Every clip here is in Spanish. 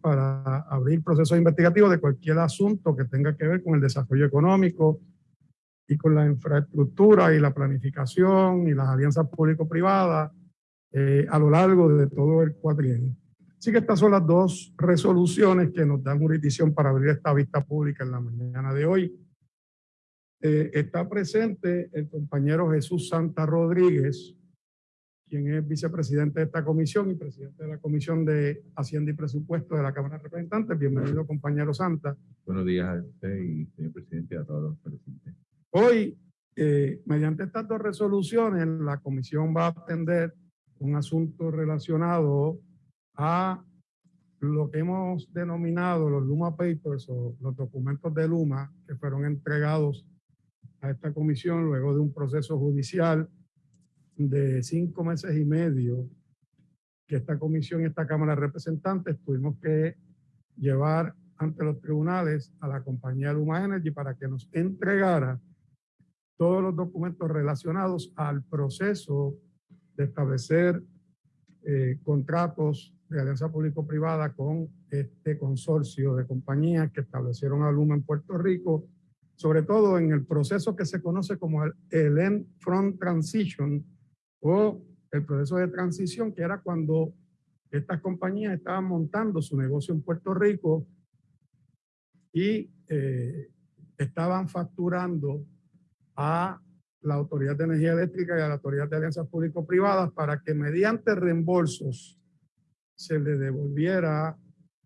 para abrir procesos investigativos de cualquier asunto que tenga que ver con el desarrollo económico y con la infraestructura y la planificación y las alianzas público-privadas eh, a lo largo de todo el cuatrienio. Así que estas son las dos resoluciones que nos dan jurisdicción para abrir esta vista pública en la mañana de hoy. Eh, está presente el compañero Jesús Santa Rodríguez, quien es vicepresidente de esta comisión y presidente de la Comisión de Hacienda y Presupuesto de la Cámara de Representantes. Bienvenido, compañero Santa. Buenos días a usted y señor presidente y a todos los presentes. Hoy, eh, mediante estas dos resoluciones, la comisión va a atender un asunto relacionado a lo que hemos denominado los Luma Papers o los documentos de Luma que fueron entregados a esta comisión luego de un proceso judicial de cinco meses y medio que esta comisión y esta Cámara de Representantes tuvimos que llevar ante los tribunales a la compañía Luma Energy para que nos entregara todos los documentos relacionados al proceso de establecer eh, contratos de alianza público-privada con este consorcio de compañías que establecieron a Luma en Puerto Rico, sobre todo en el proceso que se conoce como el, el End Front Transition, o el proceso de transición, que era cuando estas compañías estaban montando su negocio en Puerto Rico y eh, estaban facturando a la Autoridad de Energía Eléctrica y a la Autoridad de Alianzas Público-Privadas para que mediante reembolsos se les devolviera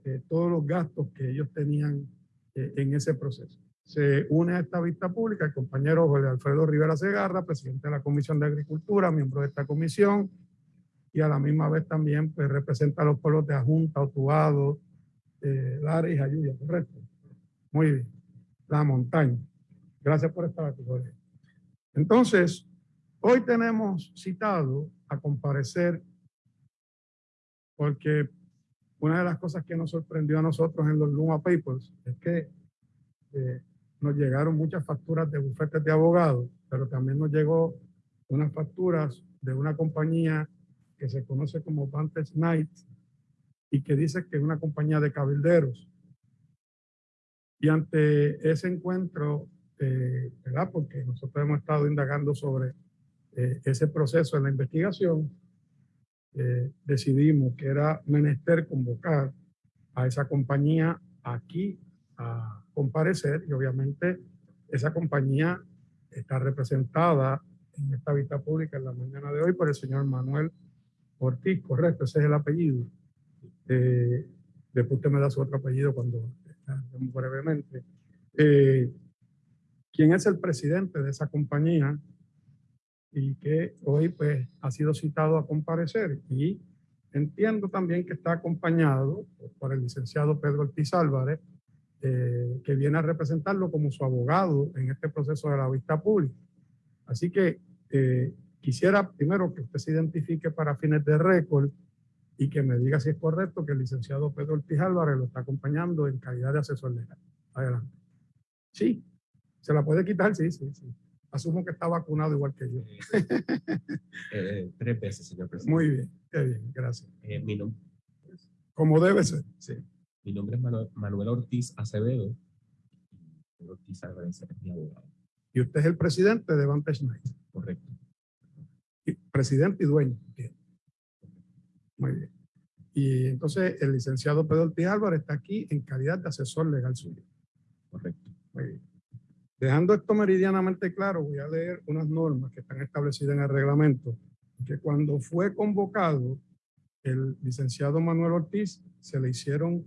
eh, todos los gastos que ellos tenían eh, en ese proceso se une a esta vista pública el compañero Jorge Alfredo Rivera Segarra, presidente de la Comisión de Agricultura, miembro de esta comisión, y a la misma vez también pues, representa a los pueblos de Ajunta, Otubado, eh, Lara y Jayuya, ¿correcto? Muy bien. La montaña. Gracias por estar aquí, Jorge. Entonces, hoy tenemos citado a comparecer porque una de las cosas que nos sorprendió a nosotros en los Luma Papers es que eh, nos llegaron muchas facturas de bufetes de abogados, pero también nos llegó unas facturas de una compañía que se conoce como Vantage Night y que dice que es una compañía de cabilderos. Y ante ese encuentro, eh, ¿verdad? Porque nosotros hemos estado indagando sobre eh, ese proceso en la investigación, eh, decidimos que era menester convocar a esa compañía aquí a comparecer y obviamente esa compañía está representada en esta vista pública en la mañana de hoy por el señor Manuel Ortiz, correcto, ese es el apellido. Eh, después usted me da su otro apellido cuando brevemente. Eh, ¿Quién es el presidente de esa compañía? Y que hoy pues ha sido citado a comparecer. Y entiendo también que está acompañado por el licenciado Pedro Ortiz Álvarez, eh, que viene a representarlo como su abogado en este proceso de la vista pública. Así que eh, quisiera primero que usted se identifique para fines de récord y que me diga si es correcto que el licenciado Pedro Ortiz Álvarez lo está acompañando en calidad de asesor legal. Adelante. Sí, se la puede quitar, sí, sí, sí. Asumo que está vacunado igual que yo. Eh, tres veces, señor presidente. Muy bien, qué bien, gracias. mi nombre. Como debe ser, sí. Mi nombre es Manuel, Ortiz Acevedo. Ortiz Acevedo es mi abogado. Y usted es el presidente de Vantage Night. Correcto. presidente y dueño. Bien. Muy bien. Y entonces el licenciado Pedro Ortiz Álvarez está aquí en calidad de asesor legal suyo. Correcto. Muy bien. Dejando esto meridianamente claro, voy a leer unas normas que están establecidas en el reglamento, que cuando fue convocado el licenciado Manuel Ortiz, se le hicieron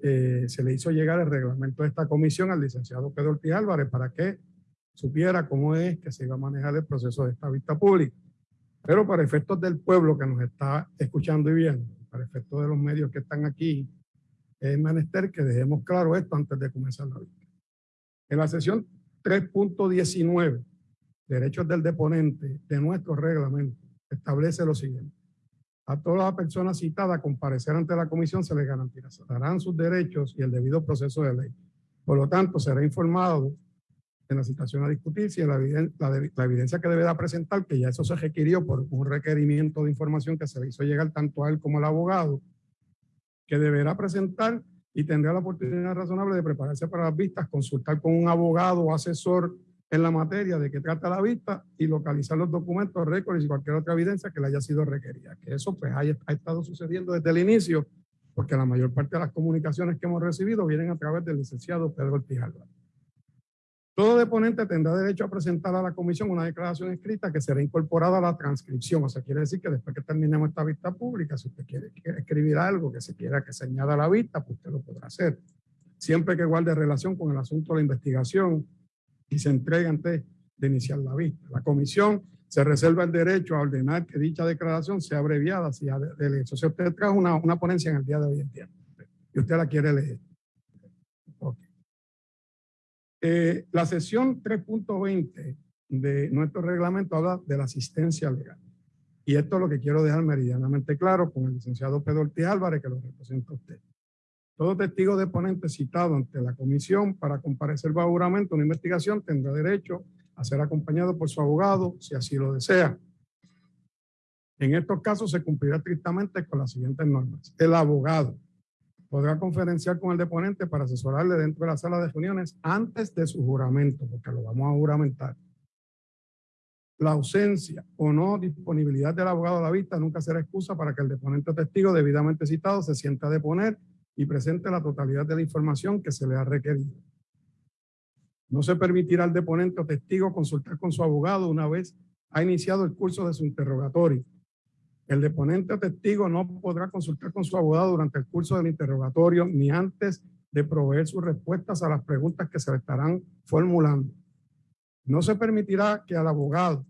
eh, se le hizo llegar el reglamento de esta comisión al licenciado Pedro Ortiz Álvarez para que supiera cómo es que se iba a manejar el proceso de esta vista pública. Pero para efectos del pueblo que nos está escuchando y viendo, para efectos de los medios que están aquí, es menester que dejemos claro esto antes de comenzar la vista. En la sesión 3.19, derechos del deponente de nuestro reglamento, establece lo siguiente. A todas las personas citadas a comparecer ante la comisión se les garantizarán sus derechos y el debido proceso de ley. Por lo tanto, será informado en la citación a discutir si la, evidencia que deberá presentar, que ya eso se requirió por un requerimiento de información que se le hizo llegar tanto a él como al abogado, que deberá presentar y tendrá la oportunidad razonable de prepararse para las vistas, consultar con un abogado o asesor en la materia de que trata la vista y localizar los documentos, récords y cualquier otra evidencia que le haya sido requerida. Que eso pues ha, estado sucediendo desde el inicio, porque la mayor parte de las comunicaciones que hemos recibido vienen a través del licenciado Pedro Ortiz Álvarez. Todo deponente tendrá derecho a presentar a la comisión una declaración escrita que será incorporada a la transcripción. O sea, quiere decir que después que terminemos esta vista pública, si usted quiere, escribir algo que se quiera que se añada a la vista, pues usted lo podrá hacer. Siempre que guarde relación con el asunto de la investigación y se entregue antes de iniciar la vista. La comisión se reserva el derecho a ordenar que dicha declaración sea abreviada si, si usted trajo una, una ponencia en el día de hoy en día y usted la quiere leer. Eh, la sesión 3.20 de nuestro reglamento habla de la asistencia legal. Y esto es lo que quiero dejar meridianamente claro con el licenciado Pedro Ortiz Álvarez, que lo representa a usted. Todo testigo de ponente citado ante la comisión para comparecer bajo juramento una investigación tendrá derecho a ser acompañado por su abogado si así lo desea. En estos casos se cumplirá estrictamente con las siguientes normas. El abogado podrá conferenciar con el deponente para asesorarle dentro de la sala de reuniones antes de su juramento, porque lo vamos a juramentar. La ausencia o no disponibilidad del abogado a la vista nunca será excusa para que el deponente o testigo debidamente citado se sienta a deponer y presente la totalidad de la información que se le ha requerido. No se permitirá al deponente o testigo consultar con su abogado una vez ha iniciado el curso de su interrogatorio el deponente o testigo no podrá consultar con su abogado durante el curso del interrogatorio ni antes de proveer sus respuestas a las preguntas que se le estarán formulando. No se permitirá que al abogado,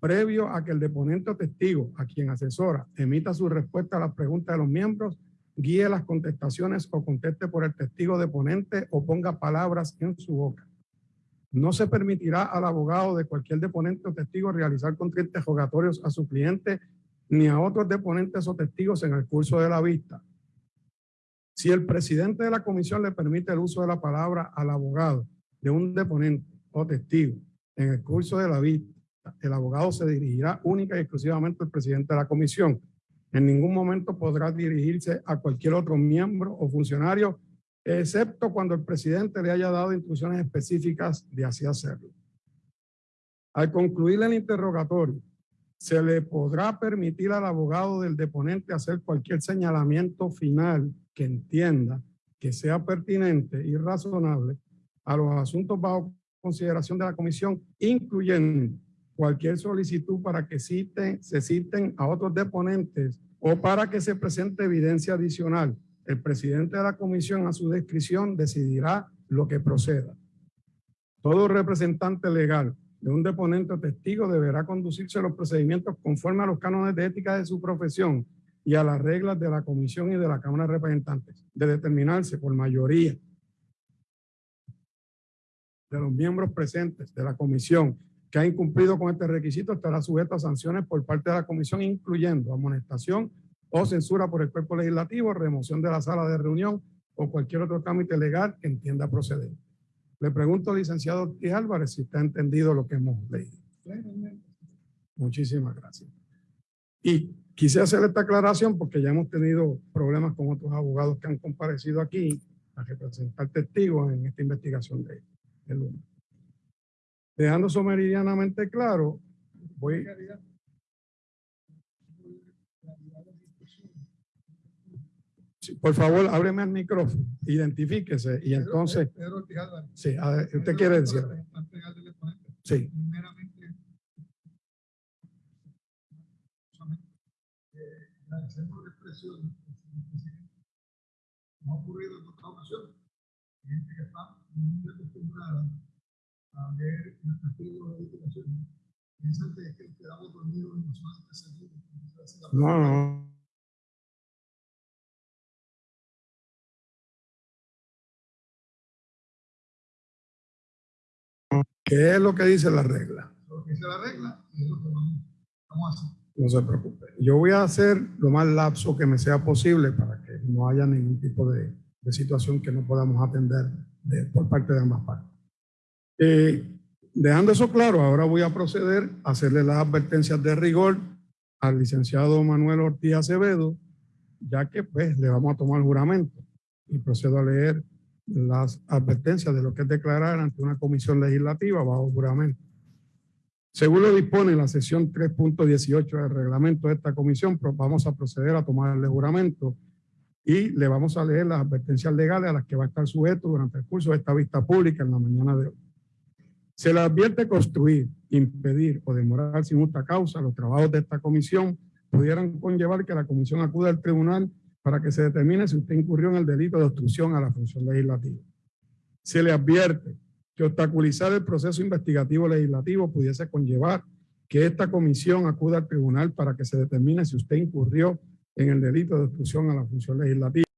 previo a que el deponente o testigo, a quien asesora, emita su respuesta a las preguntas de los miembros, guíe las contestaciones o conteste por el testigo deponente o ponga palabras en su boca. No se permitirá al abogado de cualquier deponente o testigo realizar contrainterrogatorios a su cliente ni a otros deponentes o testigos en el curso de la vista. Si el presidente de la comisión le permite el uso de la palabra al abogado de un deponente o testigo en el curso de la vista, el abogado se dirigirá única y exclusivamente al presidente de la comisión. En ningún momento podrá dirigirse a cualquier otro miembro o funcionario, excepto cuando el presidente le haya dado instrucciones específicas de así hacerlo. Al concluir el interrogatorio, se le podrá permitir al abogado del deponente hacer cualquier señalamiento final que entienda que sea pertinente y razonable a los asuntos bajo consideración de la comisión, incluyendo cualquier solicitud para que citen, se citen a otros deponentes o para que se presente evidencia adicional. El presidente de la comisión a su descripción decidirá lo que proceda. Todo representante legal de un deponente o testigo deberá conducirse los procedimientos conforme a los cánones de ética de su profesión y a las reglas de la Comisión y de la Cámara de Representantes, de determinarse por mayoría de los miembros presentes de la Comisión que ha incumplido con este requisito estará sujeto a sanciones por parte de la Comisión, incluyendo amonestación o censura por el cuerpo legislativo, remoción de la sala de reunión o cualquier otro trámite legal que entienda proceder. Le pregunto, licenciado Ortiz Álvarez, si está entendido lo que hemos leído. Muchísimas gracias. Y quise hacer esta aclaración porque ya hemos tenido problemas con otros abogados que han comparecido aquí a representar testigos en esta investigación de, de Dejando eso meridianamente claro, voy... por favor, ábreme el micrófono, identifíquese y entonces... Pedro, sí, ¿usted quiere decir? Sí. Primeramente, agradecemos la expresión no ha ocurrido en otra ocasión. Gente que está muy acostumbrada a ver el testigo de. Piensan que que quedamos dormidos y nos van a seguir. No, no. ¿Qué es lo que dice la regla? Lo que dice la regla es lo que vamos a hacer. No se preocupe. Yo voy a hacer lo más lapso que me sea posible para que no haya ningún tipo de, de situación que no podamos atender por parte de ambas partes. Eh, dejando eso claro, ahora voy a proceder a hacerle las advertencias de rigor al licenciado Manuel Ortiz Acevedo ya que pues le vamos a tomar juramento y procedo a leer las advertencias de lo que es declarar ante una comisión legislativa bajo juramento. Según lo dispone la sesión 3.18 del reglamento de esta comisión, pues, vamos a proceder a tomarle juramento y le vamos a leer las advertencias legales a las que va a estar sujeto durante el curso de esta vista pública en la mañana de hoy. Se le advierte construir, impedir o demorar sin justa causa los trabajos de esta comisión pudieran conllevar que la comisión acuda al tribunal para que se determine si usted incurrió en el delito de obstrucción a la función legislativa. Se le advierte que obstaculizar el proceso investigativo legislativo pudiese conllevar que esta comisión acuda al tribunal para que se determine si usted incurrió en el delito de obstrucción a la función legislativa.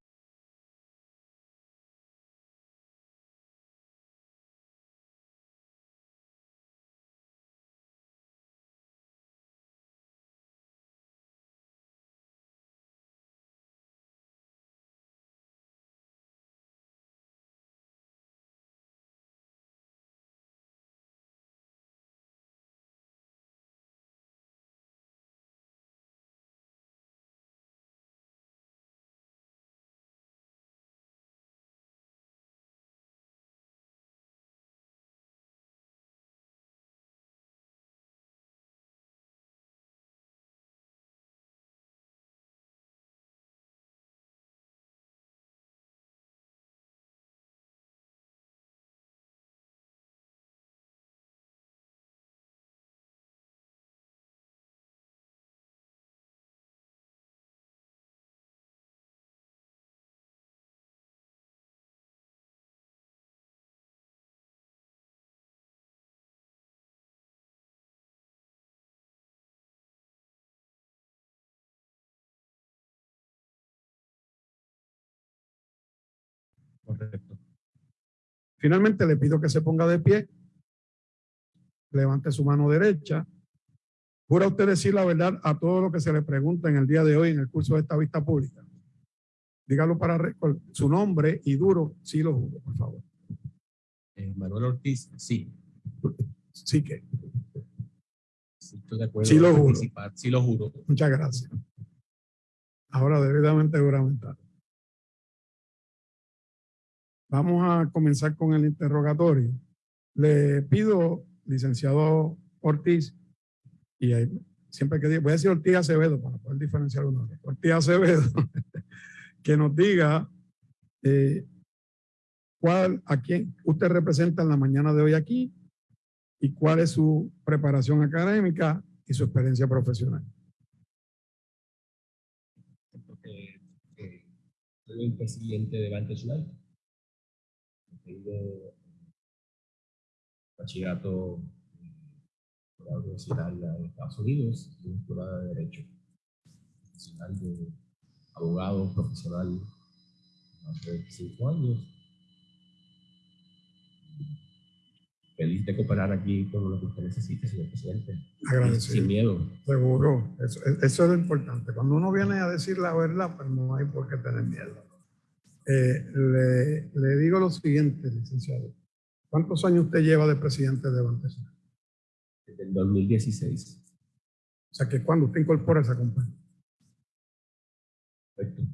Correcto. Finalmente le pido que se ponga de pie, levante su mano derecha. ¿Jura usted decir la verdad a todo lo que se le pregunta en el día de hoy en el curso de esta vista pública? Dígalo para récord, su nombre y duro, sí lo juro, por favor. Eh, Manuel Ortiz, sí. Sí que, Sí, estoy de acuerdo. Sí lo juro. Sí lo juro. muchas gracias. Ahora debidamente juramentado. Vamos a comenzar con el interrogatorio. Le pido, licenciado Ortiz, y siempre que diga, voy a decir Ortiz Acevedo para poder diferenciar uno. Ortiz Acevedo, que nos diga eh, cuál, a quién usted representa en la mañana de hoy aquí y cuál es su preparación académica y su experiencia profesional. Soy el presidente de Banco Nacional. Tengo bachillerato en la universitaria de Estados Unidos, y escuela de Derecho. Profesional de abogado profesional hace cinco años. Feliz de cooperar aquí con lo que usted necesite, señor presidente. Agradecido. Sin miedo. Seguro, eso, eso es lo importante. Cuando uno viene a decir la verdad, pues no hay por qué tener miedo. Eh, le, le digo lo siguiente, licenciado. ¿Cuántos años usted lleva de presidente de Nacional? Desde el 2016. O sea, que cuando usted incorpora esa compañía. Perfecto.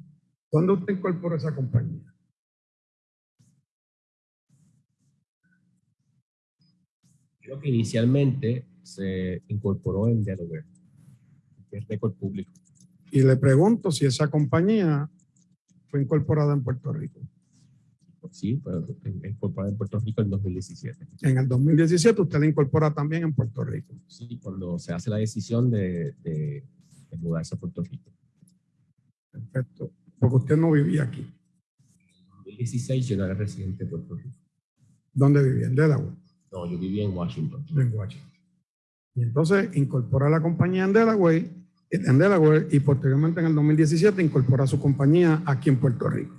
¿Cuándo usted incorpora esa compañía? Creo que inicialmente se incorporó en Delaware, que es récord público. Y le pregunto si esa compañía fue incorporada en Puerto Rico. Sí, pero incorporada en Puerto Rico en 2017. En el 2017 usted la incorpora también en Puerto Rico. Sí, cuando se hace la decisión de, de, de mudarse a Puerto Rico. Perfecto. Porque usted no vivía aquí. En 2016 yo no era residente de Puerto Rico. ¿Dónde vivía? En Delaware. No, yo vivía en Washington. en Washington. Y entonces incorpora la compañía en Delaware, en Delaware y posteriormente en el 2017 incorpora su compañía aquí en Puerto Rico.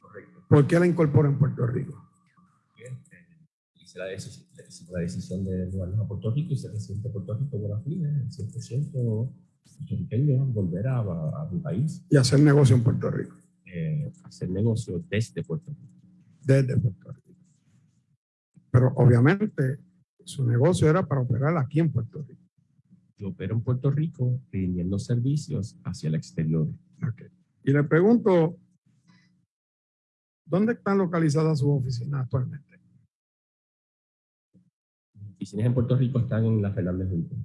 Correcto. ¿Por qué la incorpora en Puerto Rico? Hice la, decisión, la decisión de mudarnos a Puerto Rico y ser residente de Puerto Rico por fin, 100% puertorriqueño, volver a, a, mi país, Y hacer negocio en Puerto Rico, eh, hacer negocio desde Puerto Rico. desde Puerto Rico. Pero obviamente su negocio era para operar aquí en Puerto Rico. Yo opero en Puerto Rico rindiendo servicios hacia el exterior. Y le pregunto, ¿dónde están localizadas sus oficinas actualmente? Oficinas en Puerto Rico están en la Fernández Junco.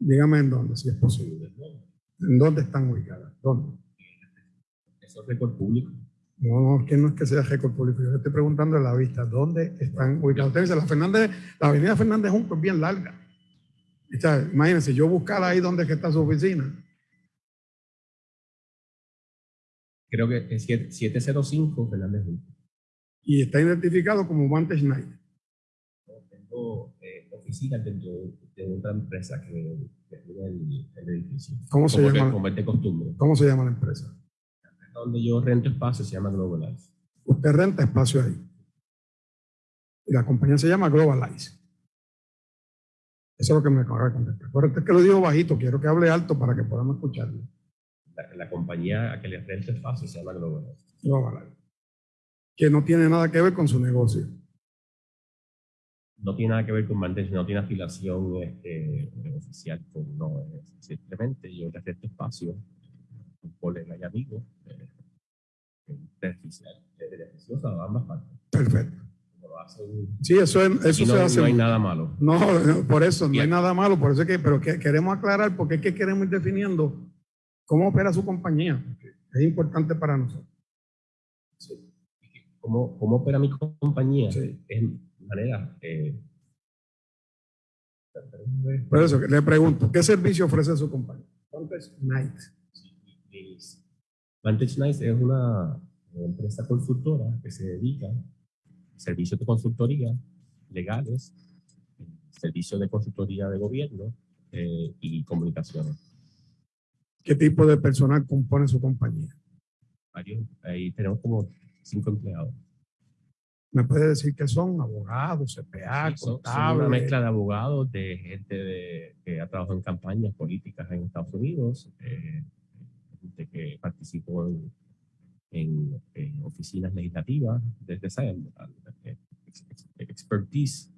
Dígame en dónde, si es posible. ¿En dónde están ubicadas? ¿Dónde? Eso es récord público. No, no, que no es que sea récord público. Yo le estoy preguntando en la vista, ¿dónde están ubicadas? Usted dice, la, Fernández, la avenida Fernández Junco es bien larga. Imagínense, yo buscar ahí donde es que está su oficina. Creo que es 7- 705 Fernández. Y está identificado como Vantage Night. Tengo eh, oficinas dentro de otra empresa que, que tiene el, el edificio. ¿Cómo se como, que- llama? como es de costumbre. ¿Cómo se llama la empresa? Donde yo rento espacio se llama Globalize. Usted renta espacio ahí. Y la compañía se llama Globalize. Eso es lo que me acaba de contestar. Es que lo digo bajito, quiero que hable alto para que podamos escucharlo. La, la compañía a que le rento espacio se llama Globalize. Globalize. Que no tiene nada que ver con su negocio. No tiene nada que ver con Vantage, no tiene afiliación este, oficial con no. es simplemente yo le rento espacio, un colega y amigo, eh, beneficioso a ambas partes. Perfecto. Lo Sí, eso, es- eso no, se hace. no hay nada malo. No, no, por eso, no hay nada malo, por eso es que, pero que queremos aclarar porque es que queremos ir definiendo cómo opera su compañía. Es importante para nosotros. ¿Cómo, cómo opera mi compañía? Sí. Es manera. Eh, Por eso le pregunto, ¿qué servicio ofrece su compañía? Vantage Night. Vantage Nice es una empresa consultora que se dedica servicios de consultoría legales, servicios de consultoría de gobierno eh, y comunicaciones. ¿Qué tipo de personal compone su compañía? Varios, ahí tenemos como cinco empleados. ¿Me puede decir que son abogados, CPA, Sí, son- son contables? una mezcla de abogados, de gente de- que ha trabajado en campañas políticas en Estados Unidos, eh, gente que participó en, en- en oficinas legislativas, desde esa ex- ex- expertise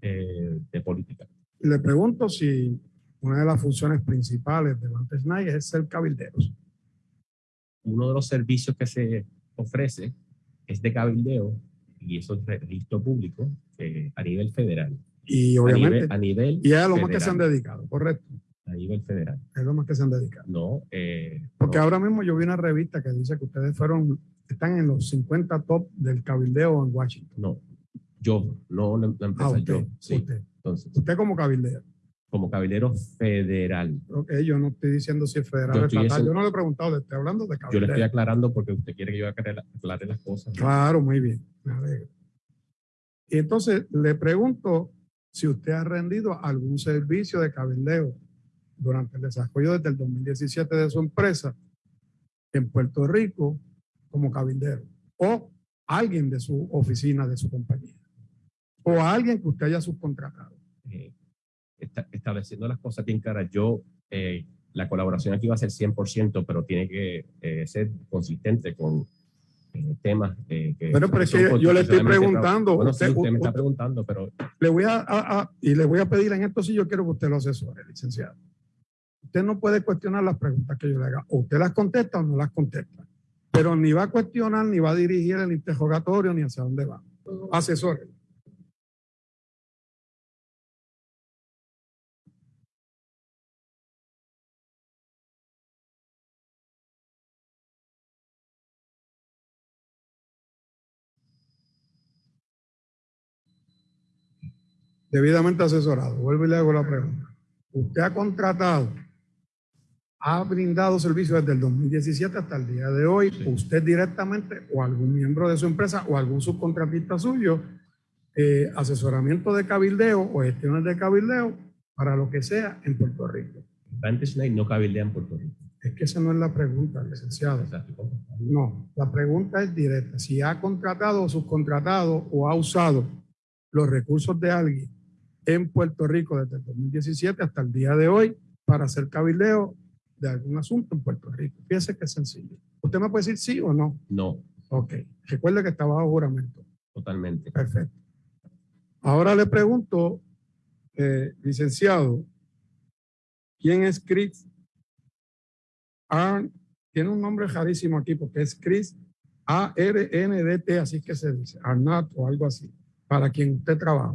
eh, de política. Le pregunto si una de las funciones principales de Vantage Night es ser cabilderos. Uno de los servicios que se ofrece es de cabildeo y eso es registro público eh, a nivel federal. Y A obviamente, nivel, a nivel, y es a lo más que se han dedicado, correcto. A nivel federal. Es lo más que se han dedicado. No, eh, Porque no. ahora mismo yo vi una revista que dice que ustedes fueron, están en los 50 top del cabildeo en Washington. No, yo, no la, la empresa, Ah, usted, yo. Sí, usted. entonces, Usted como cabildero. como caballero federal. Ok, yo no estoy diciendo si es federal o estatal. Yo no le he preguntado, le estoy hablando de Yo le cabildero. estoy aclarando porque usted quiere que yo aclare, aclare las cosas. Claro, muy bien. Me alegro. Y entonces le pregunto si usted ha rendido algún servicio de cabildeo durante el desarrollo desde el 2017 de su empresa en Puerto Rico como cabildero o alguien de su oficina, de su compañía o alguien que usted haya subcontratado. Eh, esta- estableciendo las cosas bien claras, yo, eh, la colaboración aquí va a ser 100%, pero tiene que eh, ser consistente con eh, temas eh, que... Bueno, pero es que yo le estoy preguntando, Bueno, usted- sí, usted me está preguntando, pero Le voy a, a- a- y le voy a pedir en esto si yo quiero que usted lo asesore, licenciado. Usted no puede cuestionar las preguntas que yo le haga. O usted las contesta o no las contesta. Pero ni va a cuestionar, ni va a dirigir el interrogatorio, ni hacia dónde va. Asesore. Debidamente asesorado. Vuelvo y le hago la pregunta. Usted ha contratado, ha brindado servicios desde el 2017 hasta el día de hoy, Sí. usted directamente o algún miembro de su empresa o algún subcontratista suyo, eh, asesoramiento de cabildeo o gestiones de cabildeo para lo que sea en Puerto Rico. Vantage Night no cabildea en Puerto Rico. Es que esa no es la pregunta, licenciado. No, la pregunta es directa. Si ha contratado o subcontratado o ha usado los recursos de alguien en Puerto Rico desde el 2017 hasta el día de hoy para hacer cabildeo de algún asunto en Puerto Rico. Fíjese que es sencillo. ¿Usted me puede decir sí o no? No, Ok. Recuerde que está bajo juramento. totalmente. Perfecto. Ahora le pregunto, eh, licenciado, ¿quién es Chris Arn tiene un nombre rarísimo aquí porque es Chris A-R-N-D-T, así que se dice, Arnat o algo así, para quien usted trabaja.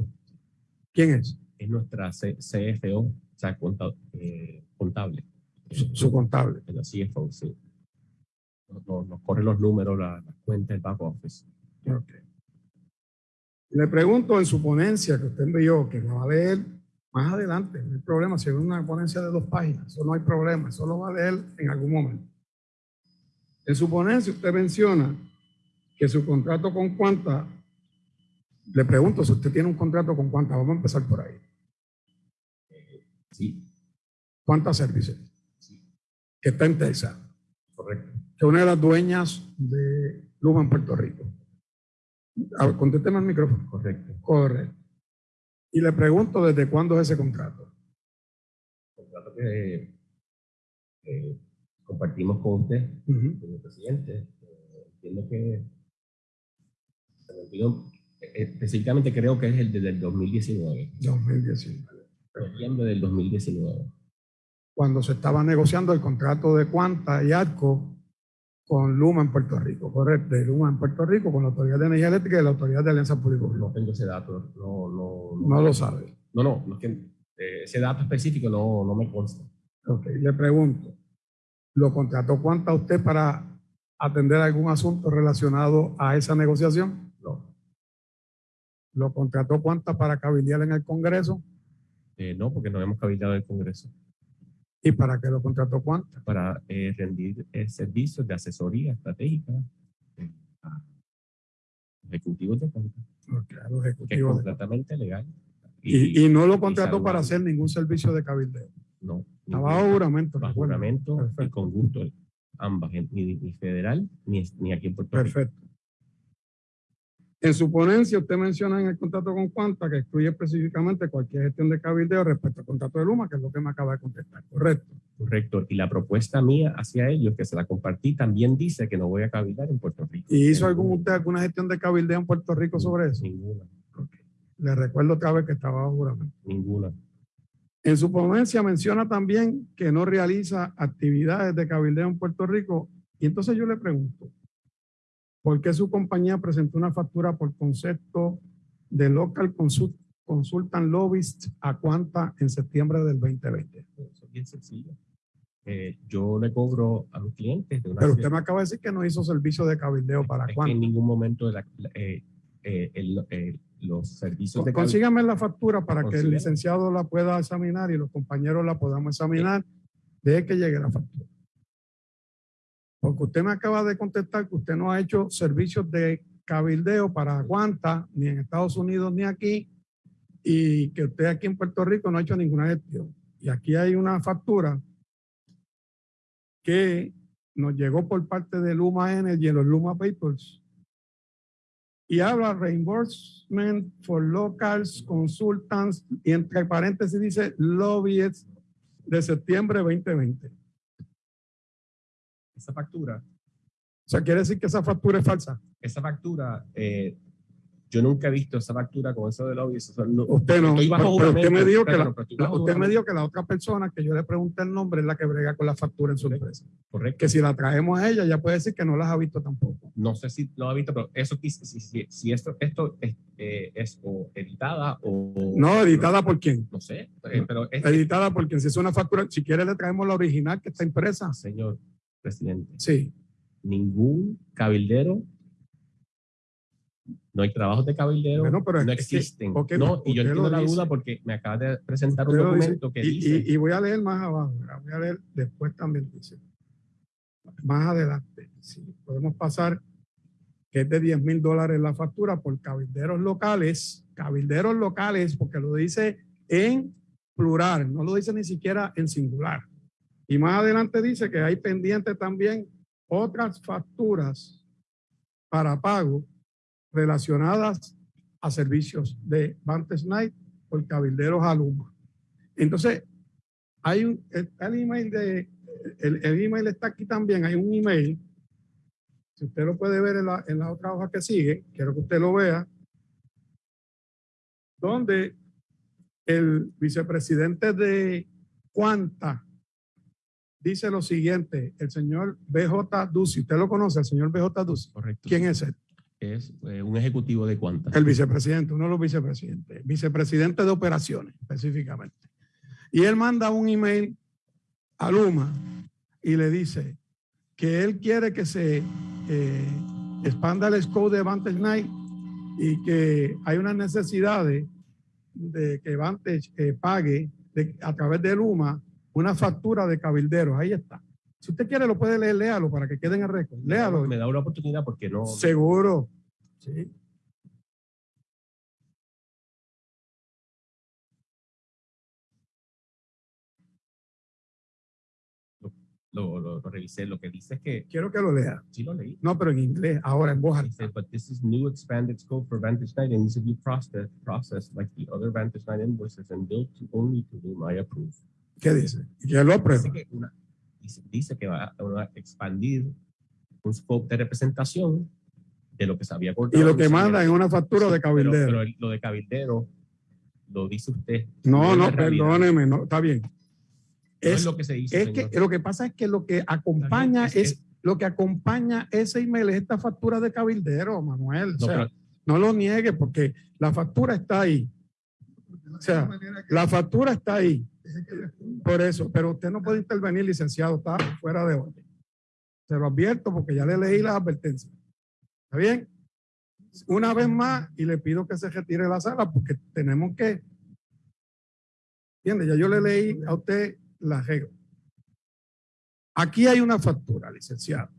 ¿Quién es? Es nuestra C- CFO, o sea, conta- eh, contable. Su, su contable. La CFO, sí. Nos, nos- nos corre los números, la- las cuentas, el back office. Ok. Le pregunto en su ponencia que usted envió, que la va a leer más adelante, no hay problema, si es una ponencia de dos páginas, eso no hay problema, eso lo va a leer en algún momento. En su ponencia usted menciona que su contrato con Cuanta, le pregunto si usted tiene un contrato con Cuanta, vamos a empezar por ahí. Sí, Cuanta Services, sí, que está en Texas, correcto. que es una de las dueñas de Luma en Puerto Rico. Contésteme al micrófono. Correcto. Correcto. Y le pregunto desde cuándo es ese contrato. Contrato que eh, compartimos con usted, Ujú. señor presidente. Eh, entiendo que se me olvidó, eh, específicamente creo que es el desde el 2019, 2019. noviembre del 2019. Cuando se estaba negociando el contrato de Cuanta y Arco con Luma en Puerto Rico, correcto, de Luma en Puerto Rico con la Autoridad de Energía Eléctrica y la Autoridad de Alianza Público. No tengo ese dato, no, no, No lo sabe. No, no, no es que, eh, ese dato específico no, no me consta. Ok, le pregunto, ¿lo contrató Cuanta usted para atender algún asunto relacionado a esa negociación? No, ¿Lo contrató Cuanta para cabildear en el Congreso? Eh, no, porque no hemos cabildeado el Congreso ¿Y para qué lo contrató Cuanta? para eh, rendir eh, servicios de asesoría estratégica eh, a ejecutivos de cuenta, Ok, a los que es ejecutivos de- completamente legal. Y, y no lo contrató para hacer ningún servicio de cabildeo. no, Estaba juramento. bajo juramento y con gusto, ambas, ni, ni federal ni, ni aquí en Puerto Rico. Perfecto. En su ponencia, usted menciona en el contrato con Cuanta que excluye específicamente cualquier gestión de cabildeo respecto al contrato de Luma, que es lo que me acaba de contestar. Correcto. Correcto. Y la propuesta mía hacia ellos, que se la compartí, también dice que no voy a cabildear en Puerto Rico. ¿Y hizo algún usted alguna gestión de cabildeo en Puerto Rico sobre eso? Ninguna, Le recuerdo otra vez que estaba bajo juramento. ninguna. En su ponencia menciona también que no realiza actividades de cabildeo en Puerto Rico. Y entonces yo le pregunto, ¿por qué su compañía presentó una factura por concepto de Local Consult- Consultant Lobbyist a Cuanta en septiembre del 2020? Eso es bien sencillo. Eh, yo le cobro a mis clientes de una Pero usted me acaba de decir que no hizo servicio de cabildeo para es que en ningún momento de la- eh, eh, el- los servicios de Consígame la factura para que el licenciado la pueda examinar y los compañeros la podamos examinar. Deje que llegue la factura. Porque usted me acaba de contestar que usted no ha hecho servicios de cabildeo para Aguanta, ni en Estados Unidos ni aquí, y que usted aquí en Puerto Rico no ha hecho ninguna gestión. Y aquí hay una factura que nos llegó por parte de Luma Energy en los Luma Papers y habla reimbursement for locals, consultants, y entre paréntesis dice lobbyists de septiembre 2020. Esa factura, O sea, quiere decir que esa factura es falsa. esa factura, eh, yo nunca he visto esa factura con eso de lobby. eso no- Usted no. Pero- pero usted me dijo que la, la- usted me dijo que la otra persona que yo le pregunté el nombre es la que brega con la factura en su empresa. Correcto. Que si la traemos a ella, ya puede decir que no las ha visto tampoco. No sé si lo ha visto, pero eso si, si, si esto, esto es, eh, es o editada o... No, editada por quién. No sé, eh, pero es, Editada por quién. Si es una factura, si quiere le traemos la original que está impresa. señor presidente, Sí. ningún cabildero, no hay trabajos de cabildero, Bueno, pero no que- existen. no, y yo entiendo la duda porque me acaba de presentar un dice. documento que y, dice... y- y voy a leer más abajo, voy a leer después también dice. Más adelante, si podemos pasar, que es de 10 mil dólares la factura por cabilderos locales, cabilderos locales, porque lo dice en plural, no lo dice ni siquiera en singular. Y más adelante dice que hay pendiente también otras facturas para pago relacionadas a servicios de Vantage Night por cabilderos a. Entonces, hay un, el email de, el, el email está aquí también, hay un email, si usted lo puede ver en la, en la otra hoja que sigue, quiero que usted lo vea, donde el vicepresidente de Cuanta dice lo siguiente, el señor BJ Ducey, ¿usted lo conoce, el señor BJ Ducey? Correcto. ¿Quién es él? Es eh, un ejecutivo de cuántas. El vicepresidente, uno de los vicepresidentes, vicepresidente de operaciones específicamente. Y él manda un email a Luma y le dice que él quiere que se eh, expanda el scope de Vantage Night y que hay unas necesidades de que Vantage eh, pague de- a través de Luma una factura de cabilderos. Ahí está. Si usted quiere, lo puede leer, léalo para que quede en el récord. Léalo. Me da una oportunidad porque no. Seguro. Sí. Lo, lo- lo revisé. Lo que dice es que Quiero que lo lea. sí lo leí. No, pero en inglés, ahora en voz alta. Dice, but this is new expanded scope for Vantage Night and needs to be processed, processed like the other Vantage Night invoices and billed to only to whom I approve. ¿Qué dice? Y que lo aprueba. Dice que, una- dice, dice que va a, expandir un scope de representación de lo que se había Y acordado. lo que manda en una factura de pero- cabildero. Pero, el- lo de cabildero lo dice usted. no, no, perdóneme, no, está bien. No es Es, lo que se dice. es que lo que pasa es que lo que acompaña es, es- lo que acompaña ese email es esta factura de cabildero, Manuel. O No, sea, pero- no lo niegue porque la factura está ahí. O sea, la factura está ahí. Por eso, pero usted no puede intervenir, licenciado, está fuera de orden. Se lo advierto porque ya le leí las advertencias. ¿Está bien? Una vez más y le pido que se retire la sala porque tenemos que. ¿Entiende? Ya yo le leí a usted la regla. Aquí hay una factura, licenciado.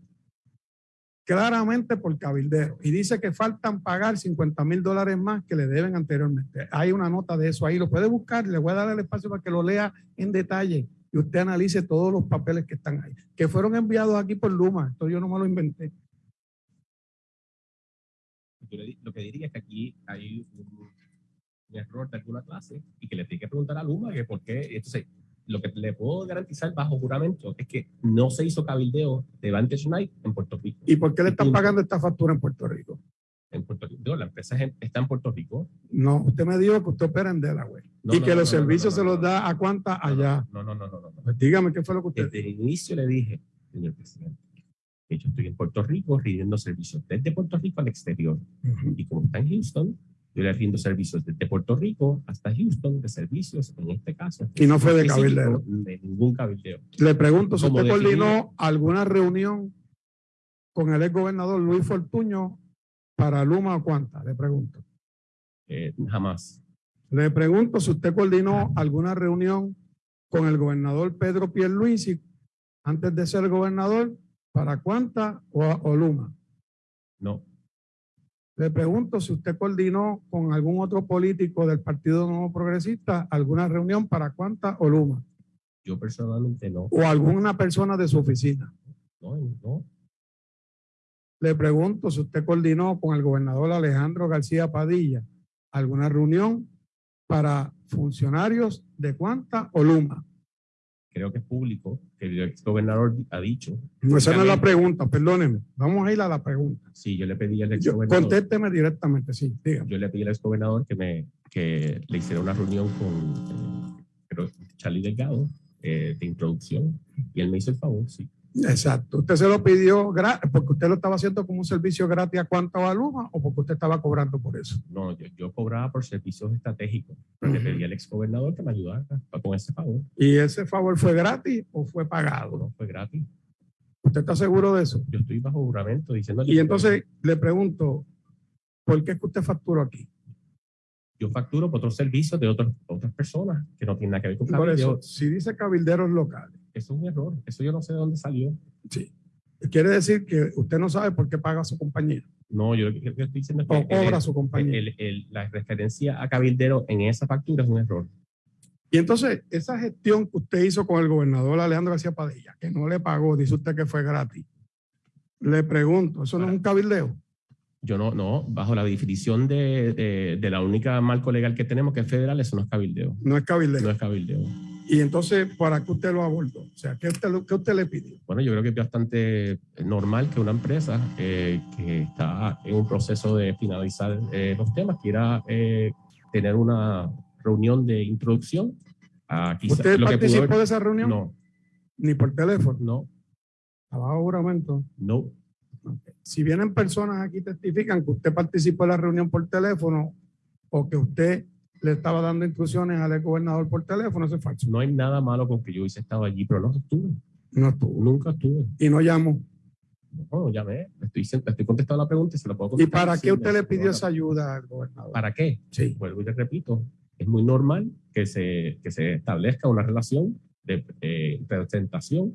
Claramente por cabildero. Y dice que faltan pagar 50 mil dólares más que le deben anteriormente. Hay una nota de eso ahí. Lo puede buscar. Le voy a dar el espacio para que lo lea en detalle y usted analice todos los papeles que están ahí. Que fueron enviados aquí por Luma. Esto yo no me lo inventé. Lo que diría es que aquí hay un error de alguna clase y que le tiene que preguntar a Luma que por qué. Entonces, lo que le puedo garantizar bajo juramento es que no se hizo cabildeo de Vantage Night en Puerto Rico. ¿Y por qué le están Punto. pagando esta factura en Puerto Rico? En Puerto Rico. La empresa está en Puerto Rico. No, usted me dijo que usted opera en Delaware No, y no, que no, los servicios se los da a cuánta allá. No, no, no, no. Pues dígame qué fue lo que usted Desde el inicio le dije, señor presidente, que yo estoy en Puerto Rico rindiendo servicios desde Puerto Rico al exterior. Ujú. Y como está en Houston, yo le rindo servicios desde Puerto Rico hasta Houston de servicios, en este caso. Y no fue de cabildero. De ningún cabildeo. Le pregunto si usted definir- coordinó alguna reunión con el ex gobernador Luis Fortuño para Luma o cuánta, le pregunto. Eh, jamás. Le pregunto si usted coordinó alguna reunión con el gobernador Pedro Pierluisi antes de ser gobernador para cuánta o, o Luma. No. Le pregunto si usted coordinó con algún otro político del Partido Nuevo Progresista alguna reunión para cuánta o Luma Yo personalmente no. o alguna persona de su oficina. No, no. Le pregunto si usted coordinó con el gobernador Alejandro García Padilla alguna reunión para funcionarios de Cuanta o Luma. Creo que es público que el ex gobernador ha dicho. No, esa no es la pregunta, perdóneme. Vamos a ir a la pregunta. Sí, yo le pedí al ex Yo- gobernador. contésteme directamente, sí, dígame. Yo le pedí al ex gobernador que, me, que le hiciera una reunión con eh, Charlie Delgado eh, de introducción y él me hizo el favor, sí. Exacto. ¿Usted se lo pidió porque usted lo estaba haciendo como un servicio gratis a Cuanta o a Luma o porque usted estaba cobrando por eso? No, yo, yo cobraba por servicios estratégicos. pero Le pedí al ex gobernador que me ayudara con ese favor. ¿Y ese favor fue gratis o fue pagado? No fue gratis. ¿Usted está seguro de eso? Yo estoy bajo juramento diciéndole. Y entonces le pregunto, ¿por qué es que usted facturó aquí? Yo facturo por otros servicios de otros, otras personas que no tienen nada que ver con Por cabildeo. eso, si dice cabilderos locales, Eso es un error. Eso yo no sé de dónde salió. sí. Quiere decir que usted no sabe por qué paga su compañía No, yo lo que, estoy diciendo es o que el- cobra su el- el- la referencia a cabildero en esa factura es un error. Y entonces, esa gestión que usted hizo con el gobernador Alejandro García Padilla, que no le pagó, dice usted que fue gratis. Le pregunto, ¿eso no es un cabildeo? Yo no, no, bajo la definición de, de- de la única marco legal que tenemos, que es federal, eso no es cabildeo. No es cabildeo. No es cabildeo. Y entonces, ¿para qué usted lo abordó? O sea, ¿qué usted, qué usted le pidió? Bueno, yo creo que es bastante normal que una empresa eh, que está en un proceso de finalizar eh, los temas quiera eh, tener una reunión de introducción. a quizá- ¿Usted lo que participó haber- de esa reunión? No, Ni por teléfono. No, Abajo juramento. no. Si vienen personas aquí y testifican que usted participó en la reunión por teléfono o que usted le estaba dando instrucciones al gobernador por teléfono, eso es falso. No hay nada malo con que yo hubiese estado allí, pero no estuve. No estuvo. Nunca estuve. Y no llamó. No, llamé. Estoy, estoy contestando la pregunta y se la puedo ¿Y contestar. para Sí, qué usted le pidió esa ayuda al gobernador? ¿Para qué? Sí. Vuelvo y le repito. Es muy normal que se, que se establezca una relación de eh, presentación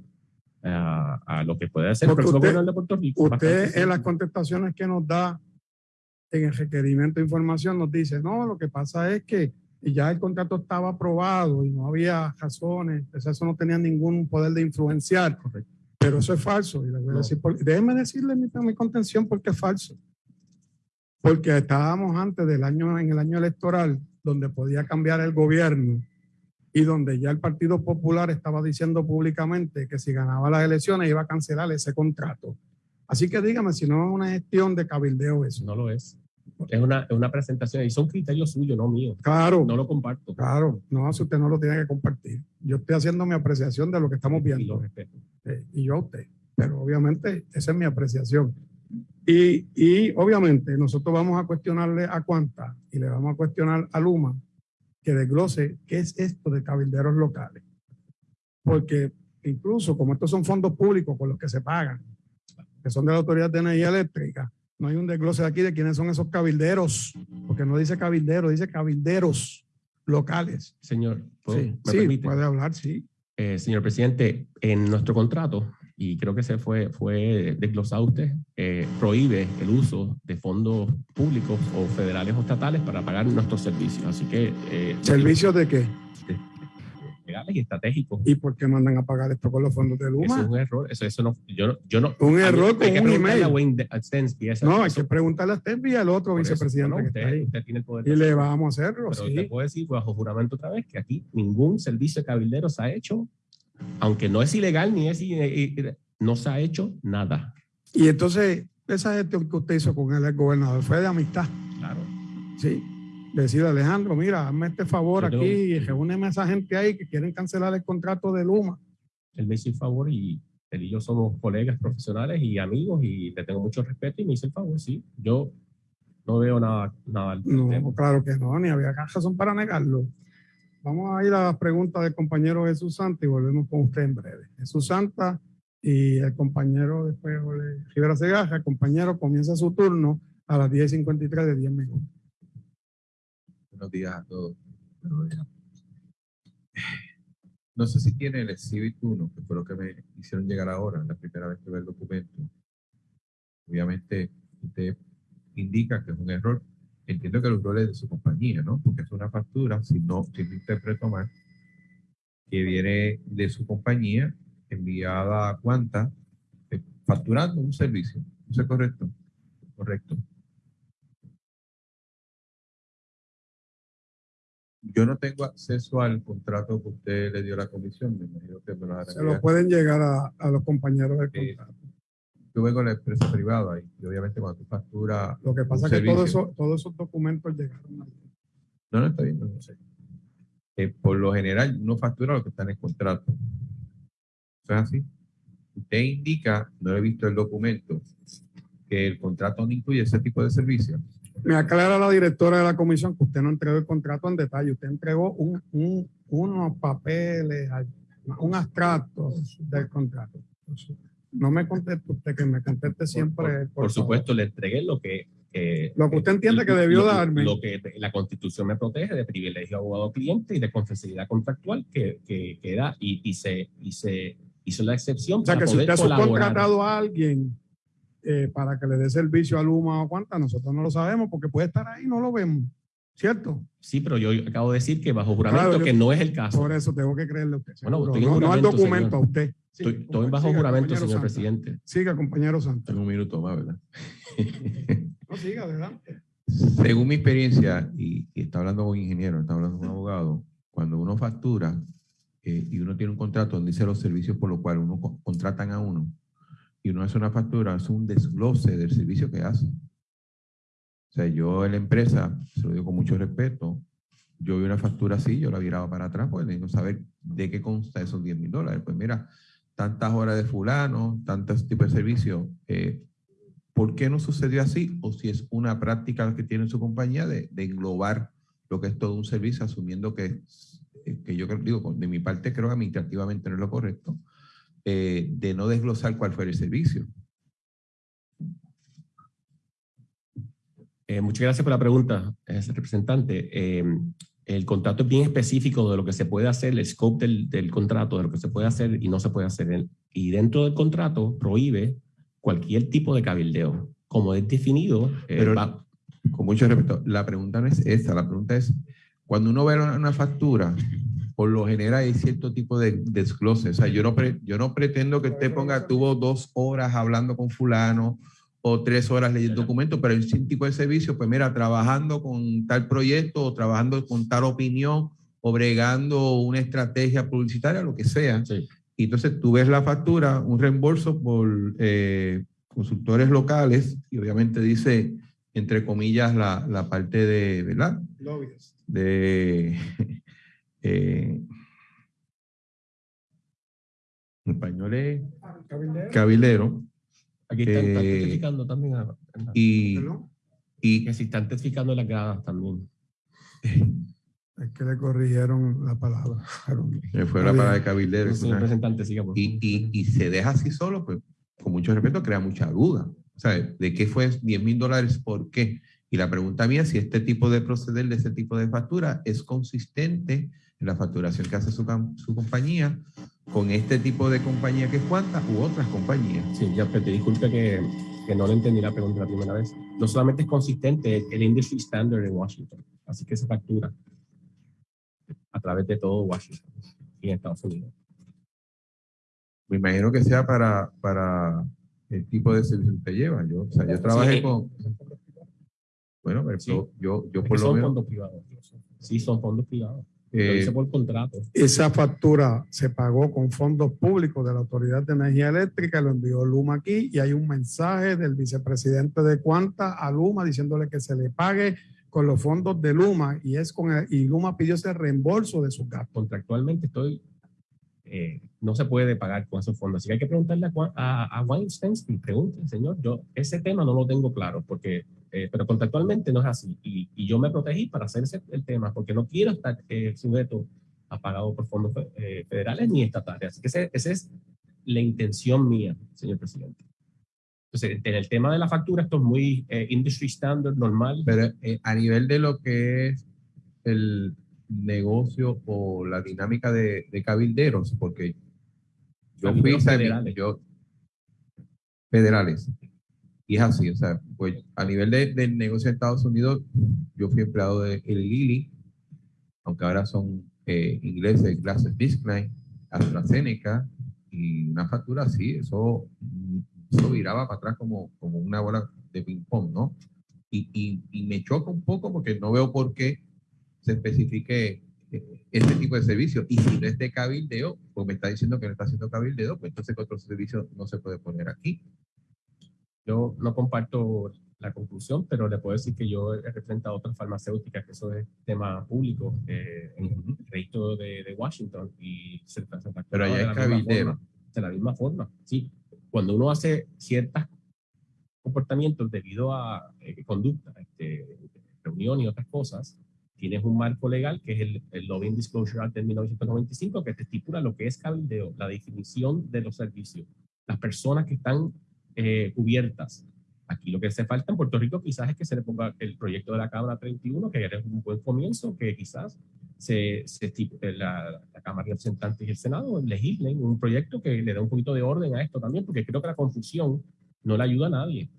a, a lo que puede hacer el Porque próximo usted- gobernador de Puerto Rico. Usted en las contestaciones que nos da en el requerimiento de información nos dice, no, lo que pasa es que ya el contrato estaba aprobado y no había razones, eso no tenía ningún poder de influenciar, Correcto. pero eso es falso. Y le voy a decir, por- déjeme decirle mi, mi contención porque es falso. Porque estábamos antes del año, en el año electoral, donde podía cambiar el gobierno y donde ya el Partido Popular estaba diciendo públicamente que si ganaba las elecciones iba a cancelar ese contrato. Así que dígame si no es una gestión de cabildeo eso. No lo es. Es una, es una presentación y son criterios suyos, no míos. Claro, No lo comparto. claro, no, si usted no lo tiene que compartir. Yo estoy haciendo mi apreciación de lo que estamos Y lo viendo. respeto. eh, y yo a usted. Pero obviamente esa es mi apreciación. Y, y obviamente nosotros vamos a cuestionarle a Cuanta y le vamos a cuestionar a Luma que desglose qué es esto de cabilderos locales. Porque incluso como estos son fondos públicos con los que se pagan, que son de la Autoridad de Energía Eléctrica, no hay un desglose aquí de quiénes son esos cabilderos, porque no dice cabilderos, dice cabilderos locales. Señor, ¿puedo- Sí, ¿me sí, permite? puede hablar, sí. Eh, señor presidente, en nuestro contrato, y creo que se fue, fue desglosado usted, eh, prohíbe el uso de fondos públicos o federales o estatales para pagar nuestros servicios. Así que eh, ¿Servicios de qué? legales y estratégicos. ¿Y por qué mandan a pagar esto con los fondos de Eso es Luma? un error. Eso, eso no, yo, no- yo no. Un a error hay con que un preguntarle email. a Wayne Stensky, eso- No, hay eso- que preguntarle a usted y al otro por eso, vicepresidente no, que usted, está ahí. usted tiene el poder de Y le vamos a hacerlo, Pero sí. usted puede decir bajo juramento otra vez que aquí ningún servicio de cabildero se ha hecho, aunque no es ilegal ni es no se ha hecho nada. Y entonces, esa gestión que usted hizo con el gobernador fue de amistad, Claro. ¿sí? Decirle, Alejandro, mira, hazme este favor Yo tengo- aquí y reúneme a esa gente ahí que quieren cancelar el contrato de Luma. Él me hizo el favor y él y yo somos colegas profesionales y amigos y le tengo mucho respeto y me hizo el favor, sí. Yo no veo nada, nada al No, claro que no, ni había razón para negarlo. Vamos a ir a las preguntas del compañero Jesús Santa y volvemos con usted en breve. Jesús Santa y el compañero después Rivera Segaja, compañero comienza su turno a las 10.53 de 10 minutos. Buenos días a todos. No sé si tiene el Exhibit 1, que fue lo que me hicieron llegar ahora, la primera vez que veo el documento. Obviamente, usted indica que es un error. Entiendo que el error es de su compañía, ¿no? Porque es una factura, si no, si no interpreto mal, que viene de su compañía, enviada a cuanta, eh, facturando un servicio. ¿Eso es correcto? Correcto. Yo no tengo acceso al contrato que usted le dio a la comisión, me imagino que me lo Se lo pueden llegar a, a los compañeros del Eh, contrato. Yo vengo de la empresa privada y, y obviamente cuando tú facturas... Lo que pasa es que todo servicio- eso, todos esos documentos llegaron a No, no está bien, no sé. Eh, por lo general, uno factura lo que está en el contrato. ¿Eso es así? Usted indica, no he visto el documento, que el contrato no incluye ese tipo de servicios. Me aclara la directora de la comisión que usted no entregó el contrato en detalle, usted entregó un, un- unos papeles, un abstracto del contrato. No me conteste usted, que me conteste siempre. Por, por por favor. supuesto, le entregué lo que... eh, Lo que usted entiende que debió lo- darme. Lo que la Constitución me protege de privilegio abogado-cliente y de confidencialidad contractual que, que, que da y, y, se, y se hizo la excepción O sea, para que si usted ha subcontratado a alguien eh, para que le dé servicio a Luma o cuánta, nosotros no lo sabemos porque puede estar ahí y no lo vemos. ¿Cierto? Sí, pero yo acabo de decir que bajo juramento Claro, yo- que no es el caso. Por eso tengo que creerle a usted. Seguro. no, no al documento, señor. a usted. Sí, Estoy, estoy bajo siga, juramento, señor Santa. presidente. Siga, compañero Santos. Tengo un minuto más, ¿verdad? No, siga, adelante. Según mi experiencia, y, y está hablando con un ingeniero, está hablando con un abogado, cuando uno factura eh, y uno tiene un contrato donde dice los servicios por los cuales uno co- contratan a uno, y uno hace una factura, es un desglose del servicio que hace. O sea, yo en la empresa, se lo digo con mucho respeto, yo vi una factura así, yo la viraba para atrás, porque necesito saber de qué consta esos 10 mil dólares. Pues mira, tantas horas de fulano, tantos tipos de servicio. Eh, ¿Por qué no sucedió así? O si es una práctica que tiene su compañía de, englobar lo que es todo un servicio, asumiendo que, eh, que yo digo, de mi parte creo que administrativamente no es lo correcto, eh, de no desglosar cuál fue el servicio. Muchas gracias por la pregunta, representante. Eh, el contrato es bien específico de lo que se puede hacer, el scope del, del contrato, de lo que se puede hacer y no se puede hacer. Y dentro del contrato prohíbe cualquier tipo de cabildeo. Como es definido, eh, Pero- va- Con mucho respeto, la pregunta no es esa, la pregunta es, cuando uno ve una, una factura, por lo general hay cierto tipo de desglose. O sea, yo no, pre- yo no pretendo que usted ponga, tuvo dos horas hablando con fulano o tres horas leyendo documentos, pero un tipo de servicio, pues mira, trabajando con tal proyecto o trabajando con tal opinión o bregando una estrategia publicitaria, lo que sea. sí. Y entonces tú ves la factura, un reembolso por eh, consultores locales y obviamente dice, entre comillas, la, la parte de, ¿verdad? Lobbies. De, eh, en español es Cabildero. cabildero Aquí están, están Eh, testificando también. a- a- y, Perdón. y que si están testificando en las gradas también. Es que le corrigieron la palabra. Fue la palabra de cabildero. Representante, siga por y, y, y se deja así solo, pues con mucho respeto crea mucha duda. O sea, ¿de qué fue 10 mil dólares? ¿Por qué? Y la pregunta mía es si este tipo de proceder de este tipo de factura es consistente en la facturación que hace su, su compañía con este tipo de compañía que es Cuanta u otras compañías. Sí, ya te disculpe que, que no le entendí la pregunta la primera vez. No solamente es consistente, el industry standard en Washington. Así que se factura a través de todo Washington y en Estados Unidos. Me imagino que sea para, para el tipo de servicio que usted lleva. Yo, o sea, yo trabajé Sí. con... Bueno, pero Sí. yo, yo, yo por lo son menos... fondos privados. Sí, son fondos privados. Lo eh, dice por contrato. Esa factura se pagó con fondos públicos de la Autoridad de Energía Eléctrica, lo envió Luma aquí y hay un mensaje del vicepresidente de Cuanta a Luma diciéndole que se le pague con los fondos de Luma y es con el- y Luma pidió ese reembolso de sus gastos. Contractualmente estoy, eh, no se puede pagar con esos fondos. Así que hay que preguntarle a, a, a Weinstein y pregunten, señor, yo ese tema no lo tengo claro, porque, eh, pero contractualmente no es así. Y, y yo me protegí para hacer ese, el tema, porque no quiero estar eh, sujeto a pagado por fondos eh, federales ni estatales. Así que ese- esa es la intención mía, señor presidente. Entonces, en el tema de la factura, esto es muy industry standard, normal. Pero a nivel de lo que es el negocio o la dinámica de, de cabilderos, porque yo fui Cabilderos federales. yo federales. Y es así, o sea, pues a nivel de- del negocio de Estados Unidos, yo fui empleado de el Lilly, aunque ahora son eh, ingleses, Glasses Biscline, AstraZeneca, y una factura así, eso, eso viraba para atrás como, como una bola de ping-pong, ¿no? y, y- y me choca un poco porque no veo por qué se especifique eh, este tipo de servicio. Y si no es de cabildeo, pues me está diciendo que no está haciendo cabildeo, pues entonces que otro servicio no se puede poner aquí. Yo no comparto la conclusión, pero le puedo decir que yo he representado otras farmacéuticas, que eso es tema público eh, en el registro de, de Washington y se, se facturaba Pero allá es la misma cabildero. forma, De la misma forma, sí. Cuando uno hace ciertos comportamientos debido a eh, conducta, este, reunión y otras cosas, tienes un marco legal que es el, el Lobbying Disclosure Act de 1995 que te estipula lo que es cabildeo, la definición de los servicios, las personas que están eh, cubiertas. Aquí lo que hace falta en Puerto Rico quizás es que se le ponga el proyecto de la Cámara 31, que es un buen comienzo, que quizás se, se la, la Cámara de Representantes y el Senado legislen un proyecto que le dé un poquito de orden a esto también, porque creo que la confusión no le ayuda a nadie.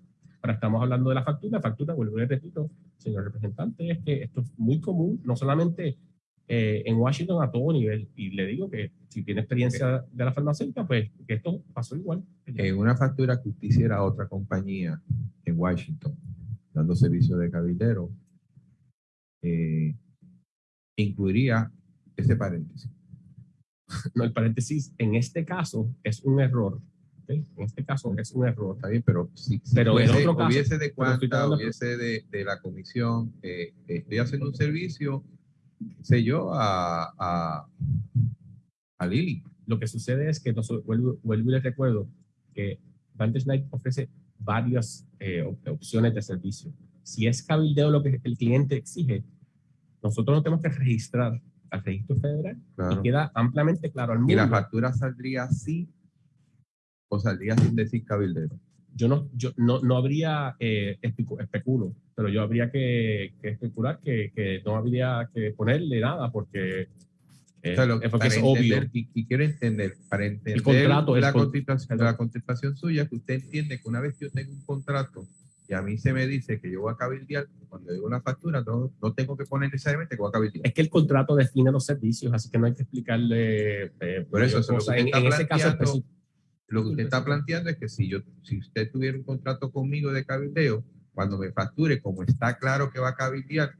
Ahora estamos hablando de la factura. Factura, vuelvo y repito, señor representante, es que esto es muy común, no solamente eh, en Washington a todo nivel. Y le digo que si tiene experiencia de la farmacéutica, pues que esto pasó igual. En una factura que usted hiciera a otra compañía en Washington, dando servicio de cabildero, eh, incluiría ese paréntesis. No, el paréntesis, en este caso es un error. ¿ok? En este caso es un error. Está bien, pero si, si Pero en fuese- otro caso- hubiese de hablando- hubiese de, de la comisión, eh, estoy haciendo un servicio, sé yo, a, a, a Lili. Lo que sucede es que, nosotros, vuelvo, vuelvo y les recuerdo que Night ofrece varias eh, op- opciones de servicio. Si es cabildeo lo que el cliente exige, nosotros no tenemos que registrar al registro federal Claro. y queda ampliamente claro al Y la mundo. factura saldría así o saldría sin decir cabildero. Yo no, yo no, no habría eh, especu- especulo, pero yo habría que, que especular que, que no habría que ponerle nada porque, eh, O sea, lo- es porque es obvio. entender, Y, y quiero entender, para entender contrato, el la, con- contestación, la contestación suya, que usted entiende que una vez yo tengo un contrato y a mí se me dice que yo voy a cabildear, cuando digo una factura, no, no tengo que poner necesariamente que voy a cabildear. Es que el contrato define los servicios, así que no hay que explicarle eh, Por eso, que en, en ese caso específico. Lo que usted está planteando es que si yo, si usted tuviera un contrato conmigo de cabildeo, cuando me facture, como está claro que va a cabildear,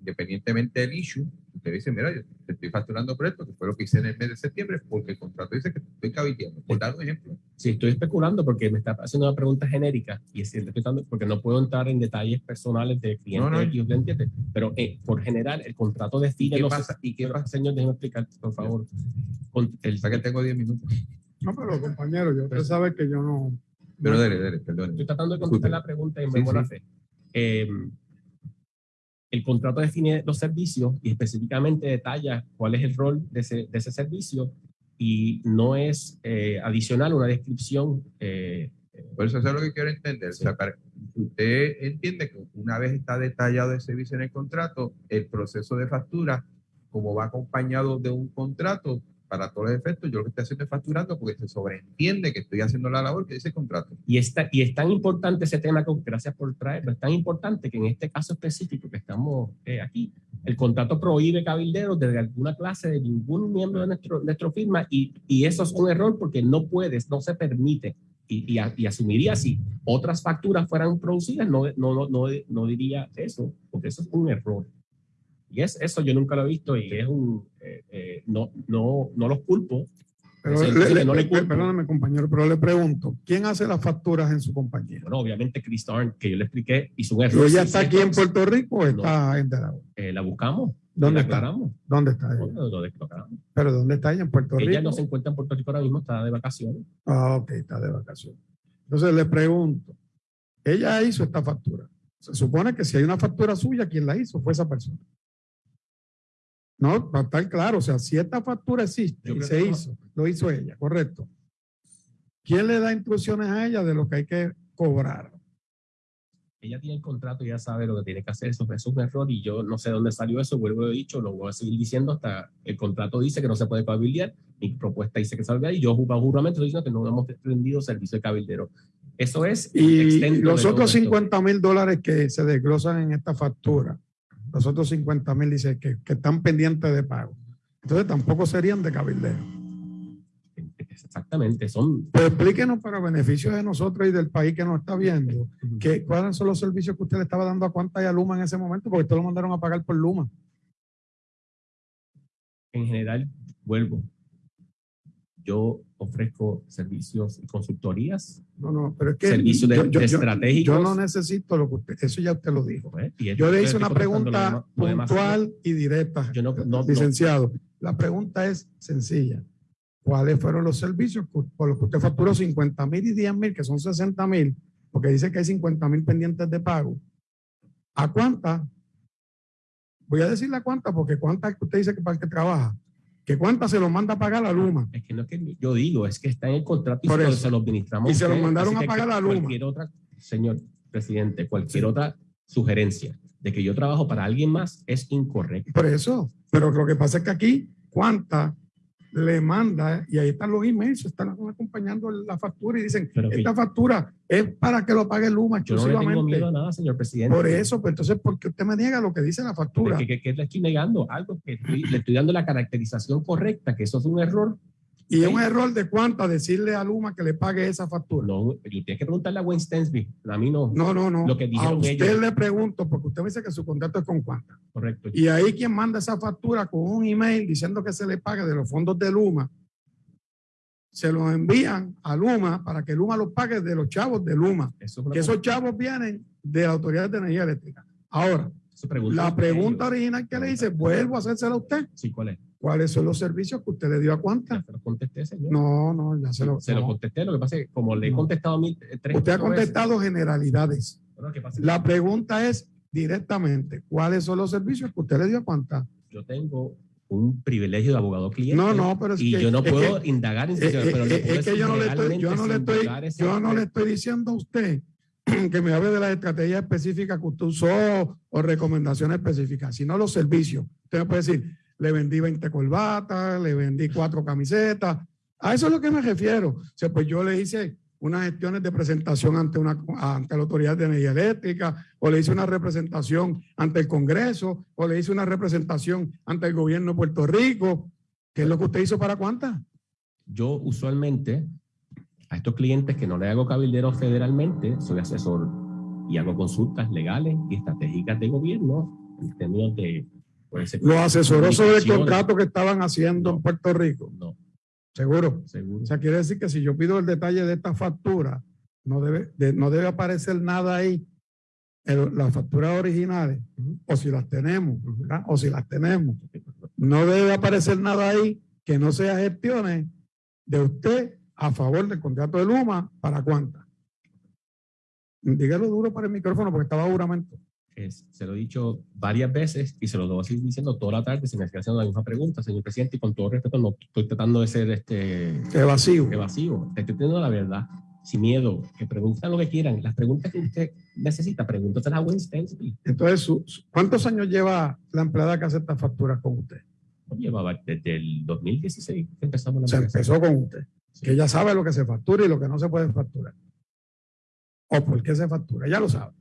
independientemente del issue, usted dice, mira, yo te estoy facturando por esto, que fue lo que hice en el mes de septiembre, porque el contrato dice que estoy cabildeando. Por dar un ejemplo. Sí, estoy especulando porque me está haciendo una pregunta genérica y es cierto, porque no puedo entrar en detalles personales de clientes No, no. X, ¿usted entiende? Pero eh, por general, el contrato define ¿Qué los... pasa? ¿Y qué pasa? Señor, déjeme explicar, por favor. Con el, sea que tengo 10 minutos. No, pero compañero, yo usted sabe que yo no. Pero dele, dele, perdón. Estoy tratando de contestar Disculpe. la pregunta en Sí, buena sí. fe. Eh, el contrato define los servicios y específicamente detalla cuál es el rol de ese, de ese servicio y no es eh, adicional una descripción. eh, Por eso eso es lo que quiero entender. O sea, para- usted entiende que una vez está detallado el servicio en el contrato, el proceso de factura, como va acompañado de un contrato, para todos los efectos, yo lo que estoy haciendo es facturando porque se sobreentiende que estoy haciendo la labor que dice el contrato. y, está, y es tan importante ese tema, que, gracias por traerlo, es tan importante que en este caso específico que estamos eh, aquí, el contrato prohíbe cabilderos desde alguna clase de ningún miembro de nuestro, nuestro firma y, y eso es un error porque no puedes, no se permite. Y, y, y asumiría si otras facturas fueran producidas, no, no, no, no diría eso, porque eso es un error. Y es, eso yo nunca lo he visto y es un, eh, eh, no, no, no los culpo. Pero le- le- no le culpo. perdóname, compañero, pero le pregunto, ¿quién hace las facturas en su compañía? Bueno, obviamente Chris Arndt, que yo le expliqué, hizo un ¿Y error. ella Sí, está aquí en Puerto Rico o está en Delaware? eh, la buscamos. ¿Dónde está? aclaramos. ¿Dónde está ella? Declaramos. ¿Pero dónde está ella? ¿En Puerto Rico? Ella no se encuentra en Puerto Rico ahora mismo, está de vacaciones. Ah, ok, está de vacaciones. Entonces le pregunto, ella hizo esta factura. Se supone que si hay una factura suya, quien la hizo fue esa persona. No, para estar claro, o sea, si esta factura existe y se no. hizo, lo hizo ella, correcto. ¿Quién le da instrucciones a ella de lo que hay que cobrar? Ella tiene el contrato y ya sabe lo que tiene que hacer. Eso, es un error y yo no sé dónde salió eso. Vuelvo a dicho, lo voy a seguir diciendo hasta el contrato dice que no se puede cabildear. Mi propuesta dice que puede y yo juramento estoy diciendo que no hemos rendido servicio de cabildero. Eso es Y los otros esto. 50 mil dólares que se desglosan en esta factura, los otros 50 mil dice que, que están pendientes de pago. Entonces tampoco serían de cabildeo. Exactamente, son Pues explíquenos para beneficio de nosotros y del país que nos está viendo, que, cuáles son los servicios que usted le estaba dando a cuánta y a Luma en ese momento, porque usted lo mandaron a pagar por Luma. en general, vuelvo. Yo ofrezco servicios y consultorías. No, no, pero es que Servicios de- yo, yo- de yo- estratégicos. yo no necesito lo que usted, eso ya usted lo dijo. pues, y Yo le hice una pregunta demás- lo demás. puntual y directa, Yo no, no- no- licenciado. La pregunta es sencilla. ¿Cuáles fueron los servicios por los que usted facturó 50 mil y 10 mil, que son 60 mil, porque dice que hay 50 mil pendientes de pago? ¿A cuánta? Voy a decirle a cuánta, porque cuánta es que usted dice que para el que trabaja. ¿Que cuánta se lo manda a pagar a Luma? Es que no es que yo digo, es que está en el contrato y se, se lo administramos. Y se lo ustedes, mandaron a pagar a Luma. Cualquier otra, señor presidente, cualquier Sí. otra sugerencia de que yo trabajo para alguien más es incorrecto. Por eso. Pero lo que pasa es que aquí, cuánta le manda, y ahí están los emails, están acompañando la factura y dicen, Pero que esta factura es para que lo pague Luma yo no le tengo exclusivamente. miedo a nada, señor presidente. Por eso, pues entonces, ¿por qué usted me niega lo que dice la factura? Que, que- que le estoy negando algo que estoy- le estoy dando la caracterización correcta, que eso es un error. Y es un error de cuánta decirle a Luma que le pague esa factura. No, yo tienes que preguntarle a Wayne Stensby, a mí no, No, no, no. Lo que a dijeron usted ellos. le pregunto, porque usted me dice que su contrato es con cuánta. correcto. Y ahí quien manda esa factura con un email diciendo que se le pague de los fondos de Luma, se lo envían a Luma para que Luma los pague de los chavos de Luma. Eso que esos chavos vienen de la Autoridad de Energía Eléctrica. Ahora, pregunta la pregunta original que le hice, vuelvo a hacérsela a usted. Sí, ¿cuál es? Cuáles son los servicios que usted le dio a Ya cuántas. se lo contesté, señor. No, no, ya se lo. se lo contesté. Lo que pasa es que como le he No. contestado a mí eh, tres Usted ha veces, contestado generalidades. La pregunta es directamente, ¿cuáles son los servicios que usted le dio a cuántas? Yo tengo un privilegio de abogado cliente. No, no, pero es y que- yo no es puedo que- indagar en Eh, situaciones, eh, pero le eh, puedo es que yo no le estoy, yo no le estoy, yo no le estoy diciendo a usted que me hable de las estrategias específicas que usted usó o recomendaciones específicas, sino los servicios. Usted me puede decir, le vendí 20 corbatas, le vendí cuatro camisetas. A eso es lo que me refiero. O sea, pues yo le hice unas gestiones de presentación ante, una, ante la Autoridad de Energía Eléctrica, o le hice una representación ante el Congreso, o le hice una representación ante el gobierno de Puerto Rico. ¿Qué es lo que usted hizo para cuántas? Yo usualmente a estos clientes que no le hago cabildero federalmente, soy asesor y hago consultas legales y estratégicas de gobierno en términos de... Lo asesoró sobre el contrato que estaban haciendo No. en Puerto Rico. No, Seguro. seguro. O sea, quiere decir que si yo pido el detalle de esta factura, no debe, de- no debe aparecer nada ahí las facturas originales, o si las tenemos, o si las tenemos. No debe aparecer nada ahí que no sea gestiones de usted a favor del contrato de Luma, ¿para cuántas? Dígalo duro para el micrófono porque estaba juramento. Es- se lo he dicho varias veces y se lo debo seguir diciendo toda la tarde. Me sigue haciendo la misma pregunta, señor presidente, y con todo respeto, no estoy tratando de ser este, evasivo. Te estoy teniendo la verdad, sin miedo, que pregunten lo que quieran. Las preguntas que usted necesita, pregúntaselas a Wayne Stensby. Entonces, ¿cuántos años lleva la empleada que hace estas facturas con usted? Llevaba desde el 2016 que empezamos la Se empezó con usted. Sí. Que ella sabe lo que se factura y lo que no se puede facturar. O por qué se factura, ya lo sabe.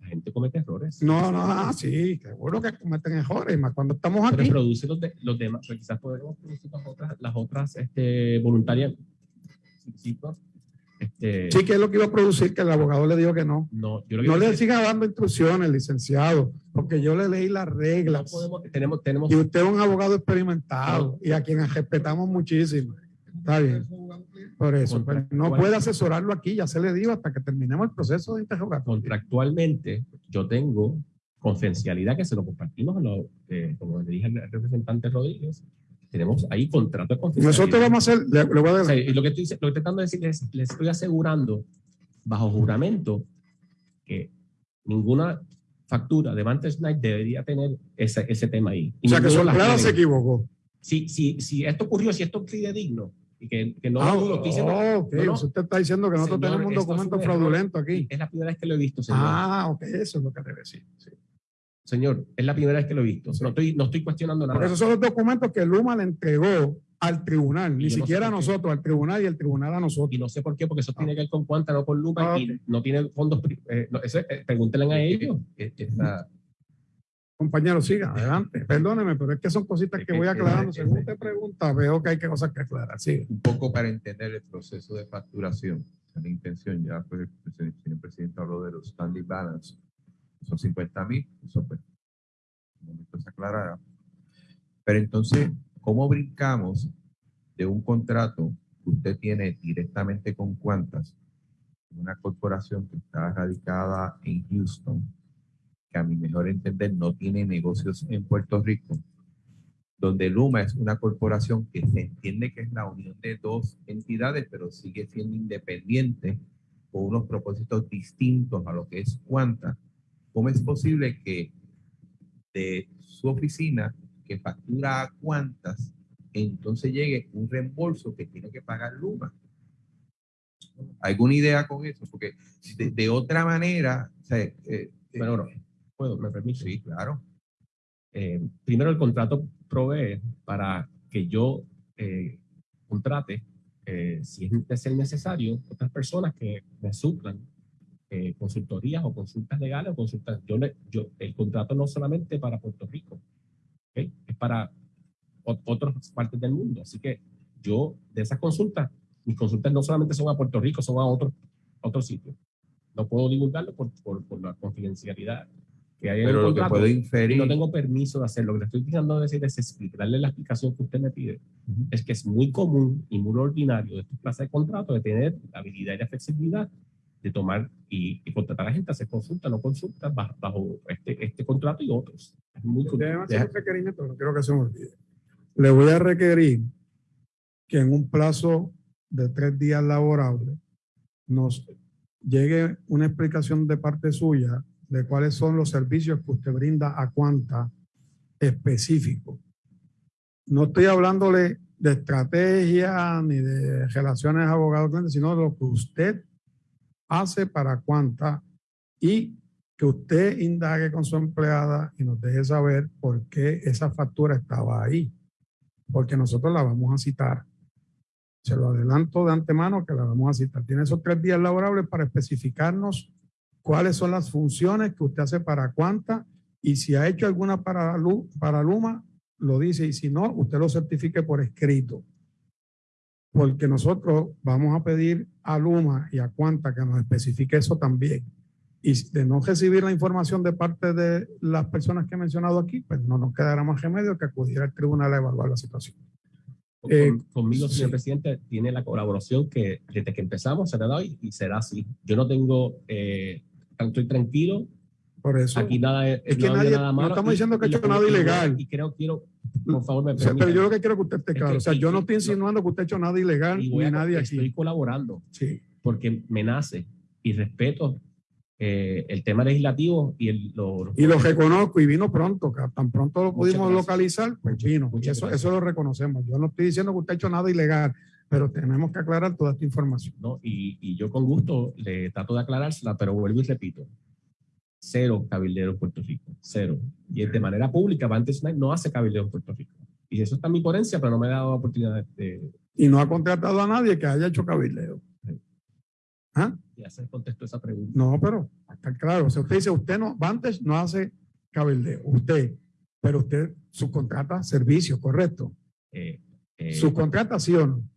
La gente comete errores. No, no, ah, sí, seguro que cometen errores, más cuando estamos Pero aquí. produce los, de- los demás, pero quizás podemos producir las otras, las otras este, voluntarias. Sí, sí, ¿no? Este, Sí, que es lo que iba a producir, que el abogado le dijo que no. No, yo No le siga dando instrucciones, licenciado, porque yo le leí las que no reglas. podemos, tenemos, tenemos Y usted es un abogado experimentado y a quien respetamos muchísimo. Está bien. Por eso, pero no puede asesorarlo aquí, ya se le dijo hasta que terminemos el proceso de interrogatorio. contractualmente yo tengo confidencialidad que se lo compartimos, a lo- eh, como le dije al representante Rodríguez, tenemos ahí contrato de confidencialidad. Nosotros vamos a hacer, le, le voy a O sea, y lo que estoy, lo que estoy tratando de decir es, les estoy asegurando bajo juramento que ninguna factura de Vantage Night debería tener ese, ese tema ahí. Y o sea que su empleada se equivocó. Si, si, si esto ocurrió, si esto es fidedigno, y que, que no Ah, estoy diciendo, oh, no, no, Usted está diciendo que nosotros Señor, tenemos un documento error. fraudulento aquí. es la primera vez que lo he visto, señor. Ah, ok, eso es lo que debe decir. sí. Señor, es la primera vez que lo he visto. No estoy, no estoy cuestionando nada. Porque esos son los documentos que Luma le entregó al tribunal, ni siquiera a nosotros, al tribunal y el tribunal a nosotros. Y no sé por qué, porque eso tiene que ver con cuánta, no con Luma, Ah, y no tiene fondos. eh, no, eh, pregúntenle a ellos. Es- esa- Compañero, siga, adelante. Perdóneme, pero es que son cositas que voy aclarando. Según usted pregunta, veo que hay que cosas que aclarar. Siga. un poco para entender el proceso de facturación. La intención, ya pues el señor presidente habló de los standing balance, son 50 mil, eso pues, un momento se aclarará. Pero entonces, ¿cómo brincamos de un contrato que usted tiene directamente con Cuantas, una corporación que está radicada en Houston, que a mi mejor entender no tiene negocios en Puerto Rico, donde Luma es una corporación que se entiende que es la unión de dos entidades, pero sigue siendo independiente con unos propósitos distintos a lo que es Cuanta. ¿Cómo es posible que de su oficina que factura a Cuantas, entonces llegue un reembolso que tiene que pagar Luma? ¿Alguna idea con eso? Porque de, otra manera, o sea, eh, eh, bueno, puedo, me permite. sí, claro. Eh, primero, el contrato provee para que yo eh, contrate, eh, si es de ser necesario, otras personas que me suplan eh, consultorías o consultas legales o consultas. Yo, le- yo, el contrato no solamente para Puerto Rico, ¿ok? es para ot- otras partes del mundo. Así que yo, de esas consultas, mis consultas no solamente son a Puerto Rico, son a otros otros sitios. No puedo divulgarlo por, por, por la confidencialidad que hay en el Pero lo que contrato. puedo Y inferir. no tengo permiso de hacerlo. Lo que le estoy tratando de decir es explicarle la explicación que usted me pide. Es que es muy común y muy ordinario de esta clase de contratos de tener la habilidad y la flexibilidad de tomar y, y contratar a la gente hacer consulta, no consulta, bajo, bajo este, este contrato y otros. Es muy deja- un requerimiento, no quiero que se me olvide. Le voy a requerir que en un plazo de tres días laborables nos llegue una explicación de parte suya de cuáles son los servicios que usted brinda a cuanta específico. No estoy hablándole de estrategia ni de relaciones abogado-cliente, sino de lo que usted hace para cuanta y que usted indague con su empleada y nos deje saber por qué esa factura estaba ahí. Porque nosotros la vamos a citar. Se lo adelanto de antemano que la vamos a citar. Tiene esos tres días laborables para especificarnos cuáles son las funciones que usted hace para cuánta y si ha hecho alguna para, para Luma, lo dice y si no, usted lo certifique por escrito. Porque nosotros vamos a pedir a Luma y a Cuanta que nos especifique eso también. Y de no recibir la información de parte de las personas que he mencionado aquí, pues no nos quedará más remedio que acudir al tribunal a evaluar la situación. Con- Eh, conmigo, señor sí. presidente, tiene la colaboración que desde que empezamos se le da y, y será así. Yo no tengo, eh, estoy tranquilo, Por eso. aquí nada es, Es que no nadie- nada no malo. estamos y- diciendo que ha hecho nada ilegal. Y creo, quiero, por favor, me O sea, pero yo lo que quiero que usted esté Es claro. que- o sea, yo no estoy no- insinuando que usted ha hecho nada ilegal ni a- nadie estoy aquí. colaborando Sí. porque me nace y respeto eh, el tema legislativo y el, lo, lo- Y lo reconozco y vino pronto, tan pronto lo pudimos localizar, pues vino. eso, eso lo reconocemos. Yo no estoy diciendo que usted ha hecho nada ilegal, pero tenemos que aclarar toda esta información. ¿no? Y, y yo con gusto le trato de aclarársela, pero vuelvo y repito. Cero cabildero en Puerto Rico, cero. Y de manera pública, Vantage Night no hace cabildeo en Puerto Rico. Y eso está en mi ponencia, pero no me ha dado oportunidad de, Y no ha contratado a nadie que haya hecho cabildeo. ¿Ah? de hacer contexto a esa pregunta. No, pero está claro. O sea, usted dice, usted no, Vantage no hace cabildeo. Usted, pero usted subcontrata servicios, correcto. Eh, eh, Subcontrata sí o no.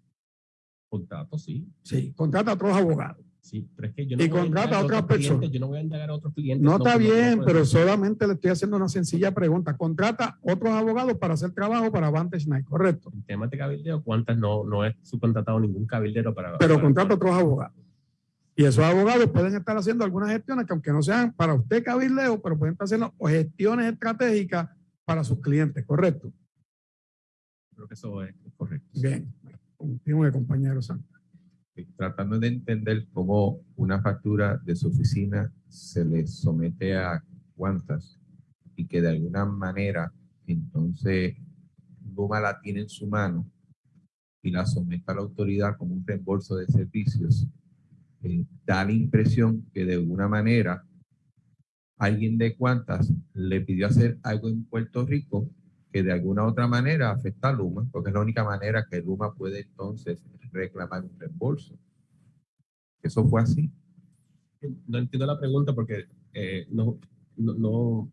Contrato, sí, Sí, contrata a otros abogados. sí, pero es que yo Y voy a contrata a otras clientes, personas. Yo no voy a indagar a otros clientes. No está no, bien, no, pero no. solamente le estoy haciendo una sencilla pregunta. Contrata otros abogados para hacer trabajo para Vantage Night, correcto. En temas de cabildeo, ¿cuántas no, no he subcontratado ningún cabildero para. Pero para- contrata otros abogados. Y esos abogados pueden estar haciendo algunas gestiones que aunque no sean para usted cabildeo, pero pueden estar haciendo gestiones estratégicas para sus clientes, correcto. Creo que eso es correcto. Bien, compañero Santos. tratando de entender cómo una factura de su oficina se le somete a cuántas y que de alguna manera entonces Luma la tiene en su mano y la somete a la autoridad como un reembolso de servicios, eh, da la impresión que de alguna manera alguien de cuántas le pidió hacer algo en Puerto Rico que de alguna otra manera afecta a Luma, porque es la única manera que Luma puede entonces reclamar un reembolso. Eso fue así. No entiendo la pregunta porque eh, no, no, no,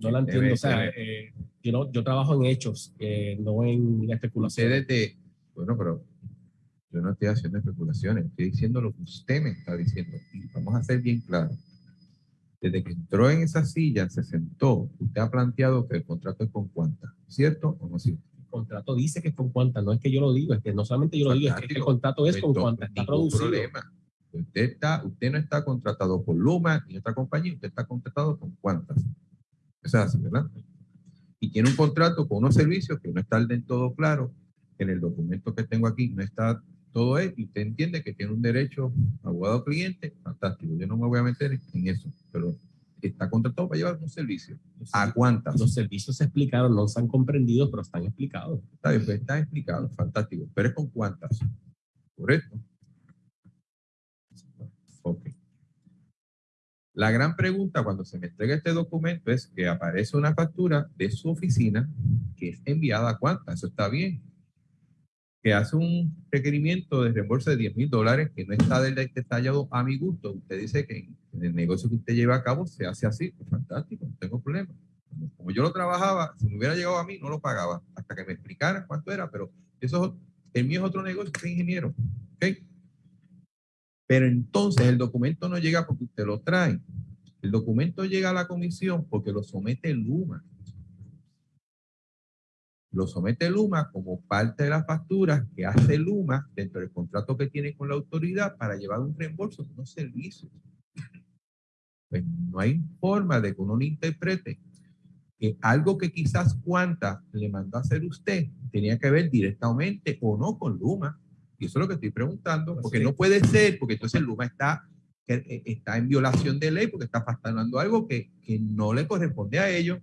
no la Debe entiendo. O sea, eh, yo, no, yo trabajo en hechos, eh, no en la especulación. Ustedes de, bueno, pero yo no estoy haciendo especulaciones, estoy diciendo lo que usted me está diciendo. Y vamos a ser bien claros. Desde que entró en esa silla, se sentó, usted ha planteado que el contrato es con cuánta, ¿cierto o no es cierto? El contrato dice que es con cuánta, no es que yo lo digo, es que no solamente yo lo digo, es que el contrato es con cuánta, está producido. problema. Usted, está, usted no está contratado por Luma ni otra compañía, usted está contratado con cuántas. Es así, ¿verdad? Y tiene un contrato con unos servicios que no está del todo claro. En el documento que tengo aquí no está todo eso y usted entiende que tiene un derecho abogado cliente, fantástico. Yo no me voy a meter en eso, pero está contratado para llevar un servicio. Los, ¿A cuántas? los servicios se explicaron, no se han comprendido, pero están explicados. Está bien, pues está explicado, fantástico. Pero es con cuántas. ¿Correcto? Ok. La gran pregunta cuando se me entrega este documento es que aparece una factura de su oficina que es enviada a cuántas. Eso está bien. Hace un requerimiento de reembolso de 10 mil dólares que no está detallado a mi gusto. Usted dice que en el negocio que usted lleva a cabo se hace así. Pues fantástico, no tengo problema. Como, yo lo trabajaba, si me hubiera llegado a mí, no lo pagaba hasta que me explicaran cuánto era, pero eso es- el mío es otro negocio, soy ingeniero. ¿ok? Pero entonces el documento no llega porque usted lo trae. El documento llega a la comisión porque lo somete Luma. Lo somete Luma como parte de las facturas que hace Luma dentro del contrato que tiene con la autoridad para llevar un reembolso de unos servicios. Pues no hay forma de que uno no interprete que algo que quizás Cuanta le mandó a hacer usted tenía que ver directamente o no con Luma. Y eso es lo que estoy preguntando, porque sí. no puede ser, porque entonces Luma está, eh, está en violación de ley, porque está facturando algo que, que no le corresponde a ellos.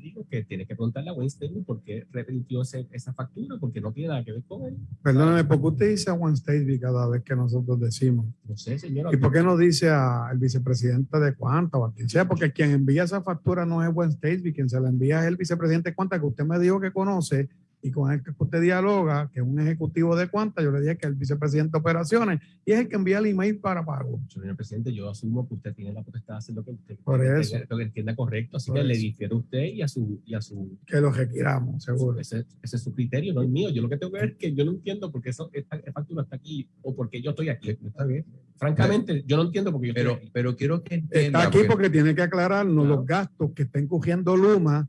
Digo que tienes que preguntarle a Weinstein por qué repitió ese- esa factura, porque no tiene nada que ver con él. Perdóname, ¿por qué usted dice a One State cada vez que nosotros decimos? No sé, señora. ¿Y por qué no dice al vicepresidente de Cuanta o a quien sea? Porque quien envía esa factura no es State, quien se la envía es el vicepresidente de Cuanta, que usted me dijo que conoce y con el que usted dialoga, que es un ejecutivo de Cuanta, yo le dije que es el vicepresidente de operaciones y es el que envía el email para pago. Señor presidente, yo asumo que usted tiene la potestad de hacer lo que usted Por eso. tenga- lo que entienda correcto, así Por que le eso. difiero a usted y a su, y a su Que lo requiramos, seguro. ese, ese es su criterio, no el mío. Yo lo que tengo que ver es que yo no entiendo por qué eso, esta, factura está aquí o por qué yo estoy aquí. Está bien. Francamente, yo no entiendo por qué yo Pero, estoy aquí. pero quiero que entienda. Está aquí porque- porque tiene que aclararnos Claro. los gastos que está incurriendo Luma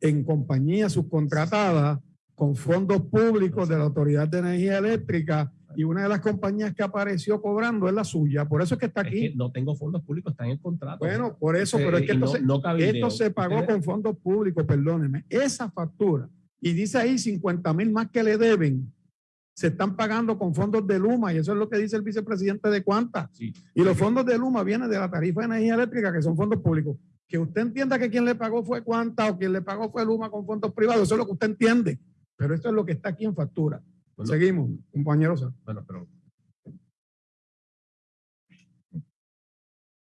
en compañías subcontratadas con fondos públicos de la Autoridad de Energía Eléctrica y una de las compañías que apareció cobrando es la suya. Por eso es que está Es aquí. que no tengo fondos públicos, está en el contrato. Bueno, por eso, Eh, pero es que esto, no- se, no esto se pagó con fondos públicos, perdóneme. Esa factura, y dice ahí 50 mil más que le deben, se están pagando con fondos de Luma, y eso es lo que dice el vicepresidente de Cuanta. Sí. Y los fondos de Luma vienen de la tarifa de energía eléctrica, que son fondos públicos. Que usted entienda que quien le pagó fue Cuanta o quien le pagó fue Luma con fondos privados, eso es lo que usted entiende. Pero esto es lo que está aquí en factura. Bueno, Seguimos, compañeros. bueno, pero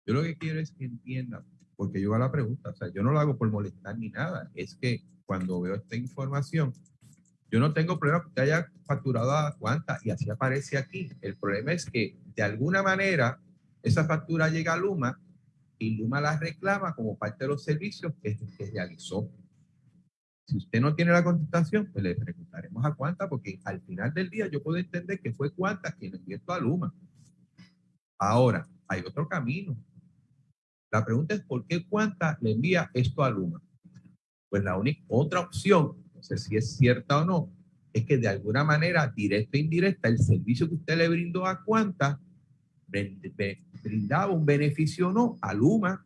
Yo lo que quiero es que entiendan, porque yo hago la pregunta, o sea, yo no lo hago por molestar ni nada, es que cuando veo esta información, yo no tengo problema que usted haya facturado a cuánta y así aparece aquí. El problema es que de alguna manera esa factura llega a Luma y Luma la reclama como parte de los servicios que, que realizó. Si usted no tiene la contestación, pues le preguntaremos a cuánta, porque al final del día yo puedo entender que fue cuánta quien envió esto a Luma. Ahora, hay otro camino. La pregunta es por qué Cuanta le envía esto a Luma. Pues la única otra opción, no sé si es cierta o no, es que de alguna manera, directa o indirecta, el servicio que usted le brindó a Cuanta brindaba un beneficio o no a Luma.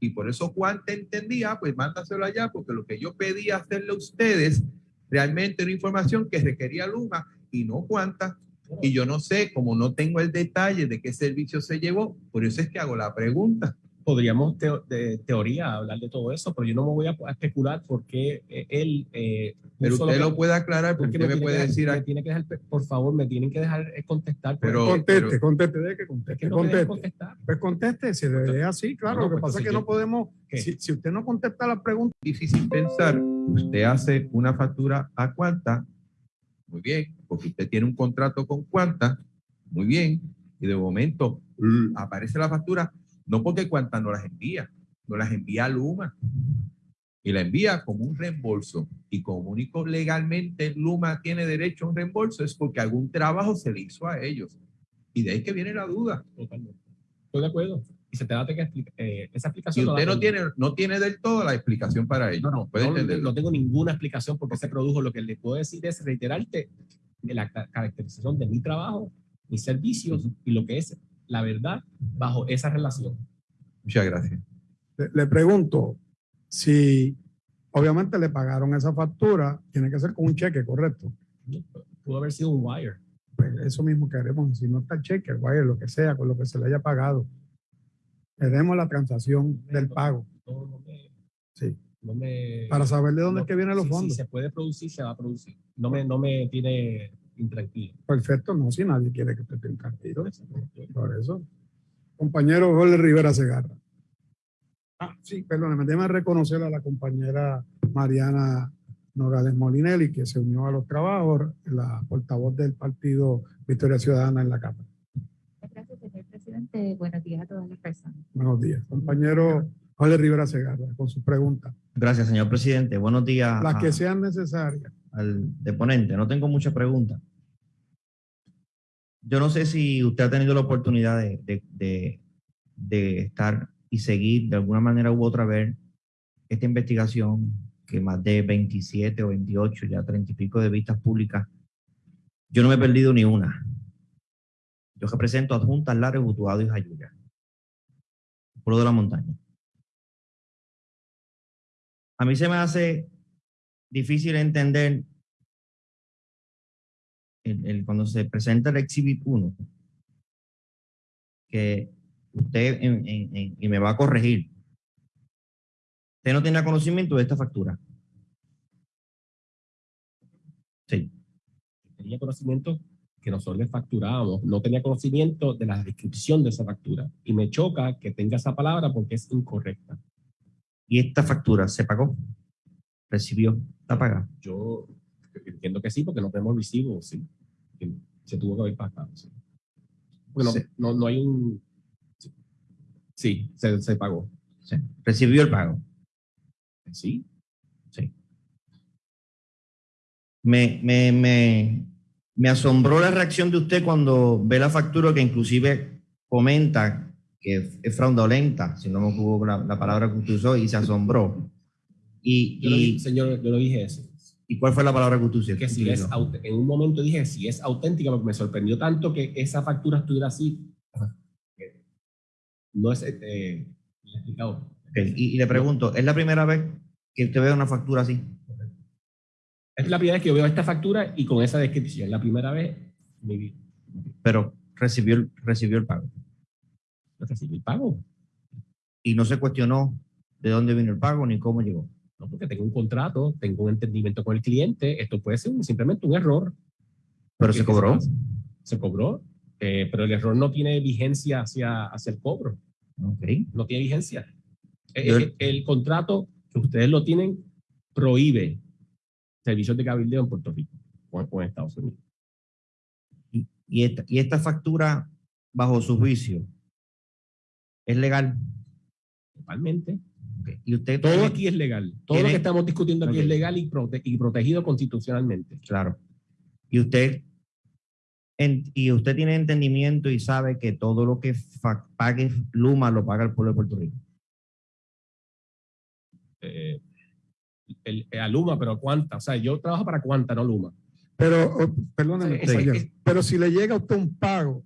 Y por eso Cuanta entendía, pues mándaselo allá, porque lo que yo pedía hacerle a ustedes realmente era información que requería Luma y no Cuanta. Y yo no sé, como no tengo el detalle de qué servicio se llevó, por eso es que hago la pregunta. Podríamos teo- de teoría hablar de todo eso, pero yo no me voy a a especular por qué eh, él... eh, Pero usted que- lo puede aclarar, porque porque me tiene puede que- decir me tiene que dejar, por favor, me tienen que dejar contestar. pues. Pero- conteste, conteste, deje que es conteste. que no me conteste. contestar. Pues conteste, si le es así, claro. No, lo que pues pasa es que entonces no yo- podemos, si, si usted no contesta la pregunta, Difícil pensar, usted hace una factura a Cuanta, muy bien, porque usted tiene un contrato con Cuanta, muy bien, y de momento aparece la factura, no porque Cuanta no las envía, no las envía Luma, y la envía como un reembolso. Y como único legalmente Luma tiene derecho a un reembolso es porque algún trabajo se le hizo a ellos. Y de ahí que viene la duda. Totalmente. Estoy de acuerdo. Y se te da que explicar, eh, esa explicación. usted la no tiene, no tiene del todo la explicación para ello. No, no, puede no, no tengo ninguna explicación por qué se produjo. Lo que le puedo decir es reiterarte de la ca- caracterización de mi trabajo, mis servicios y lo que es la verdad bajo esa relación. Muchas gracias. le, le pregunto si obviamente le pagaron esa factura, tiene que ser con un cheque, correcto. Pudo haber sido un wire. Pues eso mismo queremos, si no está el cheque, el wire, lo que sea, con lo que se le haya pagado. Queremos la transacción del pago, No, no me, sí, no me- para saber de dónde no- es que vienen los si- fondos. Si se puede producir, se va a producir. No me, no me tiene intranquilo. Perfecto, no, si nadie quiere que usted esté tranquilo. Por eso. Compañero Jorge Rivera Segarra. Ah, sí, perdóneme, déjeme reconocer a la compañera Mariana Nogales Molinelli, que se unió a los trabajos, la portavoz del partido Victoria Ciudadana en la Cámara. Gracias, señor presidente. Buenos días a todas las personas. Buenos días. Compañero Jorge Rivera Segarra, con sus preguntas. Gracias, señor presidente. Buenos días Las que sean necesarias. al deponente. No tengo muchas preguntas. Yo no sé si usted ha tenido la oportunidad de, de- de- de estar y seguir de alguna manera u otra ver esta investigación que más de 27 o 28, ya 30 y pico de vistas públicas, yo no me he perdido ni una. Yo represento a Juntas, Lares, Utuado y Jayuya. Pueblo de la montaña. A mí se me hace difícil entender el- cuando se presenta el Exhibit 1, que usted, y me va a corregir, usted no tenía conocimiento de esta factura. Sí, Tenía conocimiento que nosotros le facturábamos, no tenía conocimiento de la descripción de esa factura. Y me choca que tenga esa palabra porque es incorrecta. Y esta factura se pagó, recibió, está pagada. Yo entiendo que sí, porque no tenemos recibo, sí. Que Se tuvo que haber pagado, sí. Bueno, Sí. no, no hay un... sí. Sí, se, se pagó. Sí, recibió el pago. Sí, Me, me, me, me asombró la reacción de usted cuando ve la factura que inclusive comenta que es fraudulenta, si no me equivoco la, la palabra que usted usó, y se asombró. Y, yo lo y, señor, yo lo dije eso. ¿y cuál fue la palabra que usted usó? Que si es, en un momento dije, si es auténtica, porque me sorprendió tanto que esa factura estuviera así. que No es, eh, he explicado. Ok, Y, y le pregunto, ¿es la primera vez que usted ve una factura así? Es la primera vez que yo veo esta factura y con esa descripción. La primera vez, mi vida. Pero recibió, recibió el pago. Recibí el pago. Y no se cuestionó de dónde vino el pago ni cómo llegó. No, porque tengo un contrato, tengo un entendimiento con el cliente. Esto puede ser simplemente un error. Pero ¿Qué- se cobró. Se cobró, eh, pero el error no tiene vigencia hacia, hacia el cobro. No tiene vigencia. Eh, eh, el contrato que ustedes lo tienen prohíbe servicios de cabildeo en Puerto Rico o o en Estados Unidos. Y, y esta, y esta factura, bajo su juicio, es legal. Totalmente. Y usted Todo tiene- aquí es legal. Todo lo que estamos discutiendo aquí es legal y, prote- y protegido constitucionalmente. Claro. Y usted, en- y usted tiene entendimiento y sabe que todo lo que pague Luma lo paga el pueblo de Puerto Rico. Eh, el, a Luma, pero ¿cuánta? O sea, yo trabajo para cuánta, no Luma. Pero, oh, perdóneme, Sí, pero si le llega a usted un pago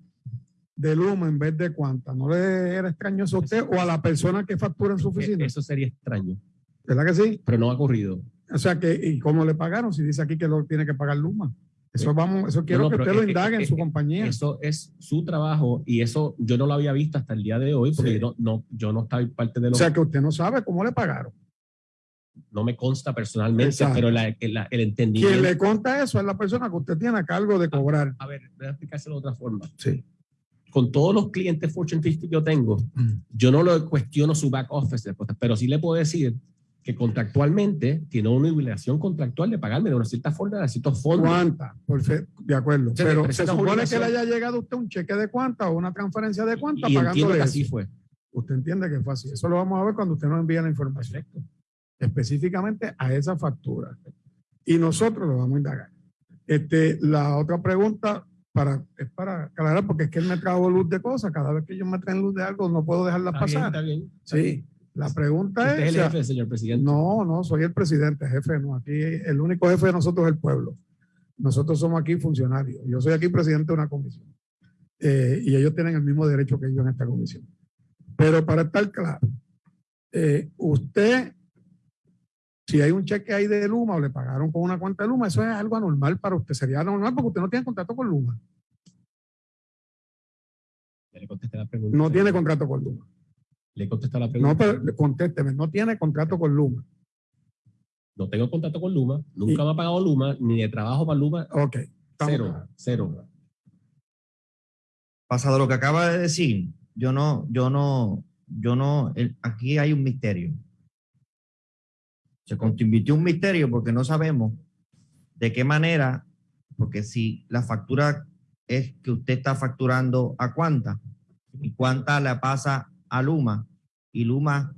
de Luma en vez de cuánta, ¿no le era extraño eso a usted o a la persona que factura en su oficina? Eh, Eso sería extraño, ¿Verdad que sí? pero no ha ocurrido. O sea que, ¿y cómo le pagaron? Si dice aquí que lo tiene que pagar Luma. Eso vamos, eso quiero no, que usted lo es indague en su compañía. Eso es su trabajo y eso yo no lo había visto hasta el día de hoy porque Sí. yo, no, no, yo no estaba parte de O lo sea que usted no sabe cómo le pagaron. no me consta personalmente, Exacto. pero la- la- el entendimiento. Quien le conta eso es la persona que usted tiene a cargo de cobrar. A ver, voy a explicárselo de otra forma. Sí. Con todos los clientes Fortune 50 que yo tengo, yo no lo cuestiono su back office, pero sí le puedo decir que contractualmente tiene una obligación contractual de pagarme de una cierta forma, de ciertos fondos. ¿Cuánta? Perfe- De acuerdo. Sí, Pero se supone que le haya llegado a usted un cheque de cuánta o una transferencia de cuánta y entiendo pagándole que así fue. Usted entiende que fue así. Eso lo vamos a ver cuando usted nos envíe la información. Perfecto. Específicamente a esa factura. Y nosotros lo vamos a indagar. Este, la otra pregunta para, es para aclarar, porque es que él me trajo luz de cosas. Cada vez que ellos me traen luz de algo, no puedo dejarla Está bien, pasar. está bien. está Sí. bien. La pregunta Usted es es. el jefe, señor presidente. no, no, soy el presidente, jefe, no. Aquí el único jefe de nosotros es el pueblo. Nosotros somos aquí funcionarios. Yo soy aquí presidente de una comisión. Eh, y ellos tienen el mismo derecho que yo en esta comisión. Pero para estar claro, eh, usted, si hay un cheque ahí de Luma o le pagaron con una cuenta de Luma, eso es algo anormal para usted. Sería anormal porque usted no tiene contrato con Luma. Ya le contesté la pregunta. No tiene contrato con Luma. Le contesté la pregunta. No, pero contésteme, no tiene contrato con Luma. No tengo contacto con Luma, nunca me ha pagado Luma, ni de trabajo para Luma, Ok. cero, cero. Pasado lo que acaba de decir, yo no, yo no, yo no, el- aquí hay un misterio. Se convirtió un misterio porque no sabemos de qué manera, porque si la factura es que usted está facturando a cuánta y cuánta la pasa a Luma y Luma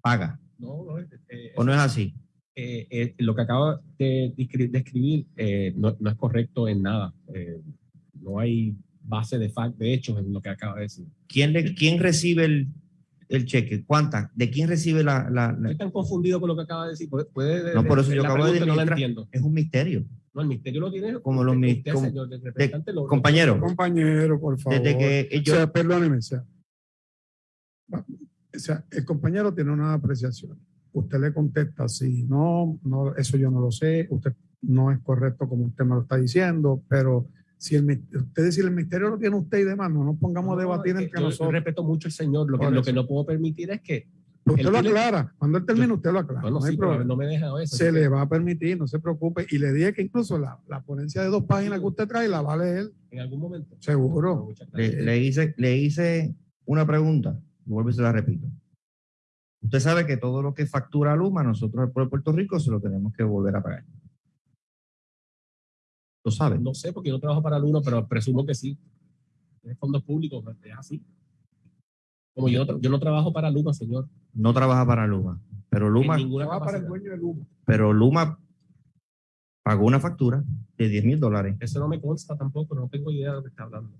paga, No, no, eh, ¿o no es así? eh, eh, lo que acabo de descri- de escribir eh, no, no es correcto en nada. Eh, no hay base de fact, de hechos en lo que acaba de decir. ¿Quién, le, quién recibe el, el cheque? ¿Cuántas? ¿De quién recibe la, la- la- Estoy tan confundido con lo que acaba de decir. Puede, puede- No, por eso yo acabo de pregunta no entiendo. Es un misterio. No, el misterio lo tiene. Como los usted, mis- usted, como- señor del representante, lo- Compañero, Compañero, por favor. desde que O yo, sea, perdóneme, o sea, o sea, el compañero tiene una apreciación. Usted le contesta así, no, no, eso yo no lo sé, usted no es correcto como usted me lo está diciendo, pero si el, mis- usted dice el misterio lo tiene usted y demás, no nos pongamos a debatir es que entre yo nosotros. respeto mucho al señor. Lo que, lo no puedo permitir es que. Usted él lo tiene- aclara, cuando él termine usted lo aclara, Bueno, no hay sí, pero problema. no me deja eso. Se le va a permitir, no se preocupe, y le dije que incluso la, la ponencia de dos páginas que usted trae la va a leer, En algún momento. seguro. Le, hice, le hice una pregunta, vuelvo y se la repito. Usted sabe que todo lo que factura Luma, nosotros el pueblo de Puerto Rico se lo tenemos que volver a pagar. Lo sabe. No sé, porque yo no trabajo para el uno, pero presumo que sí. Es fondos públicos, es así. Como yo yo no trabajo para Luma, señor. No trabaja para Luma, pero Luma, Va para el dueño del humo. pero Luma pagó una factura de 10 mil dólares. Eso no me consta tampoco, no tengo idea de lo que está hablando.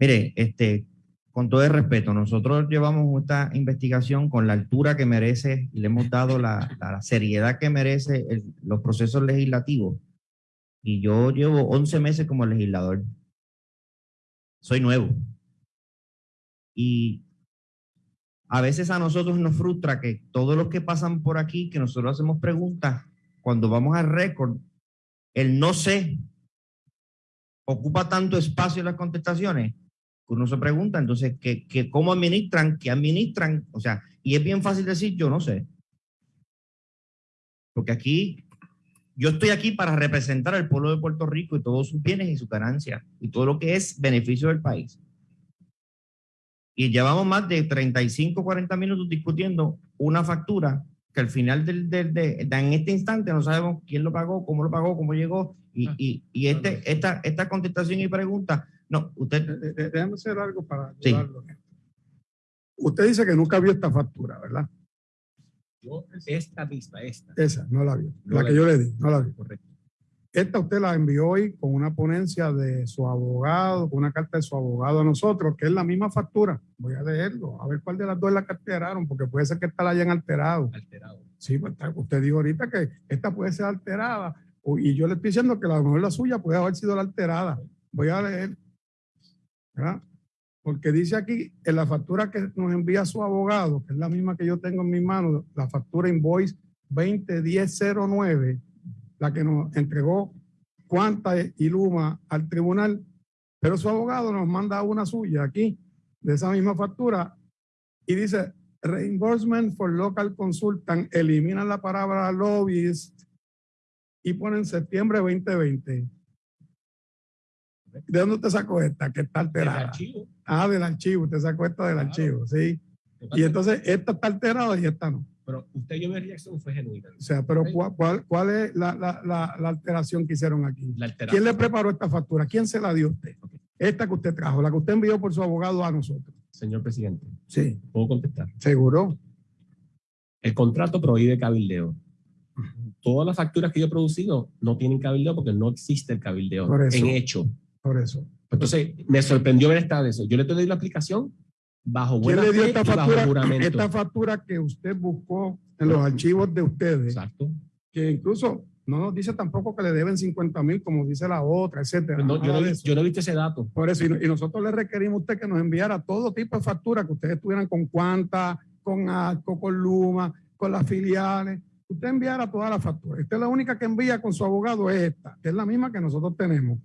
Mire, este, con todo el respeto, nosotros llevamos esta investigación con la altura que merece y le hemos dado la, seriedad que merece el- los procesos legislativos. Y yo llevo 11 meses como legislador. Soy nuevo. Y a veces a nosotros nos frustra que todos los que pasan por aquí, que nosotros hacemos preguntas, cuando vamos al récord, el no sé ocupa tanto espacio en las contestaciones uno se pregunta, entonces, ¿qué, qué, ¿cómo administran? ¿Qué administran? O sea, y es bien fácil decir, yo no sé. Porque aquí, yo estoy aquí para representar al pueblo de Puerto Rico y todos sus bienes y sus ganancias y todo lo que es beneficio del país. Y llevamos más de 35, 40 minutos discutiendo una factura que al final del, del- de, de- en este instante no sabemos quién lo pagó, cómo lo pagó, cómo llegó. Y, Ah. y, y este, esta, esta contestación y pregunta, no, usted De- de- Déjame hacer algo para Sí. ayudarlo. Usted dice que nunca vio esta factura, ¿verdad? Yo, esta vista, esta. Esa, no la vio. No La la que vi. yo le di, no la vi. Correcto. Esta usted la envió hoy con una ponencia de su abogado, con una carta de su abogado a nosotros, que es la misma factura. Voy a leerlo, a ver cuál de las dos la alteraron, porque puede ser que esta la hayan alterado. Alterado. Sí, pues usted dijo ahorita que esta puede ser alterada, y yo le estoy diciendo que a lo mejor la suya puede haber sido la alterada. Voy a leer, ¿verdad? Porque dice aquí en la factura que nos envía su abogado, que es la misma que yo tengo en mis manos, la factura invoice 201009, la que nos entregó Cuanta y Luma al tribunal, pero su abogado nos manda una suya aquí, de esa misma factura, y dice reimbursement for local consultant, eliminan la palabra lobbyist y ponen septiembre 2020. ¿De dónde usted sacó esta? Que está alterada. archivo. Ah, del archivo, usted sacó esta del Claro. archivo, sí. Y entonces esta está alterada y esta no. Pero usted yo reacción fue genuina. O sea, pero. ¿cuál, cuál, cuál es la, la, la, la alteración que hicieron aquí? ¿Quién le preparó esta factura? ¿Quién se la dio a usted? Esta que usted trajo, la que usted envió por su abogado a nosotros. Señor presidente, Sí, puedo contestar. seguro. El contrato prohíbe cabildeo. Todas las facturas que yo he producido no tienen cabildeo porque no existe el cabildeo Por eso. en hecho. Por eso. Entonces, me sorprendió ver esta de eso. Yo le doy la aplicación bajo ¿Quién buena le dio esta factura? juramento. Esta factura que usted buscó en los archivos de ustedes, Exacto. que incluso no nos dice tampoco que le deben 50 mil, como dice la otra, etcétera. No, yo, no, yo no he visto ese dato. Por eso, y, y nosotros le requerimos a usted que nos enviara todo tipo de facturas que ustedes tuvieran con Cuanta, con Arco, con Luma, con las filiales. Usted enviara todas las facturas. Esta es la única que envía con su abogado, es esta, que es la misma que nosotros tenemos.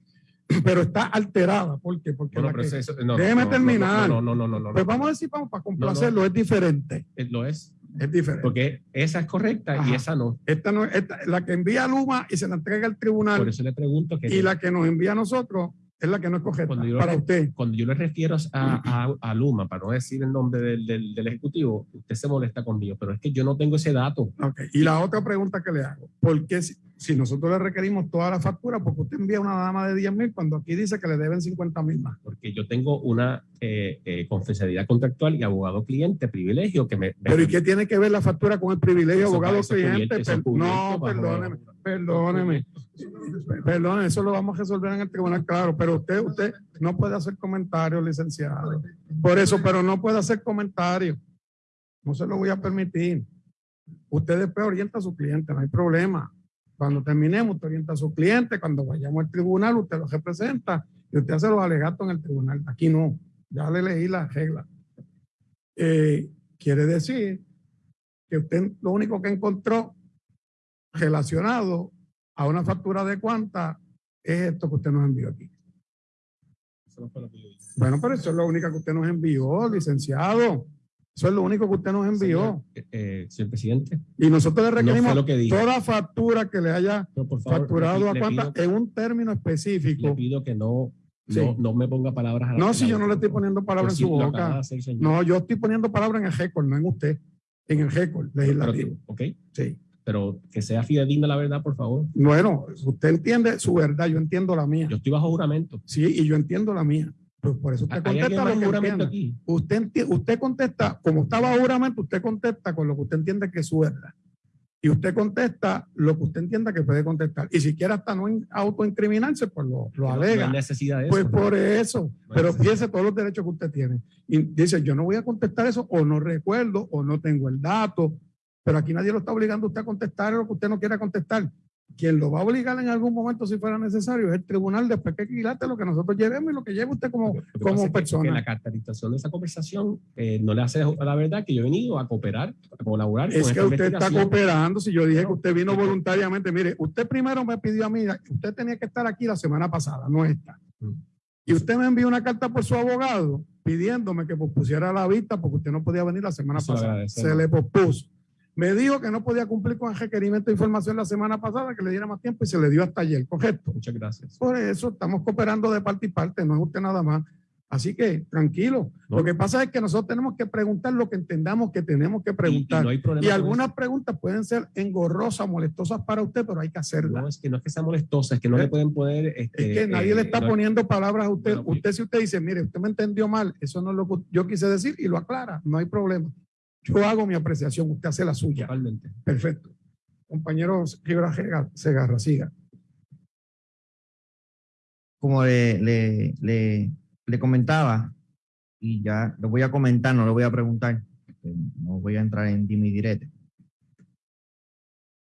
Pero está alterada. ¿Por qué? Porque Bueno, que- eso- no, Déjeme no, terminar. No, no, no, no, no. pues vamos a decir, vamos, para complacerlo, es diferente. Eh, Lo es. Es diferente. Porque esa es correcta y esa no. Esta no, esta- la que envía Luma y se la entrega al tribunal Por eso le pregunto que y la que nos envía a nosotros es la que no es correcta Cuando yo- para usted. cuando yo le refiero a, a, a Luma, para no decir el nombre del, del, del ejecutivo, usted se molesta conmigo, pero es que yo no tengo ese dato. Ok, Y la otra pregunta que le hago, ¿por qué si, si nosotros le requerimos toda la factura, porque usted envía una dama de 10 mil cuando aquí dice que le deben 50 mil más? porque yo tengo una eh, eh, confidencialidad contractual y abogado cliente, privilegio que me... me- Pero ¿y qué tiene que ver la factura con el privilegio Eso- abogado eso cliente? cubierto, Per- no, perdóneme, perdóneme. Perdón, eso lo vamos a resolver en el tribunal, claro, pero usted, usted no puede hacer comentarios, licenciado. Por eso, pero no puede hacer comentarios. No se lo voy a permitir. Usted después orienta a su cliente, no hay problema. Cuando terminemos, usted orienta a su cliente. Cuando vayamos al tribunal, usted lo representa y usted hace los alegatos en el tribunal. Aquí no. Ya le leí las reglas. Eh, quiere decir que usted lo único que encontró relacionado a una factura de cuánta es esto que usted nos envió aquí. Bueno, pero eso es lo único que usted nos envió, licenciado. Eso es lo único que usted nos envió. Señor, eh, señor presidente, Y nosotros le requerimos toda factura que le haya favor, facturado le- a le cuánta en un término Le específico. pido que no, Sí. no, no me ponga palabras a la No, si yo no le estoy poniendo palabras en su boca. hacer. No, yo estoy poniendo palabras en el récord, no en usted. En el récord legislativo. ok, Sí. Pero que sea fidedigna la verdad, por favor. Bueno, usted entiende su verdad, yo entiendo la mía. Yo estoy bajo juramento. Sí, y yo entiendo la mía. Pues por eso usted ¿Hay alguien contesta bajo lo que juramento aquí? Usted, usted contesta, como estaba juramento, usted contesta con lo que usted entiende que es su verdad. Y usted contesta lo que usted entienda que puede contestar. Y si quiere hasta no in- autoincriminarse, pues lo, lo Que no- alega. hay necesidad de Pues por eso. No Pero fíjese todos los derechos que usted tiene. Y dice, yo no voy a contestar eso, o no recuerdo, o no tengo el dato. Pero aquí nadie lo está obligando a usted a contestar lo que usted no quiera contestar. Quien lo va a obligar en algún momento, si fuera necesario, es el tribunal después que quilate lo que nosotros llevemos y lo que lleve usted como, como es que- persona. Que la caracterización de esa conversación eh, no le hace a la verdad que yo he venido a cooperar, a colaborar con Es que esta usted está cooperando. Si yo dije que usted vino voluntariamente, mire, usted primero me pidió a mí, usted tenía que estar aquí la semana pasada, no esta. Mm. Y usted me envió una carta por su abogado pidiéndome que pospusiera la vista porque usted no podía venir la semana Eso pasada. Se le pospuso. Me dijo que no podía cumplir con el requerimiento de información la semana pasada, que le diera más tiempo y se le dio hasta ayer, correcto. Muchas gracias. Por eso estamos cooperando de parte y parte, no es usted nada más. Así que tranquilo. No. Lo que pasa es que nosotros tenemos que preguntar lo que entendamos que tenemos que preguntar. Y, no hay Y algunas preguntas pueden ser engorrosas, molestosas para usted, pero hay que hacerlas. No es que no es que sea molestosa, es que no ¿Eh? le pueden poner. es este, que nadie eh, le está no- poniendo palabras a usted. Bueno, usted, si usted dice, mire, usted me entendió mal, eso no es lo que yo quise decir y lo aclara, no hay problema. Yo hago mi apreciación, usted hace la suya. Totalmente. Perfecto. Compañero Rivera Sega- Segarra, siga. como le, le, le, le comentaba, y ya lo voy a comentar, no lo voy a preguntar, no voy a entrar en dime y direte.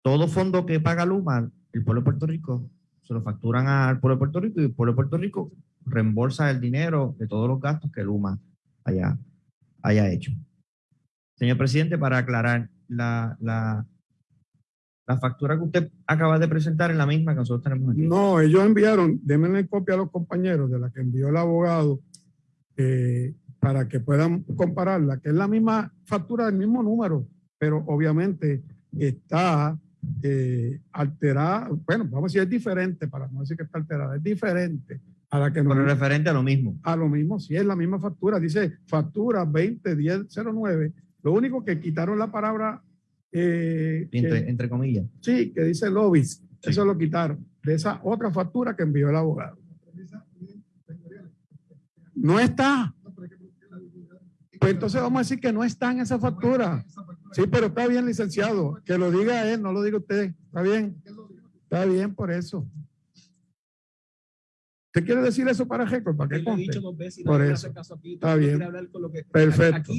Todo fondo que paga Luma, el pueblo de Puerto Rico, se lo facturan al pueblo de Puerto Rico y el pueblo de Puerto Rico reembolsa el dinero de todos los gastos que Luma haya, haya hecho. Señor presidente, para aclarar, la, la, la factura que usted acaba de presentar es la misma que nosotros tenemos aquí. No, ellos enviaron, denme copia a los compañeros de la que envió el abogado eh, para que puedan compararla, que es la misma factura del mismo número, pero obviamente está eh, alterada, bueno, vamos a decir, es diferente, para no decir que está alterada, es diferente a la que nos Pero referente a lo mismo. a lo mismo, si es la misma factura, dice factura 201009, lo único que quitaron la palabra, eh, que- entre, comillas. sí, que dice lobbies, eso lo quitaron, de esa otra factura que envió el abogado. No está. Pues entonces vamos a decir que no está en esa factura. Sí, pero está bien, licenciado, que lo diga él, no lo diga usted, está bien, está bien por eso. ¿Usted quiere decir eso para récord, para conste? y Por eso. Está bien. quiere hablar con lo que- Perfecto.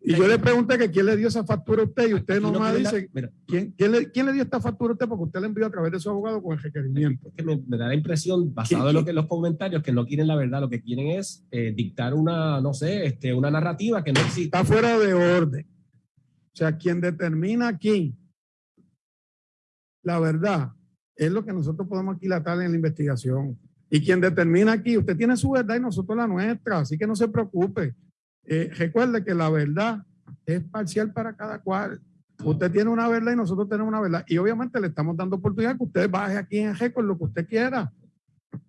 Y yo le pregunté que quién le dio esa factura a usted y usted aquí no nomás la- dice, mira, ¿quién, quién, le, quién le dio esta factura a usted? Porque usted le envió a través de su abogado con el requerimiento. es que me, me da la impresión, basado ¿Quién- en lo que los comentarios, que no quieren la verdad, lo que quieren es eh, dictar una, no sé, este, una narrativa que no existe. Está fuera de orden. O sea, quien determina aquí la verdad es lo que nosotros podemos aquilatar en la investigación. Y quien determina aquí, usted tiene su verdad y nosotros la nuestra, así que no se preocupe. Eh, recuerde que la verdad es parcial para cada cual. Usted tiene una verdad y nosotros tenemos una verdad. Y obviamente le estamos dando oportunidad que usted baje aquí en con lo que usted quiera.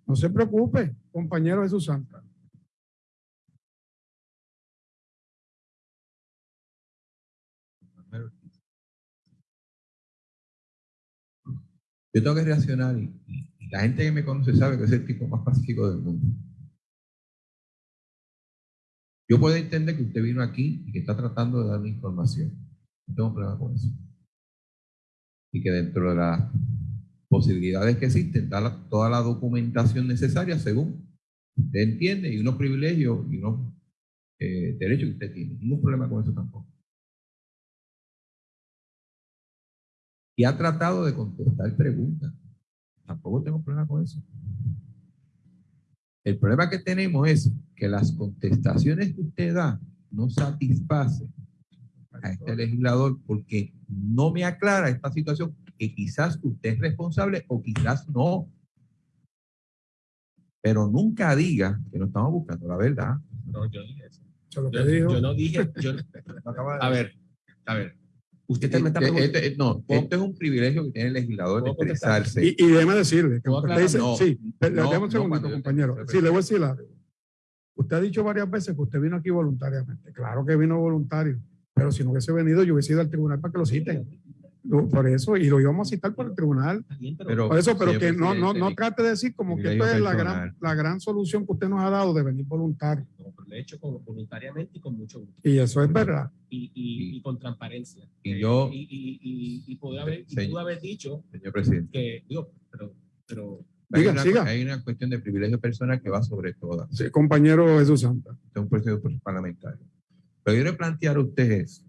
No se preocupe, compañero Jesús Santa. Yo tengo que reaccionar la gente que me conoce sabe que es el tipo más pacífico del mundo. Yo puedo entender que usted vino aquí y que está tratando de dar información. No tengo problema con eso. Y que dentro de la posibilidades que existen, da toda la documentación necesaria según usted entiende y unos privilegios y unos eh, derechos que usted tiene. Ningún problema con eso tampoco. Y ha tratado de contestar preguntas. Tampoco tengo problema con eso. El problema que tenemos es que las contestaciones que usted da no satisfacen a este legislador porque no me aclara esta situación que quizás usted es responsable o quizás no. Pero nunca diga que no estamos buscando la verdad. No, yo dije eso. Yo, yo no dije. yo- a ver, a ver. Usted también está Este- preguntando. este- no, esto es un privilegio que tiene el legislador de expresarse. Y, y déjeme decirle, que ¿Puedo usted dice- No, sí, pero no, déjame un no, segundito, yo- compañero. Sí, le voy a decir algo. Usted ha dicho varias veces que usted vino aquí voluntariamente. Claro que vino voluntario, pero si no hubiese venido, yo hubiese ido al tribunal para que lo citen. Lo- Por eso, y lo íbamos a citar por el tribunal. Pero- Por eso, pero que no, no, no trate de decir como que esto privilegio es la gran, la gran solución que usted nos ha dado de venir voluntario. No, pero lo he hecho con- voluntariamente y con mucho gusto. Y eso es verdad. Y, y, y con transparencia. Y yo- Y, y, y, y poder haber, y Señor- pude haber dicho Señor presidente, que. Digo, pero. pero hay, Diga, una, siga. hay una cuestión de privilegio personal que va sobre todas. Sí, compañero Jesús Santa. Es un proceso parlamentario. Pero yo le plantear a ustedes,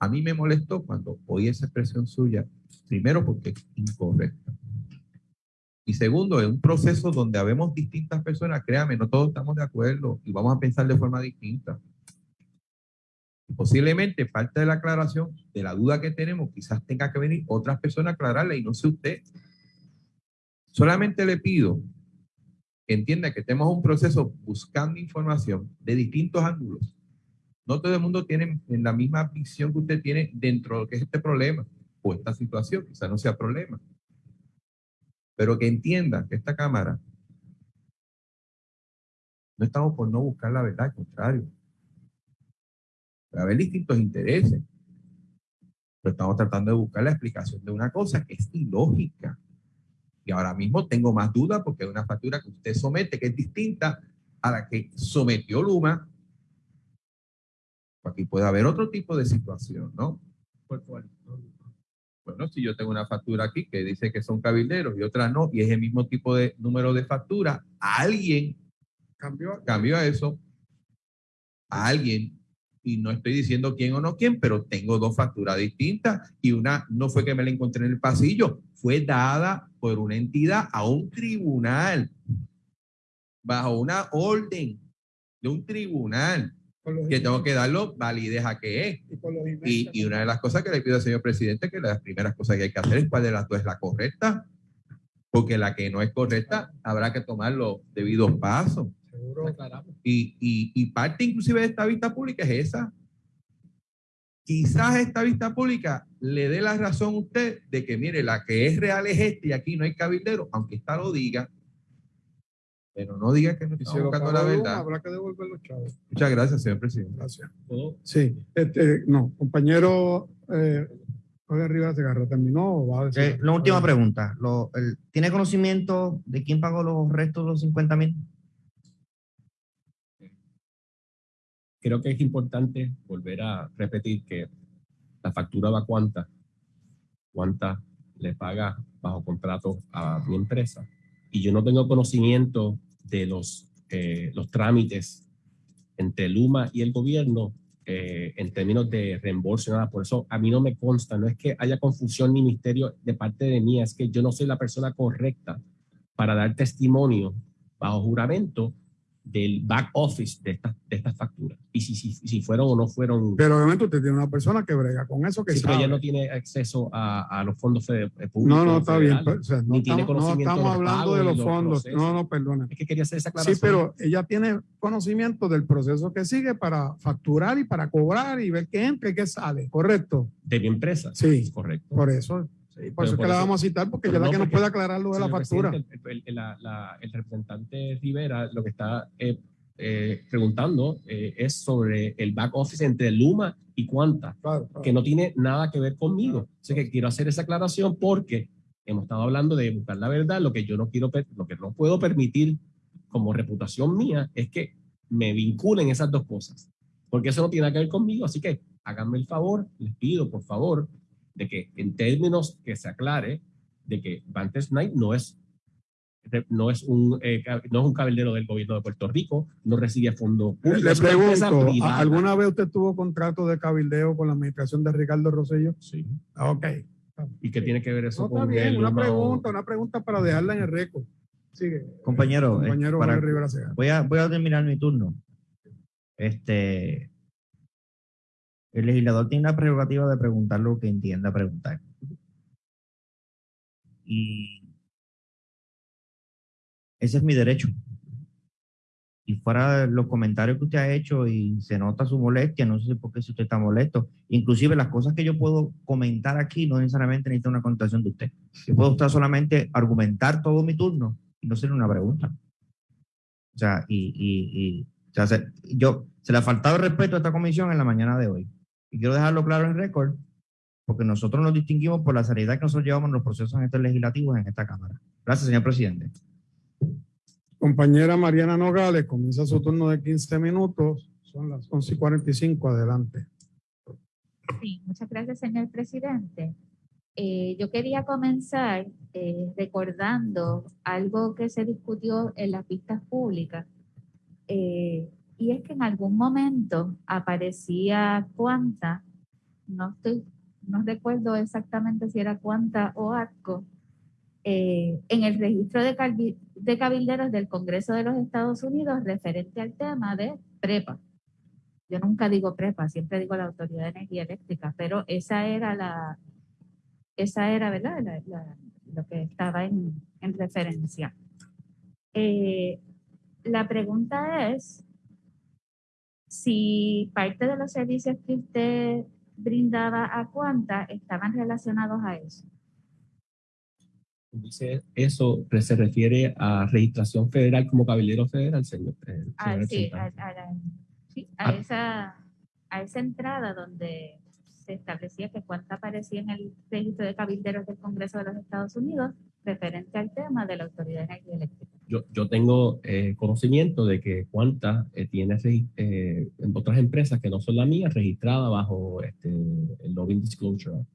a mí me molestó cuando oí esa expresión suya, primero porque es incorrecta. Y segundo, es un proceso donde habemos distintas personas, créame, no todos estamos de acuerdo y vamos a pensar de forma distinta. Posiblemente parte de la aclaración de la duda que tenemos, quizás tenga que venir otras personas a aclararla y no sé usted. Solamente le pido que entienda que tenemos un proceso buscando información de distintos ángulos. No todo el mundo tiene en la misma visión que usted tiene dentro de lo que es este problema o esta situación, quizás no sea problema. Pero que entienda que esta Cámara no estamos por no buscar la verdad, al contrario. Puede haber distintos intereses, pero estamos tratando de buscar la explicación de una cosa que es ilógica. Y ahora mismo tengo más dudas porque hay una factura que usted somete que es distinta a la que sometió Luma. Aquí puede haber otro tipo de situación, ¿no? ¿cuál fue? Bueno, si yo tengo una factura aquí que dice que son cabilderos y otra no, y es el mismo tipo de número de factura, alguien Cambió. cambió a eso, a alguien, y no estoy diciendo quién o no quién, pero tengo dos facturas distintas y una no fue que me la encontré en el pasillo, fue dada por una entidad a un tribunal, bajo una orden de un tribunal, que tengo que darlo validez a que es. y Y, una de las cosas que le pido al señor presidente, que las primeras cosas que hay que hacer es cuál de las dos es la correcta, porque la que no es correcta habrá que tomar los debidos pasos. Y, y, y parte inclusive de esta vista pública es esa. Quizás esta vista pública le dé la razón a usted de que, mire, la que es real es este y aquí no hay cabildero, aunque esta lo diga, pero no diga que no si lo buscando la verdad. habrá que devolver los chavos. Muchas gracias, señor presidente. Gracias. ¿Puedo? Sí, este, no, compañero eh, Jorge Rivera Segarra, ¿terminó o va a decir? Eh, la última pregunta. Lo- el- ¿Tiene conocimiento de quién pagó los restos de los 50 mil? creo que es importante volver a repetir que la factura va cuánta, cuánta le paga bajo contrato a mi empresa. Y yo no tengo conocimiento de los, eh, los trámites entre Luma y el gobierno eh, en términos de reembolso nada. Por eso a mí no me consta, no es que haya confusión ni misterio de parte de mí, es que yo no soy la persona correcta para dar testimonio bajo juramento del back office de estas de estas facturas. Y si, si, si fueron o no fueron... Pero obviamente usted tiene una persona que brega con eso, que Sí, pero sabe. ella no tiene acceso a, a los fondos eh, públicos. no, no, está bien. federales. o sea, no estamos, no hablando de los los fondos. procesos. No, no, perdona. Es que quería hacer esa Sí, aclaración. pero ella tiene conocimiento del proceso que sigue para facturar y para cobrar y ver qué entra y qué sale, ¿correcto? De mi empresa. Sí. Correcto. Por eso, sí, por eso es que la vamos a citar, porque ella es la no, que nos puede aclarar lo de la factura. el, el- la- el representante Rivera lo que está eh, eh, preguntando eh, es sobre el back office entre Luma y Cuanta, Claro, claro. que no tiene nada que ver conmigo. Así que quiero hacer esa aclaración porque hemos estado hablando de buscar la verdad. Lo que yo no quiero, lo que no puedo permitir como reputación mía es que me vinculen esas dos cosas, porque eso no tiene nada que ver conmigo. Así que háganme el favor, les pido por favor de que en términos que se aclare de que Vantage Knight no es no es un eh, no es un cabildero del gobierno de Puerto Rico, no recibe fondos públicos. Le pregunto, privada. ¿a- ¿alguna vez usted tuvo contrato de cabildeo con la administración de Ricardo Rosselló? Sí. Ah, Ok. ¿Y qué tiene que ver eso No, está con bien, el una pregunta, una pregunta para dejarla en el récord. Sigue. Compañero, eh, Compañero para- voy, a, voy a terminar mi turno. Este, el legislador tiene la prerrogativa de preguntar lo que entienda preguntar. Y ese es mi derecho. Y fuera de los comentarios que usted ha hecho y se nota su molestia, no sé por qué si usted está molesto. Inclusive las cosas que yo puedo comentar aquí no necesariamente necesitan una contestación de usted. Yo puedo estar solamente argumentar todo mi turno y no hacer una pregunta. O sea, y, y, y o sea, se, yo, se le ha faltado el respeto a esta comisión en la mañana de hoy. Y quiero dejarlo claro en récord, porque nosotros nos distinguimos por la seriedad que nosotros llevamos en los procesos en estos legislativos en esta Cámara. Gracias, señor presidente. Compañera Mariana Nogales, comienza su turno de 15 minutos. Son las 11 y 45. Adelante. Sí, muchas gracias, señor presidente. Eh, yo quería comenzar eh, recordando algo que se discutió en las pistas públicas. Eh, y es que en algún momento aparecía cuanta, no estoy, no recuerdo exactamente si era cuanta o ATCO, eh, en el registro de, de cabilderos del Congreso de los Estados Unidos referente al tema de prepa. Yo nunca digo prepa, siempre digo la Autoridad de Energía Eléctrica, pero esa era la, esa era, ¿verdad? La- la- lo que estaba en, en referencia. Eh, la pregunta es si parte de los servicios que usted brindaba a Cuanta estaban relacionados a eso. Dice eso se refiere a registración federal como cabildero federal, señor. eh, Ah, sí, a, la- sí, a Ah. esa, a esa entrada donde se establecía que Cuanta aparecía en el registro de cabilderos del Congreso de los Estados Unidos referente al tema de la Autoridad Eléctrica. Yo, yo tengo eh, conocimiento de que Cuanta eh, tiene eh, en otras empresas que no son la mía registrada bajo este, el Lobbying Disclosure.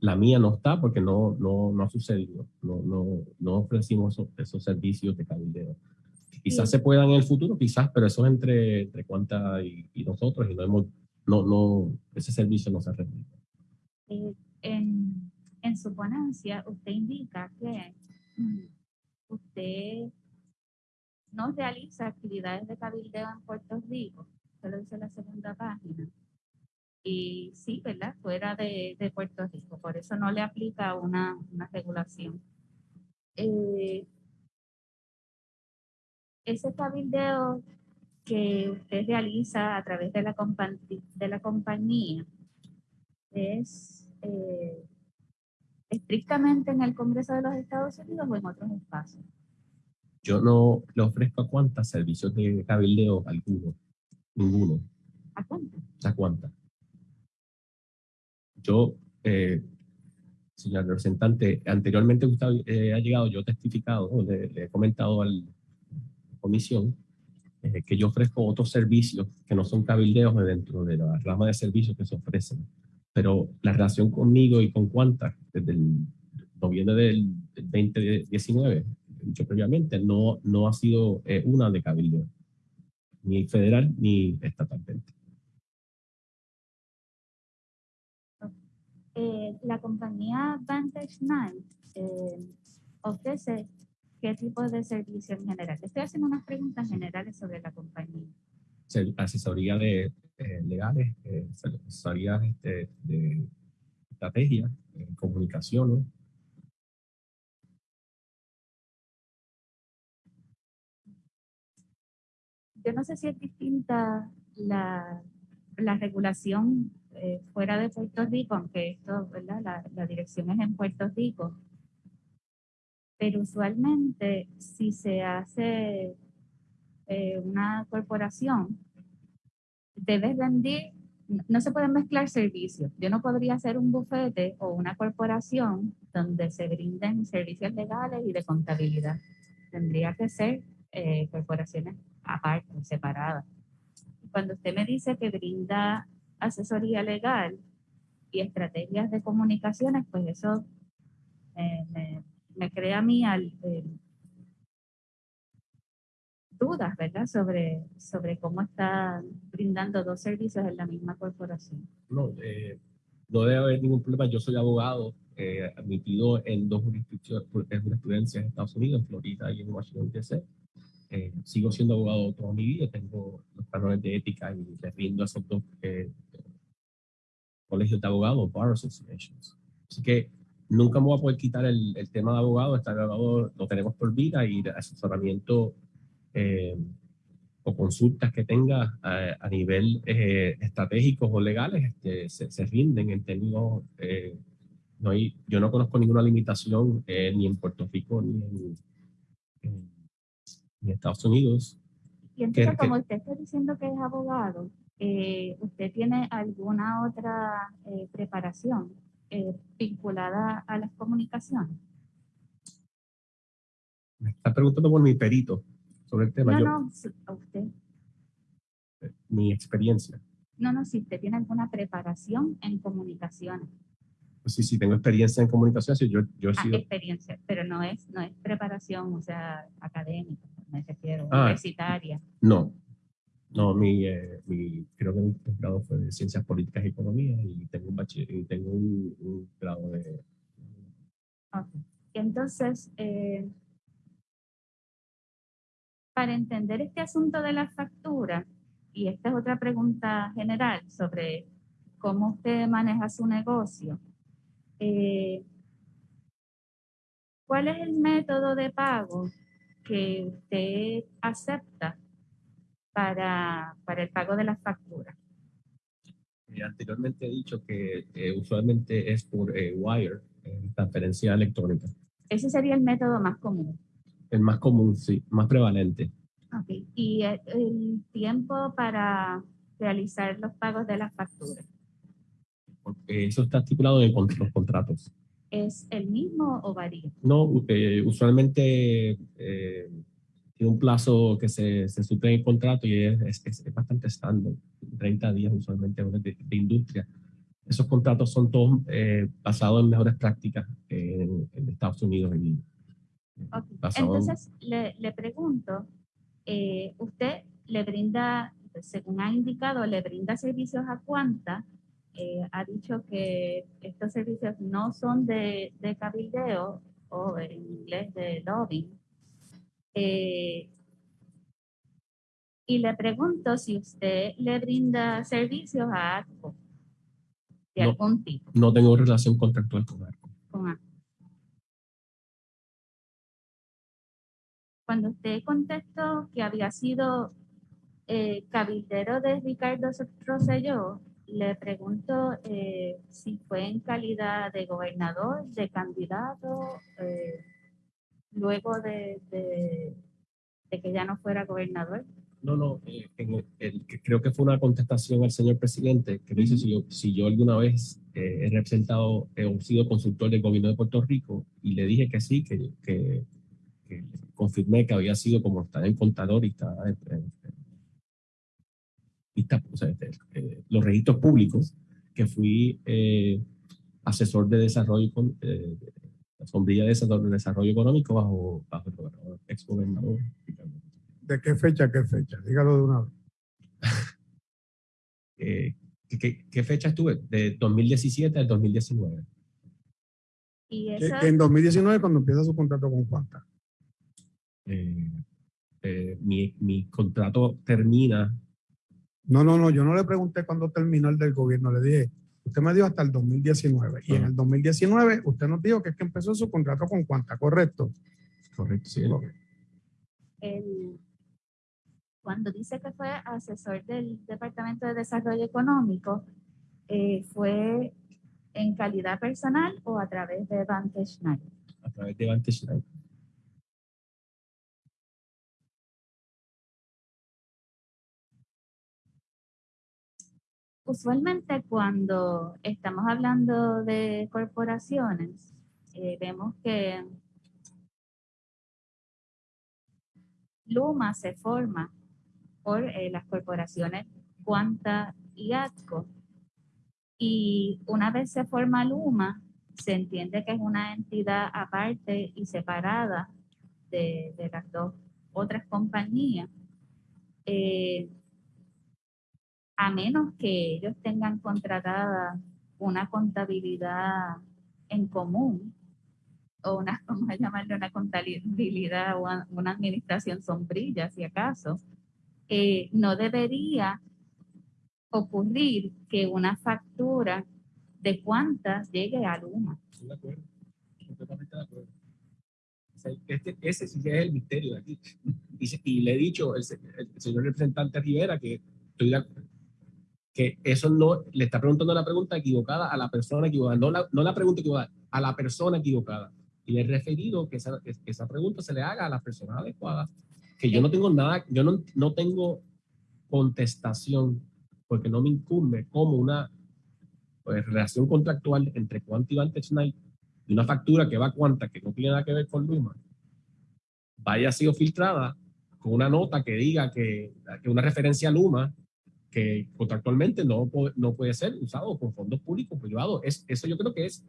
La mía no está porque no, no, no ha sucedido. No, no, no ofrecimos esos, esos servicios de cabildeo. Quizás Sí. se puedan en el futuro, quizás, pero eso es entre, entre Cuanta y, y nosotros y no hemos, no, no, ese servicio no se ha recibido. Eh, en, en su ponencia, usted indica que usted no realiza actividades de cabildeo en Puerto Rico, se lo dice la segunda página. Y sí, ¿verdad? Fuera de, de Puerto Rico, por eso no le aplica una, una regulación. Eh, ese cabildeo que usted realiza a través de la, compa- de la compañía, es eh, estrictamente en el Congreso de los Estados Unidos o en otros espacios. Yo no le ofrezco a Cuanta servicios de cabildeo alguno, ninguno. ¿A cuánto? ¿A cuánta? Yo, eh, señor representante, anteriormente usted eh, ha llegado, yo he testificado, le he comentado a la comisión eh, que yo ofrezco otros servicios que no son cabildeos dentro de la rama de servicios que se ofrecen. Pero la relación conmigo y con Cuanta, desde el noviembre del, del 2019, he dicho previamente, no, no ha sido eh, una de cabildeo, ni federal ni estatalmente. Eh, la compañía Vantage Night eh, ofrece qué tipo de servicio en general. Estoy haciendo unas preguntas generales sobre la compañía. se- asesoría de legales, eh, asesoría este, de estrategia, eh, comunicaciones. Yo no sé si es distinta la, la regulación eh, fuera de Puerto Rico, aunque esto, ¿verdad? La, la dirección es en Puerto Rico. Pero usualmente, si se hace eh, una corporación, debes rendir, no- se pueden mezclar servicios. Yo no podría hacer un bufete o una corporación donde se brinden servicios legales y de contabilidad. Tendría que ser eh, corporaciones aparte, separadas. Cuando usted me dice que brinda asesoría legal, y estrategias de comunicaciones, pues eso eh, me, me crea a mí al, dudas, ¿verdad? Sobre, sobre cómo está brindando dos servicios en la misma corporación. No, eh, no debe haber ningún problema. Yo soy abogado eh, admitido en dos jurisprudencias en Estados Unidos, en Florida y en Washington, D.C. Eh, sigo siendo abogado toda mi vida, tengo los cánones de ética y les rindo a esos dos eh, colegios de abogados, Bar Associations. Así que nunca me voy a poder quitar el, el tema de abogado, estar abogado lo tenemos por vida y asesoramiento eh, o consultas que tenga a, a nivel eh, estratégicos o legales este, se, se rinden en términos, eh, no hay, yo no conozco ninguna limitación eh, ni en Puerto Rico ni en, en- ni en Estados Unidos. Y entonces, que- como usted está diciendo que es abogado, eh, ¿usted tiene alguna otra eh, preparación eh, vinculada a las comunicaciones? Me está preguntando por mi perito sobre el tema, No, yo, no, a usted. mi experiencia. No, no, si usted tiene alguna preparación en comunicaciones, Pues sí, sí, tengo experiencia en comunicación, sí, yo, yo he Ah, sido, experiencia, pero no es, no es preparación, o sea, académica, me refiero, Ah. universitaria. no, no, mi, eh, mi, creo que mi grado fue de Ciencias Políticas y Economía y tengo un bachiller, y tengo un, un grado de Ok. Y entonces, eh, para entender este asunto de la factura, y esta es otra pregunta general sobre cómo usted maneja su negocio, eh, ¿cuál es el método de pago que usted acepta para, para el pago de las facturas? Eh, anteriormente he dicho que eh, usualmente es por eh, wire, eh, transferencia electrónica. Ese sería el método más común. El más común, sí, más prevalente. Ok, Y el, el tiempo para realizar los pagos de las facturas, Porque eso está estipulado en los contratos. ¿es el mismo o varía? No, eh, usualmente eh, tiene un plazo que se, se suple en el contrato y es, es- es- es bastante estándar, 30 días usualmente de, de industria. Esos contratos son todos eh, basados en mejores prácticas en, en Estados Unidos. y, Ok, basado en- Entonces, le, le pregunto, eh, ¿usted le brinda, según ha indicado, le brinda servicios a cuánta? Eh, ha dicho que estos servicios no son de, de cabildeo o en inglés de lobbying. Eh, y le pregunto si usted le brinda servicios a ATCO de No. algún tipo. no tengo relación contractual con ARCO. con A. Cuando usted contestó que había sido eh, cabildero de Ricardo Rosselló, le pregunto eh, si fue en calidad de gobernador, de candidato, eh, luego de, que ya no fuera gobernador. No, no, creo que fue una contestación al señor presidente que dice si yo, alguna vez he representado o sido consultor del gobierno de Puerto Rico y le dije que sí, que confirmé que había sido como está en contador y está, y está, o sea, este, eh, los registros públicos, que fui eh, asesor de desarrollo, con- eh, la sombrilla de desarrollo, de desarrollo económico bajo, bajo el gobernador, ex gobernador. ¿De qué fecha, a qué fecha? Dígalo de una vez. Eh, ¿qué, fecha estuve? De 2017 al 2019. Y Que, esa, que en 2019 cuando empieza su contrato con Cuanta. Eh, eh, mi, mi contrato termina, No, no, no, yo no le pregunté cuándo terminó el del gobierno, le dije, usted me dijo hasta el 2019. Y en el 2019 usted nos dijo que es que empezó su contrato con Cuanta, ¿correcto? correcto, sí, el- cuando dice que fue asesor del Departamento de Desarrollo Económico, eh, ¿fue en calidad personal o a través de Vantage Night? a través de Vantage Life. Usualmente cuando estamos hablando de corporaciones, eh, vemos que Luma se forma por eh, las corporaciones Cuanta y ATCO. Y una vez se forma Luma, se entiende que es una entidad aparte y separada de, las dos otras compañías. Eh, a menos que ellos tengan contratada una contabilidad en común o una, vamos a llamarle una contabilidad o una- administración sombrilla, si acaso, eh, no debería ocurrir que una factura de cuántas llegue a Luma. Estoy de acuerdo, completamente de acuerdo. Este- ese sí es el misterio de aquí. Y, le he dicho el señor representante Rivera que estoy de que eso no, le está preguntando la pregunta equivocada a la persona equivocada, no la, no la pregunta equivocada, a la persona equivocada. Y le he referido que esa, que esa pregunta se le haga a la persona adecuada, que yo no tengo nada, yo no, no tengo contestación, porque no me incumbe como una pues, relación contractual entre Quanta y Vantage Night una factura que va a Quanta, que no tiene nada que ver con Luma, vaya sido filtrada con una nota que diga que, que una referencia a Luma que contractualmente no, no puede ser usado con fondos públicos privados. Es, eso yo creo que es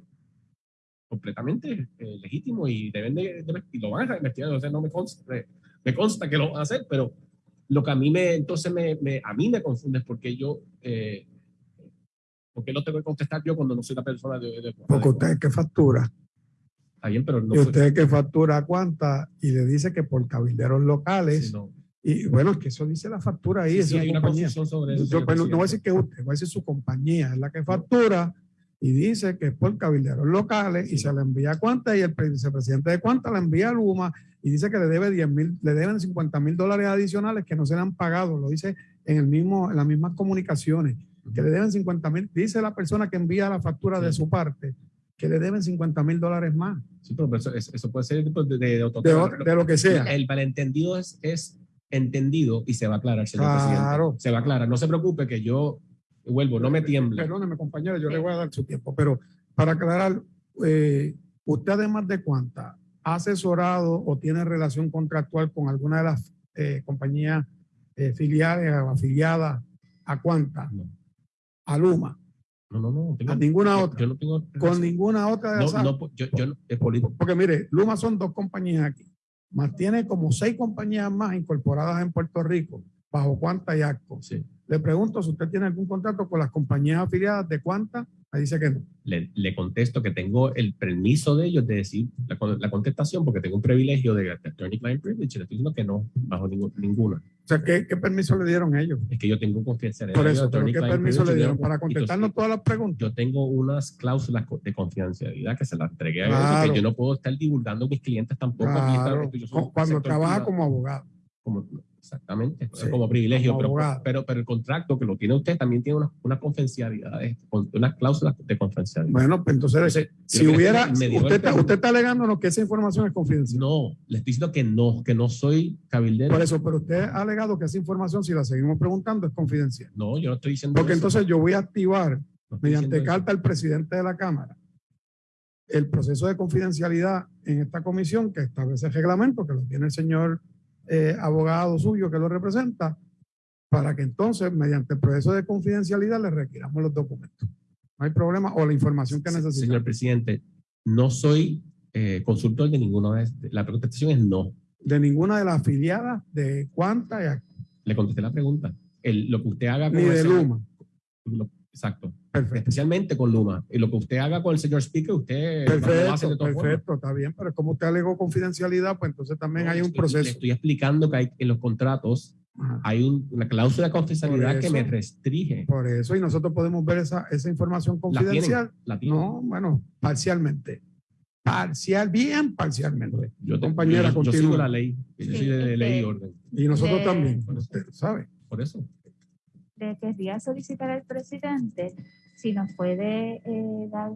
completamente eh, legítimo y deben de, de- y lo van a investigar. O sea, no me consta, me, me consta que lo van a hacer, pero lo que a mí me, entonces me, me- a mí me confunde es porque yo, eh, ¿por qué no tengo que contestar yo cuando no soy la persona de, de- Porque usted es que factura. Está bien, pero no y usted es que factura cuánta y le dice que por cabilderos locales. sí, no. Y bueno, es que eso dice la factura ahí, Sí, sí, hay una compañía. sobre eso. Yo, pues, no, voy a decir que usted, voy a decir su compañía, es la que factura y dice que es por cabilderos locales y Sí. se le envía a Cuanta y el pre- vicepresidente de Cuanta le envía a Luma y dice que le debe 10 mil, le deben 50 mil dólares adicionales que no se le han pagado, lo dice en el mismo, en las mismas comunicaciones, que le deben 50 mil, dice la persona que envía la factura de su parte, que le deben 50 mil dólares más, Sí, pero eso, eso- puede ser pues, de, de, de de lo que sea. El malentendido es, es entendido y se va a aclarar, señor Claro. presidente. Se va a aclarar. No se preocupe que yo vuelvo, no me tiemble. Perdóneme, compañero, yo le voy a dar su tiempo, pero para aclarar, eh, usted además de cuánta, ¿ha asesorado o tiene relación contractual con alguna de las eh, compañías eh, filiales o afiliadas a cuánta? No. A Luma, No, no, no. tengo- a ninguna yo- otra, Yo no tengo. con ninguna otra de no, esas. no, yo, yo no- es político. Porque mire, Luma son dos compañías aquí, más tiene como seis compañías más incorporadas en Puerto Rico, bajo cuánta y ACCO. Sí. Le pregunto si usted tiene algún contrato con las compañías afiliadas de cuánta, me dice que no. Le, le contesto que tengo el permiso de ellos de decir la, con- la contestación porque tengo un privilegio de, de attorney client privilege. y Le estoy diciendo que no, bajo ningún- ninguna. O sea, ¿qué, qué permiso le dieron ellos? Es que yo tengo confidencialidad. Por eso, pero ¿qué permiso le dieron? Para y contestarnos entonces, todas las preguntas. Yo tengo unas cláusulas de confidencialidad que se las entregué a ellos, Claro. que yo no puedo estar divulgando a mis clientes tampoco. aquí Claro, yo un cuando trabaja privado. como abogado. como, exactamente, Sí, como privilegio, como pero, pero, pero el contrato que lo tiene usted también tiene una, una confidencialidad, eh, con- unas cláusulas de confidencialidad. Bueno, pues entonces, Entonces, si hubiera, usted el está, usted está alegándonos que esa información es confidencial. no, le estoy diciendo que no, que no soy cabildero. Por eso, pero usted ha alegado que esa información, si la seguimos preguntando, es confidencial. No, yo no estoy diciendo Porque eso. entonces yo voy a activar, No mediante diciendo eso. carta al presidente de la Cámara, el proceso de confidencialidad en esta comisión que establece el reglamento, que lo tiene el señor eh, abogado suyo que lo representa, para que entonces, mediante el proceso de confidencialidad, le requiramos los documentos. No hay problema, o la información que necesitamos. Señor presidente, no soy eh, consultor de ninguna de estas. La contestación es no. De ninguna de las afiliadas de Acco, Le contesté la pregunta. El- lo que usted haga con ni el de Luma. lo- exacto. Perfecto. Especialmente con Luma. Y lo que usted haga con el señor Speaker, usted lo hace de Perfecto, formas. perfecto, está bien, pero como usted alegó confidencialidad, pues entonces también No, hay un estoy- Le proceso. estoy explicando que hay en los contratos Ajá. hay un- una cláusula de confidencialidad que me restringe. Por eso, y nosotros podemos ver esa, esa información La tienen, confidencial. la tienen. No, bueno, parcialmente. Parcial, bien parcialmente. Yo, te- compañera, yo- yo sigo la ley. Yo Sí, soy de ley y orden. Y nosotros también, usted sabe. Por eso. Le querría solicitar al presidente si nos puede eh, dar,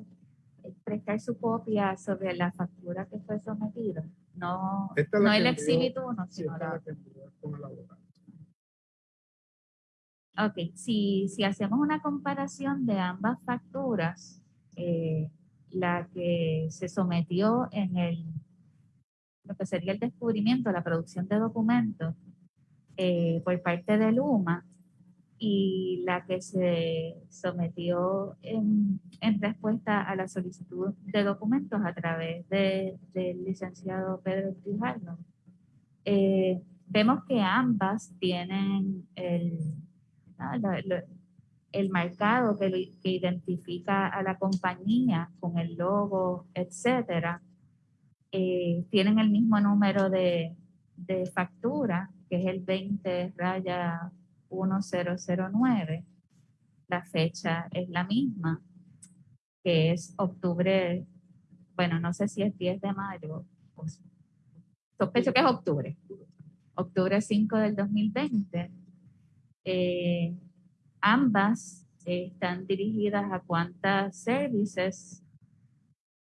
eh, prestar su copia sobre la factura que fue sometida. No, Esta no el envió- exhibit 1, Sí, sino es la la que envió con el abogado. Ok, si, si hacemos una comparación de ambas facturas, eh, la que se sometió en el, lo que sería el descubrimiento, la producción de documentos eh, por parte de Luma, y la que se sometió en, en respuesta a la solicitud de documentos a través de- del licenciado Pedro Trijarno. Eh, vemos que ambas tienen el, la- la- el marcado que, lo- que identifica a la compañía con el logo, etcétera. Eh, tienen el mismo número de, de factura, que es el 20 raya 1009. La fecha es la misma, que es octubre, bueno, no sé si es 10 de mayo, o s- sospecho que es octubre, octubre 5 del 2020. Eh, ambas están dirigidas a Quanta Services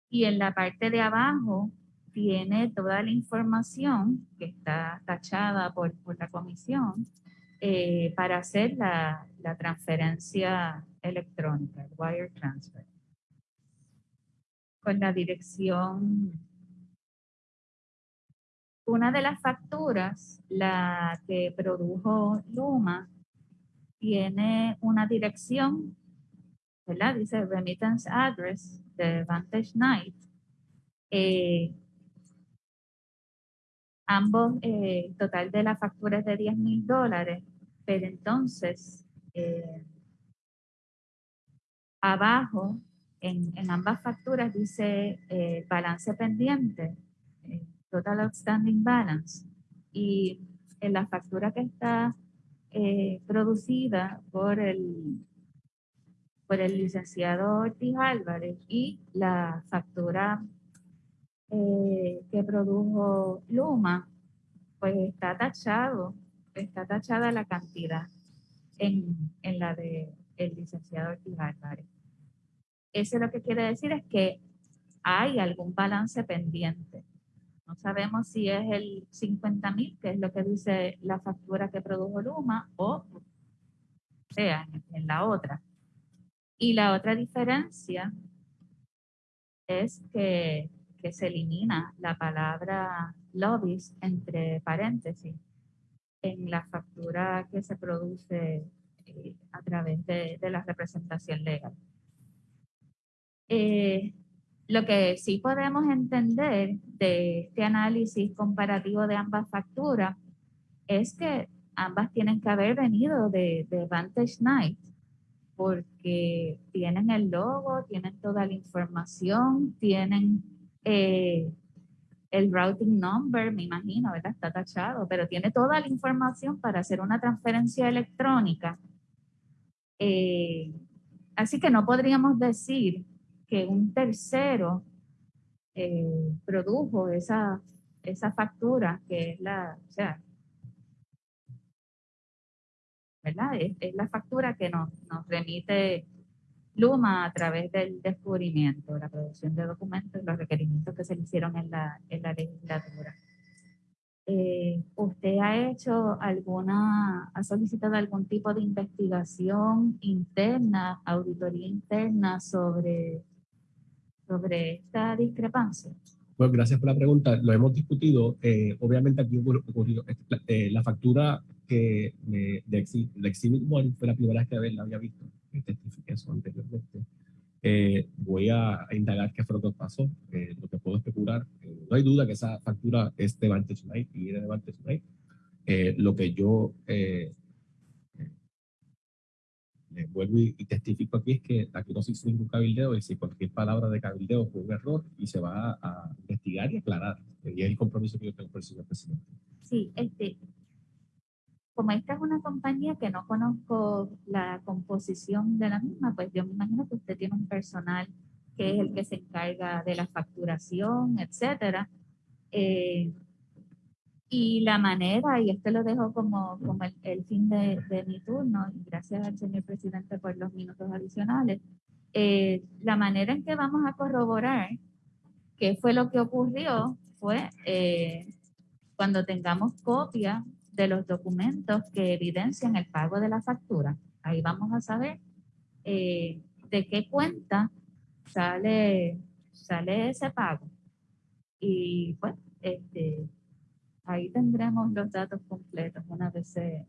y en la parte de abajo tiene toda la información que está tachada por, por la comisión eh, para hacer la, transferencia electrónica, el wire transfer. Con la dirección, una de las facturas, la que produjo Luma, tiene una dirección, ¿verdad? Dice remittance address de Vantage Night. Eh, ambos, eh, total de la factura es de 10 mil dólares, pero entonces, eh, abajo, en, en ambas facturas dice eh, balance pendiente, eh, total outstanding balance, y en la factura que está producida por el, por el licenciado Ortiz Álvarez y la factura eh, que produjo Luma, pues está tachado, está tachada la cantidad en, en la de el licenciado Ortiz Álvarez. Eso lo que quiere decir es que hay algún balance pendiente. No sabemos si es el 50 mil, que es lo que dice la factura que produjo Luma, o sea, en la otra. Y la otra diferencia es que, que se elimina la palabra lobbies entre paréntesis en la factura que se produce eh, a través de, de la representación legal. Eh, lo que sí podemos entender de este análisis comparativo de ambas facturas es que ambas tienen que haber venido de, de Vantage Night porque tienen el logo, tienen toda la información, tienen eh, el routing number, me imagino, ¿verdad? Está tachado, pero tiene toda la información para hacer una transferencia electrónica. Eh, así que no podríamos decir que un tercero eh, produjo esa, esa factura que es la, o sea, ¿verdad? Es, es la factura que nos, nos remite Luma a través del descubrimiento, la producción de documentos, los requerimientos que se le hicieron en la, en la legislatura. Eh, ¿Usted ha hecho alguna, ha solicitado algún tipo de investigación interna, auditoría interna sobre, sobre esta discrepancia? Pues gracias por la pregunta. Lo hemos discutido. Eh, obviamente aquí ocurrió, ocurrió, eh, la factura que me, de de Exhibit One fue la primera vez que la había visto. Testifiqué eso anteriormente. Eh, voy a, indagar qué fue lo que pasó. Eh, lo que puedo especular. eh, no hay duda que esa factura es de Vantage Night y viene de Vantage Night. Eh, lo que yo eh, eh, le vuelvo y, y testifico aquí es que aquí no se hizo ningún cabildeo y si cualquier palabra de cabildeo fue un error y se va a, a investigar y aclarar. Y es el compromiso que yo tengo con el señor presidente. Sí, este, como esta es una compañía que no conozco la composición de la misma, pues yo me imagino que usted tiene un personal que es el que se encarga de la facturación, etcétera. Eh, y la manera, y esto lo dejo como, como el, el fin de, de mi turno, y gracias al señor presidente por los minutos adicionales, eh, la manera en que vamos a corroborar qué fue lo que ocurrió fue eh, cuando tengamos copia de los documentos que evidencian el pago de la factura. Ahí vamos a saber eh, de qué cuenta sale, sale ese pago. Y pues, este, ahí tendremos los datos completos una vez se,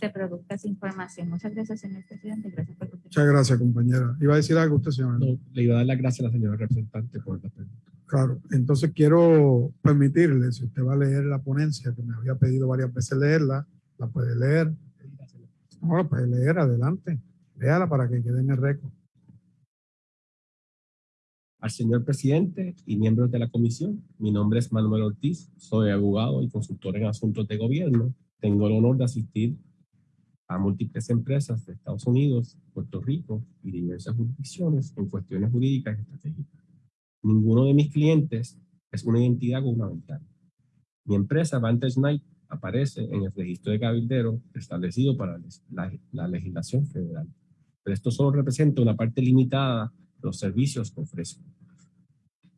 se produzca esa información. Muchas gracias, señor presidente. Gracias por. Muchas gracias, compañera. ¿Iba a decir algo usted, señora? No, le iba a dar las gracias a la señora representante por la pregunta. Claro, entonces quiero permitirle, si usted va a leer la ponencia, que me había pedido varias veces leerla, la puede leer. No, la puede leer, adelante. Léala para que quede en el récord. Al señor presidente y miembros de la comisión, mi nombre es Manuel Ortiz, soy abogado y consultor en asuntos de gobierno. Tengo el honor de asistir a múltiples empresas de Estados Unidos, Puerto Rico y diversas jurisdicciones en cuestiones jurídicas y estratégicas. Ninguno de mis clientes es una entidad gubernamental. Mi empresa, Vantage Night, aparece en el registro de cabildero establecido para la, la legislación federal. Pero esto solo representa una parte limitada de los servicios que ofrezco.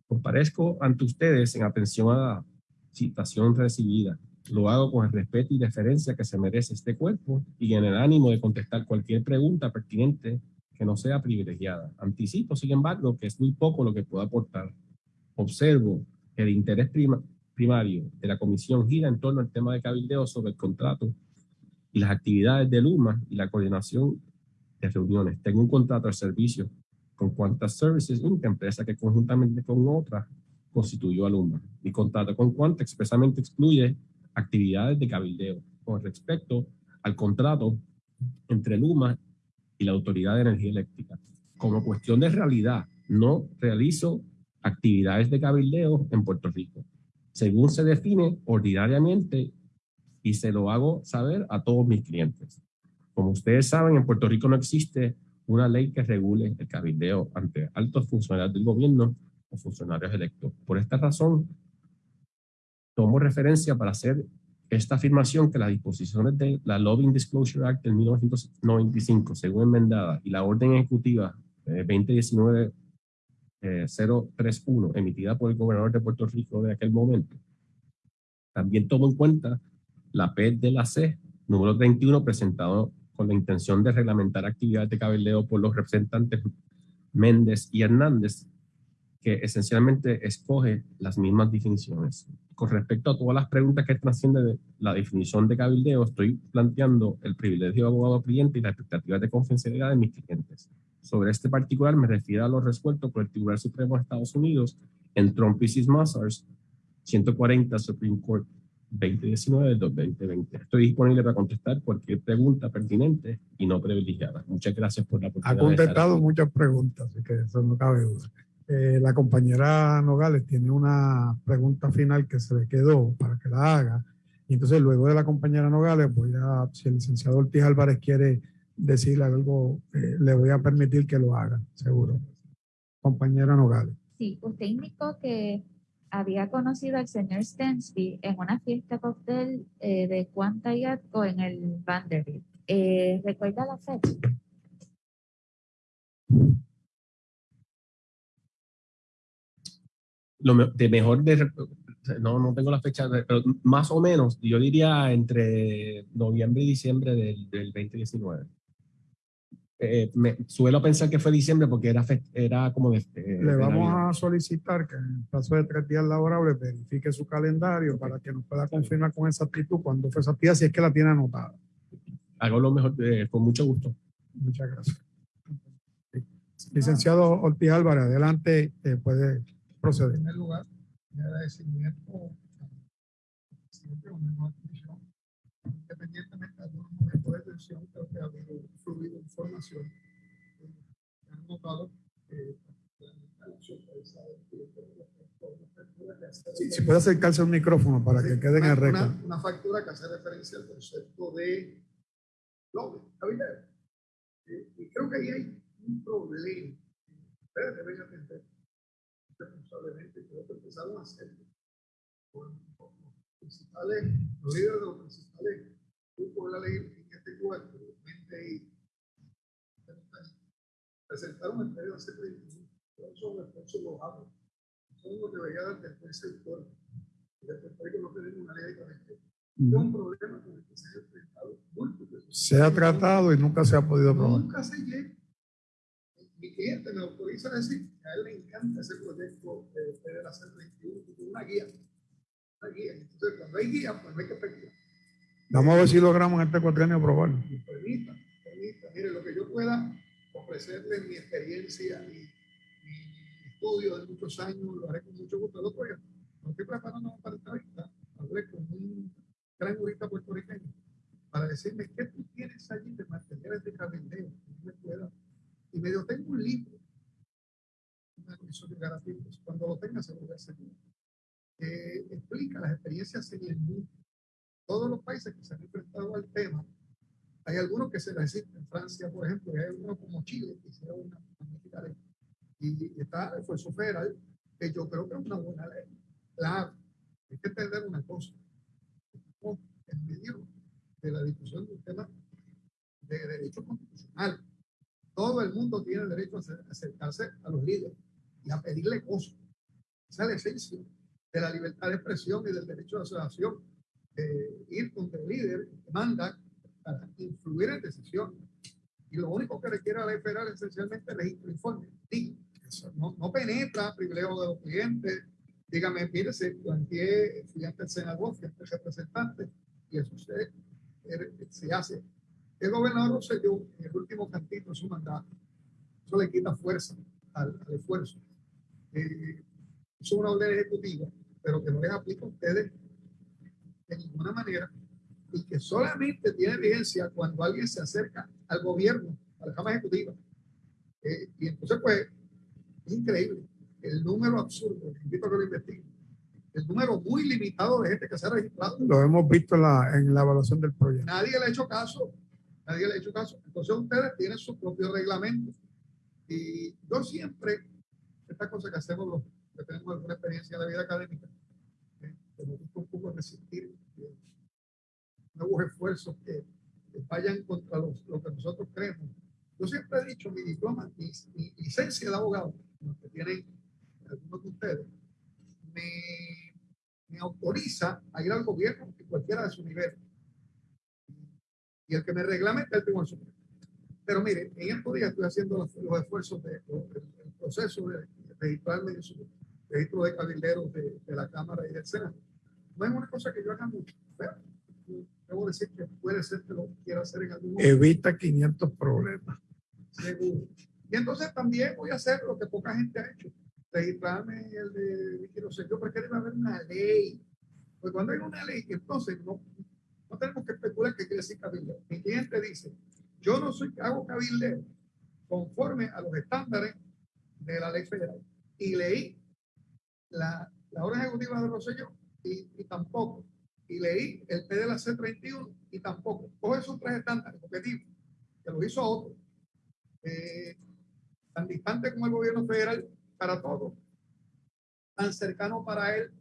Comparezco ante ustedes en atención a la citación recibida. Lo hago con el respeto y deferencia que se merece este cuerpo y en el ánimo de contestar cualquier pregunta pertinente que no sea privilegiada. Anticipo, sin embargo, que es muy poco lo que puedo aportar. Observo que el interés prima- primario de la comisión gira en torno al tema de cabildeo sobre el contrato y las actividades de Luma y la coordinación de reuniones. Tengo un contrato de servicio con Quantas Services Inc., empresa que conjuntamente con otra constituyó a Luma. Mi contrato con Quanta expresamente excluye actividades de cabildeo con respecto al contrato entre Luma y la Autoridad de Energía Eléctrica. Como cuestión de realidad, no realizo actividades de cabildeo en Puerto Rico, según se define ordinariamente y se lo hago saber a todos mis clientes. Como ustedes saben, en Puerto Rico no existe una ley que regule el cabildeo ante altos funcionarios del gobierno o funcionarios electos. Por esta razón, tomo referencia para hacer esta afirmación que las disposiciones de la Lobbying Disclosure Act del 1995, según enmendada, y la orden ejecutiva eh, 2019 eh, 031, emitida por el gobernador de Puerto Rico de aquel momento, también tomo en cuenta la P de la C, número 31, presentado con la intención de reglamentar actividades de cabildeo por los representantes Méndez y Hernández, que esencialmente escoge las mismas definiciones. Con respecto a todas las preguntas que trascienden de la definición de cabildeo, estoy planteando el privilegio de abogado cliente y las expectativas de confidencialidad de mis clientes. Sobre este particular me refiero a lo resuelto por el Tribunal Supremo de Estados Unidos en Trump vs. Massars 140 Supreme Court 2019 del 2020. Estoy disponible para contestar cualquier pregunta pertinente y no privilegiada. Muchas gracias por la Ha oportunidad. estar contestado muchas preguntas, así que eso no cabe duda. Eh, la compañera Nogales tiene una pregunta final que se le quedó para que la haga. Y entonces, luego de la compañera Nogales, voy a, si el licenciado Ortiz Álvarez quiere decirle algo, eh, le voy a permitir que lo haga, seguro. Compañera Nogales. Sí, usted indicó que había conocido al señor Stensby en una fiesta cóctel eh, de Quanta y Atco en el Vanderbilt. ¿Recuerda la fecha? Lo de mejor de no, no tengo la fecha, de- pero más o menos, yo diría entre noviembre y diciembre del, del 2019. Eh, me, suelo pensar que fue diciembre porque era, fe- era como de... eh, Le de vamos Navidad. a solicitar que en el plazo de tres días laborables verifique su calendario para que nos pueda confirmar con exactitud cuándo fue esa actividad, si es que la tiene anotada. Hago lo mejor, eh, con mucho gusto. Muchas gracias. Licenciado Ortiz Álvarez, adelante, eh, proceder. primer lugar, mi agradecimiento al presidente de la comisión, independientemente de algunos momentos de tensión, creo que ha habido fluido información. Eh, Han notado que Si, si puede acercarse al micrófono para que quede en el una, récord. una- una factura que hace referencia al concepto de cabilero. Eh, y creo que ahí hay un problema ustedes deben atender responsablemente. Creo que empezaron a hacerlo con los principales, los líderes de los principales grupos de la ley en este cuarto, Mente y presentaron el periodo hace 31. Todos esos esfuerzos los hago. Son los que debería dar después el sector. Y después Rico no tenemos una ley de este. Es un problema con el que se han enfrentado múltiples. Se ha tratado y nunca se ha podido probar. Nunca se llega. Mi cliente me autoriza a decir que a él le encanta ese proyecto de Federal Hacer 21, que tiene una guía. Una guía. Entonces, cuando hay guía, pues no hay que especular. Vamos a ver si logramos en este cuatrienio aprobarlo. permita, permita. Mire, lo que yo pueda ofrecerle mi experiencia y mi estudio de muchos años, lo haré con mucho gusto. El otro día, no estoy preparando para esta vista, hablé con un gran jurista puertorriqueño para decirme qué tú tienes allí de materiales de cabildeo que me pueda. Y me dijo, tengo un libro, una comisión de garantías. Cuando lo tenga, se lo voy a hacer. Explica las experiencias en el mundo. Todos los países que se han enfrentado al tema, hay algunos que se resisten. En Francia, por ejemplo, y hay algunos como Chile, que hicieron una magnífica ley. Y está el esfuerzo federal, que yo creo que es una buena ley. Claro, hay que entender una cosa. En medio de la discusión de un tema de derecho constitucional. Todo el mundo tiene derecho a acer- acercarse a los líderes y a pedirle cosas. Esa es la esencia de la libertad de expresión y del derecho de asociación. Ir donde el líder manda para influir en decisiones. Y lo único que requiere a la federal es esencialmente registro informe. Digo, eso no, no penetra privilegio de los clientes. Dígame, mire, se planteé, fui ante el senador, fui ante el representante, y eso se, se hace. El gobernador Rosselló, en el último cantito de su mandato, eso le quita fuerza al, al esfuerzo. Eh, es una orden ejecutiva, pero que no les aplica a ustedes de ninguna manera y que solamente tiene vigencia cuando alguien se acerca al gobierno, a la Cámara Ejecutiva. Eh, y entonces, pues, es increíble el número absurdo, invito a que lo investiguen, el número muy limitado de gente que se ha registrado. Lo hemos visto en la, en la evaluación del proyecto. Nadie le ha hecho caso, nadie le ha hecho caso. Entonces, ustedes tienen su propio reglamento. Y yo siempre, esta cosa que hacemos los que tenemos alguna experiencia en la vida académica, eh, que nos gusta un poco resistir nuevos esfuerzos que, que vayan contra los- lo que nosotros creemos. Yo siempre he dicho, mi diploma, mi, mi licencia de abogado, que tienen algunos de ustedes, me, me autoriza a ir al gobierno en cualquiera de su nivel. Y el que me reglamenta el Tribunal Supremo. Pero mire, en estos días estoy haciendo los, los esfuerzos de, del- del proceso de, de registrarme en su registro de cabilderos de, de la Cámara y del Senado. No es una cosa que yo haga mucho, pero debo decir que puede ser que lo quiera hacer en algún momento. Evita 500 problemas. Seguro. Y entonces también voy a hacer lo que poca gente ha hecho. Registrarme el de Rosselló, porque debe haber una ley. Pues cuando hay una ley, entonces no, no tenemos que especular qué quiere decir cabildeo. Mi cliente dice, yo no soy, hago cabildeo conforme a los estándares de la ley federal. Y leí la, la ejecutiva de Rosselló y, tampoco. Y leí el P de la C31 y tampoco. Coge esos tres estándares objetivos, que lo hizo otro eh, tan distante como el gobierno federal para todo, tan cercano para él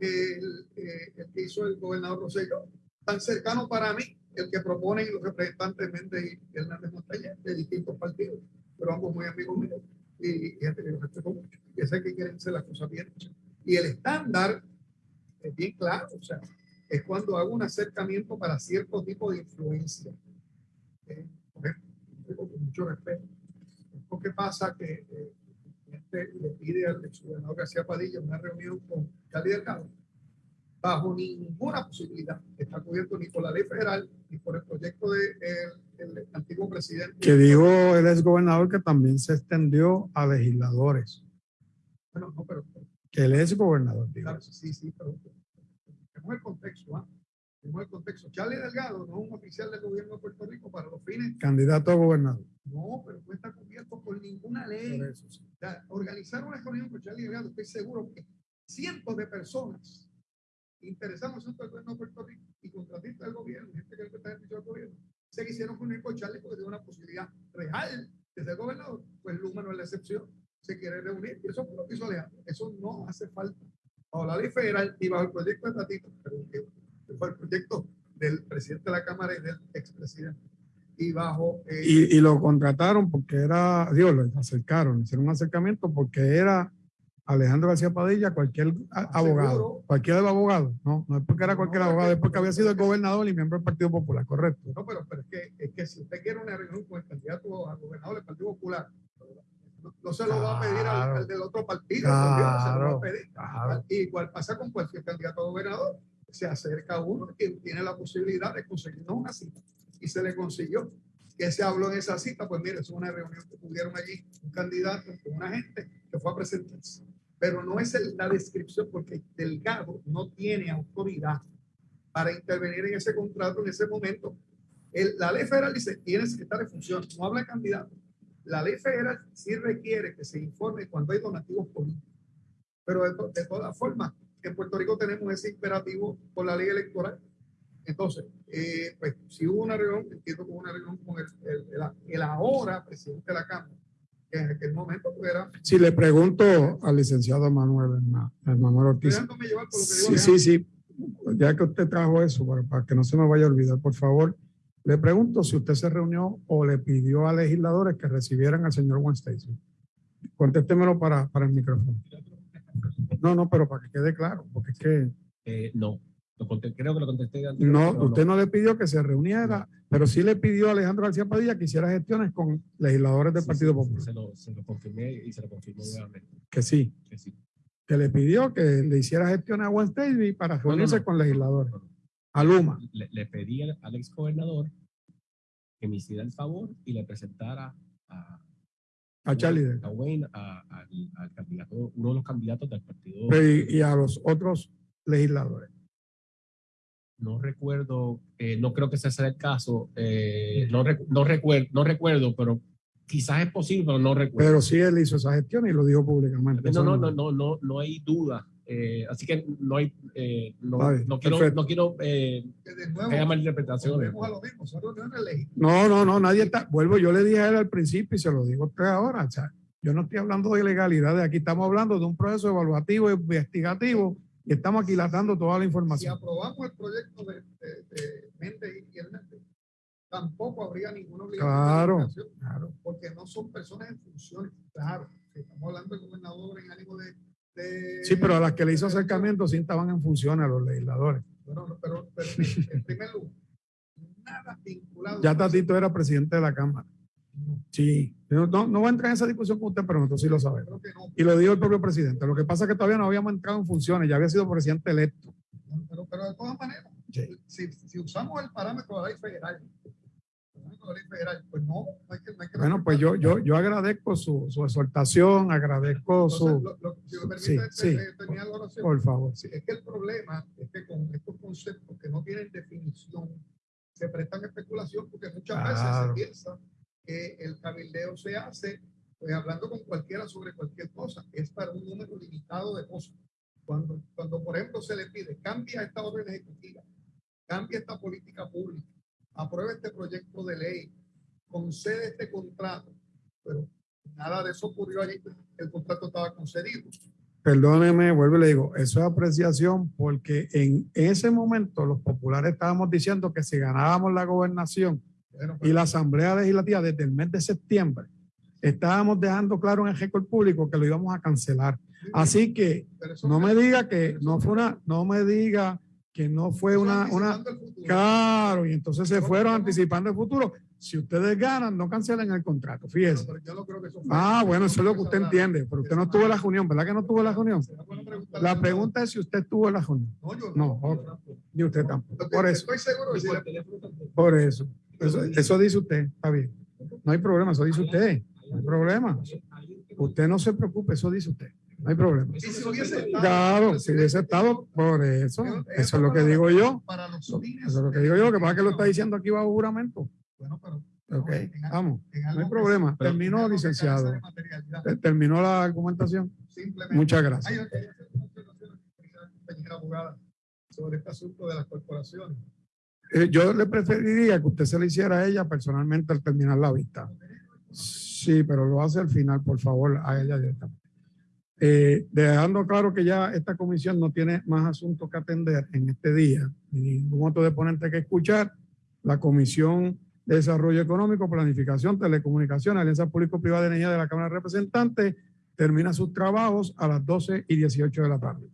el, eh, el que hizo el gobernador Rosselló, tan cercano para mí el que proponen los representantes Méndez y Hernández Montañez de distintos partidos, pero ambos muy amigos míos y, y gente que los respeto mucho, que sé que quieren hacer las cosas bien hechas. Y el estándar es bien claro, o sea, es cuando hago un acercamiento para cierto tipo de influencia. Eh, con mucho respeto. Lo que pasa que eh, le pide al exgobernador García Padilla una reunión con Cali Delgado bajo ninguna posibilidad. Está cubierto ni por la ley federal ni por el proyecto del de el, antiguo presidente. Que dijo el exgobernador que también se extendió a legisladores. Bueno, no, pero, pero Que el exgobernador claro, sí, sí, pero tenemos el contexto, ¿ah? Tenemos el contexto. Charlie Delgado no es un oficial del gobierno de Puerto Rico para los fines. Candidato a gobernador. No, pero no está cubierto por ninguna ley. Por eso, sí. O sea, organizar una reunión con Charlie Delgado, estoy seguro que cientos de personas interesados en el gobierno de Puerto Rico y contratistas del gobierno, gente que está en el gobierno, se quisieron reunir con Charlie porque tiene una posibilidad real de ser gobernador. Pues Luma no es la excepción, se quiere reunir y eso fue lo que hizo Alejandro. Eso no hace falta. Bajo la ley federal y bajo el proyecto de Tatito, que fue el proyecto del presidente de la Cámara y del expresidente. Y bajo eh, Y, y lo contrataron porque era, Dios, lo acercaron, hicieron un acercamiento porque era Alejandro García Padilla, cualquier a- abogado, Seguro. cualquier abogado, no, no es porque era cualquier No, abogado, que- es porque había sido el gobernador y miembro del Partido Popular, correcto. No, pero, pero es, que, es que si usted quiere una reunión con el candidato a gobernador del Partido Popular, no, no se lo va a pedir al, Claro. al del otro partido, Dios, se lo va a Claro, pedir. claro. Igual pasa con cualquier candidato a gobernador. se acerca a uno que tiene la posibilidad de conseguirnos una cita. Y se le consiguió. que se habló en esa cita? Pues mire, es una reunión que tuvieron allí un candidato con una gente que fue a presentarse. Pero no es la descripción porque Delgado no tiene autoridad para intervenir en ese contrato en ese momento. El- la ley federal dice, tienes que estar en función, no habla de candidato. La ley federal sí requiere que se informe cuando hay donativos políticos. Pero de, to- de todas formas, en Puerto Rico tenemos ese imperativo por la ley electoral. Entonces, eh, pues si hubo una reunión, entiendo que hubo una reunión con el, el- el ahora presidente de la Cámara, que en aquel momento pues era, Si le pregunto al licenciado Manuel, Manuel Ortiz. dejándome llevar por lo que digo Sí, sí, sí. Ya que usted trajo eso, para, para que no se me vaya a olvidar, por favor, le pregunto si usted se reunió o le pidió a legisladores que recibieran al señor Juan Stacy. Contéstemelo para, para el micrófono. No, no, pero para que quede claro, porque es que Eh, no, creo que lo contesté antes. no, usted no le pidió que se reuniera, pero sí le pidió a Alejandro García Padilla que hiciera gestiones con legisladores del Partido Popular. Se lo, se lo confirmé y se lo confirmó nuevamente. Que sí, que sí. que le pidió que le hiciera gestiones a Juan Stacy para reunirse no. con legisladores. A Luma. Le, le pedí al, ex gobernador que me hiciera el favor y le presentara a, A Charlie a Wayne, a- al- al candidato, uno de los candidatos del partido. y, y a los otros legisladores. No recuerdo, eh, no creo que ese sea el caso. eh, no, recu- no, recuerdo, no recuerdo, pero quizás es posible, pero no recuerdo. Pero sí él hizo esa gestión y lo dijo públicamente. no, no, no, no, no, no hay duda. eh, así que no hay, eh, no, quiero, perfecto. no quiero eh, malinterpretaciones. No, no, no, nadie está. Vuelvo, yo le dije a él al principio y se lo digo a usted ahora. o sea, yo no estoy hablando de ilegalidades, aquí estamos hablando de un proceso evaluativo, investigativo y estamos aquilatando toda la Si información. aprobamos el proyecto de, de, de Méndez y Hernández, tampoco habría ninguna obligación Claro. de Claro. porque no son personas en funciones. Claro, si estamos hablando del gobernador en ánimo de, de- Sí, pero a las que le hizo acercamiento sí estaban en función a los legisladores. Bueno, pero, pero en primer lugar, nada vinculado. Ya Tatito era presidente de la Cámara. Sí, no, no, voy a entrar en esa discusión con usted, pero nosotros sí lo sabemos. No. Y lo dijo el propio presidente. Lo que pasa es que todavía no habíamos entrado en funciones, ya había sido presidente electo. Pero, pero de todas maneras, Sí. si, si usamos el parámetro de la ley federal, el parámetro de la ley federal, pues no, no hay que. No hay que Bueno, pues yo, yo, yo agradezco su, su exhortación, agradezco Entonces, su... lo- lo- si me Sí, permite sí. eh, terminar la oración. Por favor. Sí, es que el problema es que con estos conceptos que no tienen definición se prestan especulación porque muchas Claro. veces se piensa que el cabildeo se hace pues hablando con cualquiera sobre cualquier cosa. Es para un número limitado de cosas. Cuando, cuando por ejemplo, se le pide cambia esta orden ejecutiva, cambia esta política pública, aprueba este proyecto de ley, concede este contrato, pero nada de eso ocurrió allí. El contrato estaba concedido. Perdóneme, vuelvo y le digo, eso es apreciación porque en ese momento los populares estábamos diciendo que si ganábamos la gobernación Bueno, y la Asamblea Legislativa desde el mes de septiembre, estábamos dejando claro en el récord público que lo íbamos a cancelar. Así que no me diga que no fue una, no me diga que no fue una, una, claro, y entonces se fueron anticipando el futuro. Si ustedes ganan, no cancelen el contrato, fíjese. Pero yo no creo que eso fue- Ah, bueno, eso es lo que usted entiende, pero usted no estuvo en la reunión, ¿verdad que no estuvo en la reunión? La pregunta es si usted estuvo en la reunión. No, yo No. Ni usted tampoco. Por eso, por eso. Eso, eso dice usted, está bien. No hay problema, eso dice usted. No hay problema. Usted no se preocupe, eso dice usted. No hay problema. Y si hubiese estado- Claro, si hubiese estado, por eso. Eso es lo que digo yo. Eso es lo que digo yo. Que pasa que lo está diciendo aquí bajo juramento. Bueno, pero Ok, vamos. No hay problema. Terminó, licenciado. Te- Terminó la argumentación. Muchas gracias. sobre este asunto de las corporaciones. Eh, yo le preferiría que usted se lo hiciera a ella personalmente al terminar la vista. Sí, pero lo hace al final, por favor, a ella directamente. Eh, dejando claro que ya esta comisión no tiene más asuntos que atender en este día, ni ningún otro deponente que escuchar, la Comisión de Desarrollo Económico, Planificación, Telecomunicaciones, Alianza Público-Privada de Energía de la Cámara de Representantes termina sus trabajos a las 12 y 18 de la tarde.